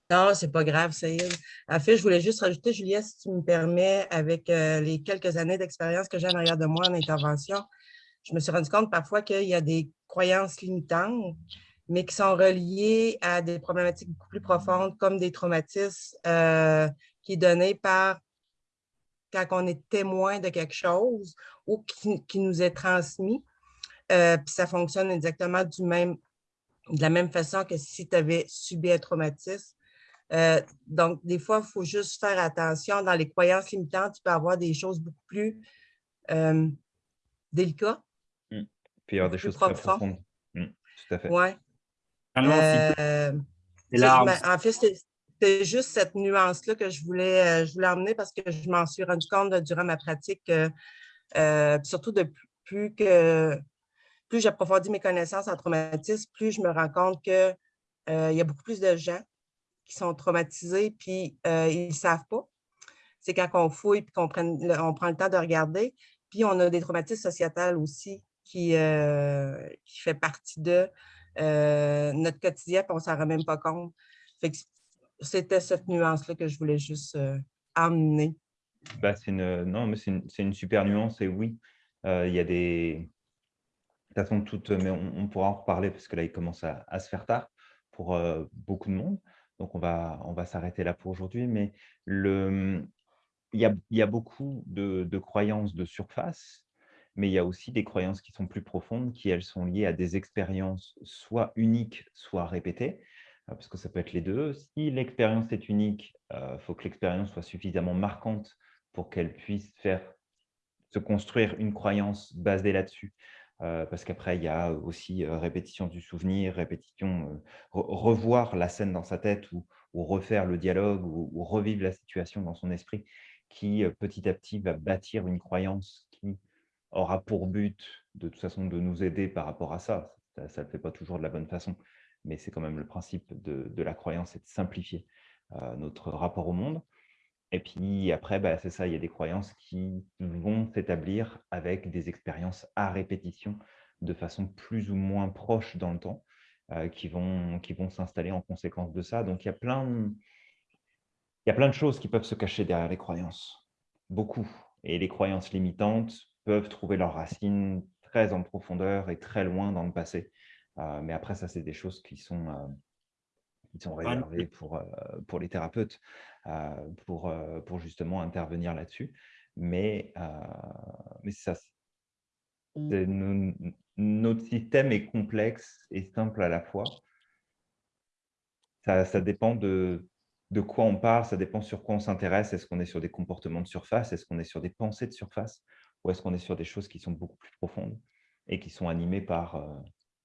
Non, c'est pas grave, Saïd. En fait, je voulais juste rajouter, Julia, si tu me permets, avec euh, les quelques années d'expérience que j'ai en arrière de moi en intervention, je me suis rendu compte parfois qu'il y a des croyances limitantes, mais qui sont reliées à des problématiques beaucoup plus profondes, comme des traumatismes euh, qui est donné par quand on est témoin de quelque chose ou qui nous est transmis. Euh, puis ça fonctionne exactement du même, de la même façon que si tu avais subi un traumatisme. Euh, donc, des fois, il faut juste faire attention. Dans les croyances limitantes, tu peux avoir des choses beaucoup plus euh, délicates. Puis il y avoir des choses très profond. profondes. Mm, tout à fait. Ouais. Ah Euh, en fait, c'était- c'était juste cette nuance-là que je voulais, euh, je voulais emmener parce que je m'en suis rendu compte durant ma pratique, euh, euh, surtout de plus- plus que plus j'approfondis mes connaissances en traumatisme, plus je me rends compte qu'il y a beaucoup plus de gens qui sont traumatisés, puis euh, ils ne savent pas. C'est quand on fouille puis qu'on on prend le temps de regarder. Puis on a des traumatismes sociétals aussi qui, euh, fait partie de euh, notre quotidien, puis on ne s'en rend même pas compte. C'était cette nuance-là que je voulais juste euh, amener. Bah, non, mais c'est une, une super nuance et oui, euh, il y a des. Toute façon, toutes, mais on, pourra en reparler parce que là, il commence à, à se faire tard pour euh, beaucoup de monde. Donc, on va, on va s'arrêter là pour aujourd'hui. Mais le, il, y a, il y a beaucoup de, de croyances de surface, mais il y a aussi des croyances qui sont plus profondes, qui, elles, sont liées à des expériences soit uniques, soit répétées, euh, parce que ça peut être les deux. Si l'expérience est unique, il faut que l'expérience soit suffisamment marquante pour qu'elle puisse faire se construire une croyance basée là-dessus. Euh, parce qu'après, il y a aussi euh, répétition du souvenir, répétition, euh, re- revoir la scène dans sa tête ou, refaire le dialogue ou, revivre la situation dans son esprit qui, petit à petit, va bâtir une croyance qui aura pour but, de toute façon, de nous aider par rapport à ça. Ça ne le fait pas toujours de la bonne façon, mais c'est quand même le principe de, la croyance, c'est de simplifier notre rapport au monde. Et puis après, bah, c'est ça, il y a des croyances qui vont s'établir avec des expériences à répétition de façon plus ou moins proche dans le temps, euh, qui vont, qui vont s'installer en conséquence de ça. Donc il y, a plein, il y a plein de choses qui peuvent se cacher derrière les croyances, beaucoup. Et les croyances limitantes peuvent trouver leurs racines très en profondeur et très loin dans le passé. Euh, mais après, ça, c'est des choses qui sont, euh, qui sont réservées pour, euh, pour les thérapeutes euh, pour, euh, pour justement intervenir là-dessus. Mais, mais c'est ça. no- notre système est complexe et simple à la fois. Ça, ça dépend de, de quoi on parle, ça dépend sur quoi on s'intéresse. Est-ce qu'on est sur des comportements de surface? Est-ce qu'on est sur des pensées de surface? Ou est-ce qu'on est sur des choses qui sont beaucoup plus profondes et qui sont animées par euh,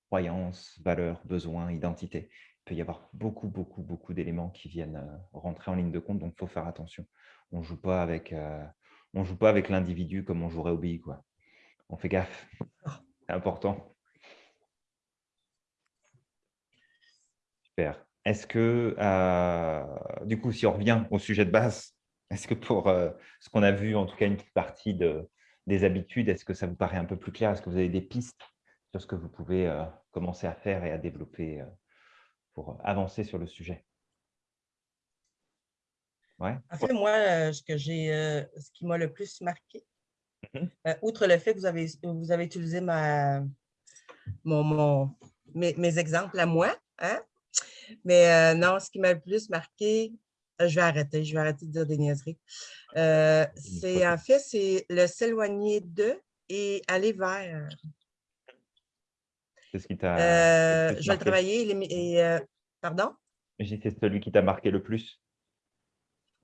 croyances, valeurs, besoins, identité peut y avoir beaucoup, beaucoup, beaucoup d'éléments qui viennent euh, rentrer en ligne de compte, donc il faut faire attention. On ne joue pas avec, euh, on joue pas avec l'individu comme on jouerait au billes, quoi. On fait gaffe, c'est important. Super. Est-ce que, euh, du coup, si on revient au sujet de base, Est-ce que pour euh, ce qu'on a vu, en tout cas une petite partie de, des habitudes, est-ce que ça vous paraît un peu plus clair? Est-ce que vous avez des pistes sur ce que vous pouvez commencer à faire et à développer pour avancer sur le sujet Ouais. En fait, moi, ce, que j'ai, ce qui m'a le plus marqué, Mhm. outre le fait que vous avez, vous avez utilisé ma, mon, mon- mes, mes exemples à moi, hein? mais non, ce qui m'a le plus marqué, euh, je vais arrêter, je vais arrêter de dire des niaiseries. Euh, c'est en fait, c'est le s'éloigner de et aller vers. C'est ce qui t'a. Euh, je vais travailler. et, euh, pardon? J'ai C'est celui qui t'a marqué le plus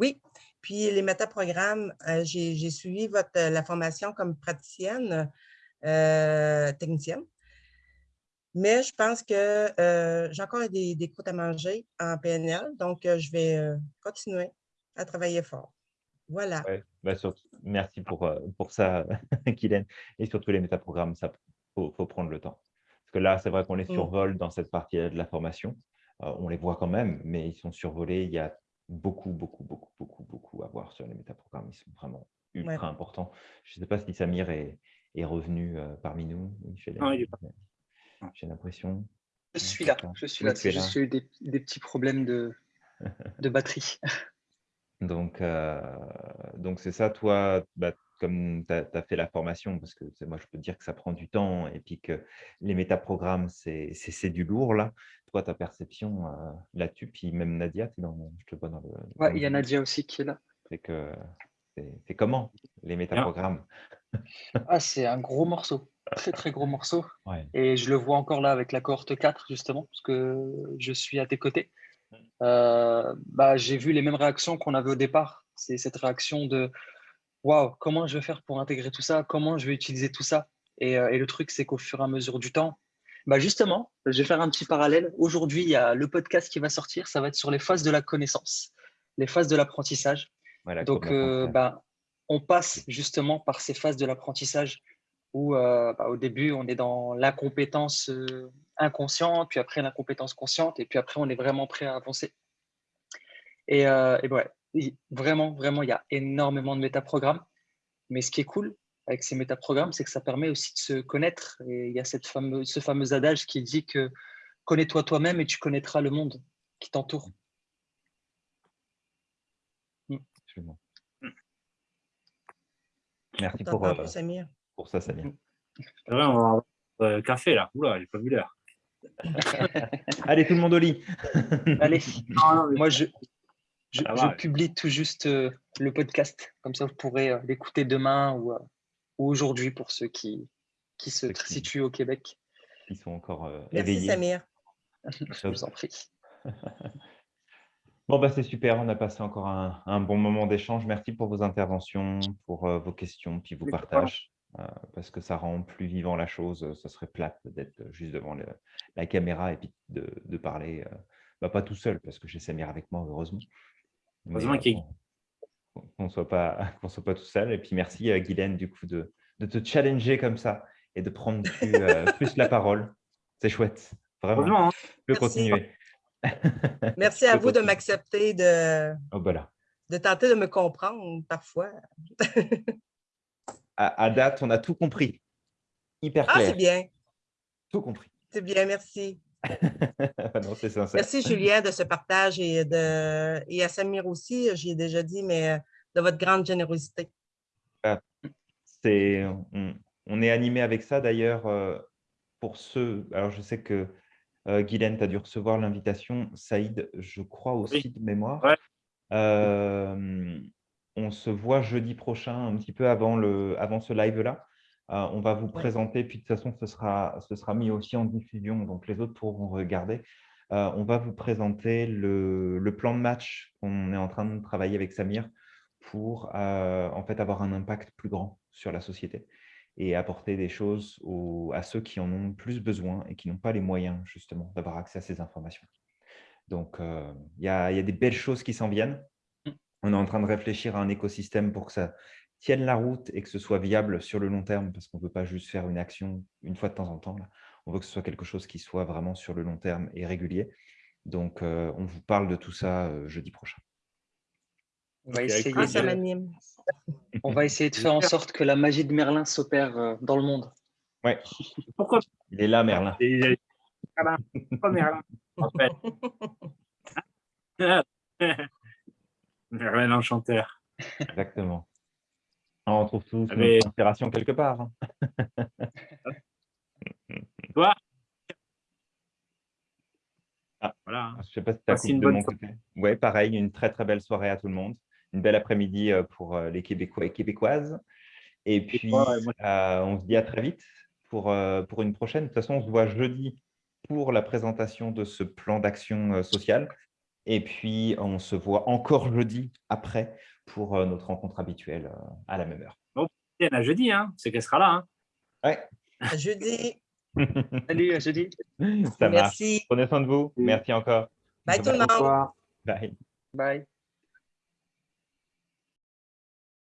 Oui. Puis les métaprogrammes, euh, j'ai suivi votre, euh, la formation comme praticienne, euh, technicienne. Mais je pense que euh, j'ai encore des, des croûtes à manger en PNL, donc euh, je vais euh, continuer à travailler fort. Voilà. Ouais, bah, surtout- merci pour, euh, pour ça, Kylian. Et surtout les métaprogrammes, ça faut, faut prendre le temps. Parce que là, c'est vrai qu'on les Mm. survole dans cette partie de la formation. Euh, on les voit quand même, mais ils sont survolés. Il y a beaucoup, beaucoup, beaucoup, beaucoup, beaucoup à voir sur les métaprogrammes. Ils sont vraiment ultra Ouais. importants. Je ne sais pas si Samir est, est revenu euh, parmi nous. J'ai j'ai l'impression. Je suis là, je suis là. a eu des, des petits problèmes de, de batterie. Donc, euh, donc c'est ça, toi, bah, comme tu as, fait la formation, parce que c'est- moi, je peux te dire que ça prend du temps et puis que les métaprogrammes, c'est du lourd, là. Toi, ta perception euh, là-dessus, puis même Nadia, es dans, je te vois dans le. le il y a Nadia aussi qui est là. C'est que c'est c'est comment les métaprogrammes? Ah, c'est un gros morceau, très très gros morceau. Ouais. Et je le vois encore là avec la cohorte 4, justement, parce que je suis à tes côtés. Euh, bah, j'ai vu les mêmes réactions qu'on avait au départ. C'est cette réaction de Waouh, comment je vais faire pour intégrer tout ça? Comment je vais utiliser tout ça? Et, euh, et le truc, c'est qu'au fur et à mesure du temps, bah justement, je vais faire un petit parallèle. Aujourd'hui, il y a le podcast qui va sortir. Ça va être sur les phases de la connaissance, les phases de l'apprentissage. Donc, euh, bah, on passe justement par ces phases de l'apprentissage où, euh, bah, au début, on est dans l'incompétence euh, inconsciente, puis après l'incompétence consciente, et puis après, on est vraiment prêt à avancer. Et, euh, et ouais, vraiment, vraiment, il y a énormément de métaprogrammes. Mais ce qui est cool avec ces métaprogrammes, c'est que ça permet aussi de se connaître. Et il y a cette fameuse, ce fameux adage qui dit que connais-toi toi-même et tu connaîtras le monde qui t'entoure. Absolument. Merci pour, euh, Samir? Pour ça, Samir. C'est vrai, on va avoir euh, café là. Oula, j'ai pas vu l'heure. Allez, tout le monde au lit. Allez, Non, non, mais- moi, je, je, publie tout juste euh, le podcast. Comme ça, vous pourrez euh, l'écouter demain ou, euh, ou aujourd'hui pour ceux qui, qui se Ceux qui- situent au Québec. Ils sont encore euh, Merci, éveillés. Samir. Je vous en prie. Bon, bah, c'est super. On a passé encore un, un bon moment d'échange. Merci pour vos interventions, pour euh, vos questions, puis vos partages, parce que ça rend plus vivant la chose. Ça serait plate d'être juste devant le- la caméra et puis de, de parler, euh, bah, pas tout seul, parce que j'ai Samir avec moi, heureusement. Heureusement euh, qu'il qu'on ne soit, pas- soit pas tout seul. Et puis merci, euh, Guylaine, du coup, de, de te challenger comme ça et de prendre plus, euh, plus la parole. C'est chouette, vraiment. Hein. Je peux Merci. continuer. Merci à vous de m'accepter, de, Oh, de tenter de me comprendre parfois. À, à date, on a tout compris. Hyper Ah, clair. c'est bien. Tout compris. C'est bien, merci. non, c'est sincère. Merci, Julien, de ce partage et, de, et à Samir aussi, j'y ai déjà dit, mais euh, de votre grande générosité. C'est, on, on est animé avec ça d'ailleurs euh, pour ceux. Alors, je sais que euh, Guylaine, tu as dû recevoir l'invitation. Saïd, je crois aussi de mémoire. Ouais. Euh, on se voit jeudi prochain, un petit peu avant, le, avant ce live-là. Euh, on va vous présenter, puis de toute façon, ce sera, ce sera mis aussi en diffusion, donc les autres pourront regarder. Euh, on va vous présenter le, le plan de match qu'on est en train de travailler avec Samir pour euh, en fait avoir un impact plus grand sur la société et apporter des choses aux- à ceux qui en ont plus besoin et qui n'ont pas les moyens justement d'avoir accès à ces informations. Donc, il y, a, y a des belles choses qui s'en viennent. On est en train de réfléchir à un écosystème pour que ça tienne la route et que ce soit viable sur le long terme, parce qu'on ne veut pas juste faire une action une fois de temps en temps. là. On veut que ce soit quelque chose qui soit vraiment sur le long terme et régulier. Donc, euh, on vous parle de tout ça euh, jeudi prochain. On va, essayer Ah, ça de, m'anime. on va essayer de faire en sorte que la magie de Merlin s'opère euh, dans le monde. Ouais, Pourquoi il est là, Merlin. Merlin. Pourquoi Merlin En fait. Merlin l'enchanteur. Exactement. Ah, On trouve tous Mais- notre inspiration quelque part. hein. Voilà. Je ne sais pas si tu as une de bonne mon côté. Oui, pareil, une très très belle soirée à tout le monde. Une belle après-midi euh, pour euh, les Québécois et Québécoises. Et puis, ouais, euh, on se dit à très vite pour, euh, pour une prochaine. De toute façon, on se voit jeudi pour la présentation de ce plan d'action euh, sociale. Et puis, on se voit encore jeudi après pour euh, notre rencontre habituelle euh, à la même heure. Tiens, à jeudi, hein. c'est qu'elle sera là. Hein. Ouais, À jeudi. Salut, à jeudi. ça marche. Merci. Prenez soin de vous. Merci encore. Bye tout le monde. Bye. Bye.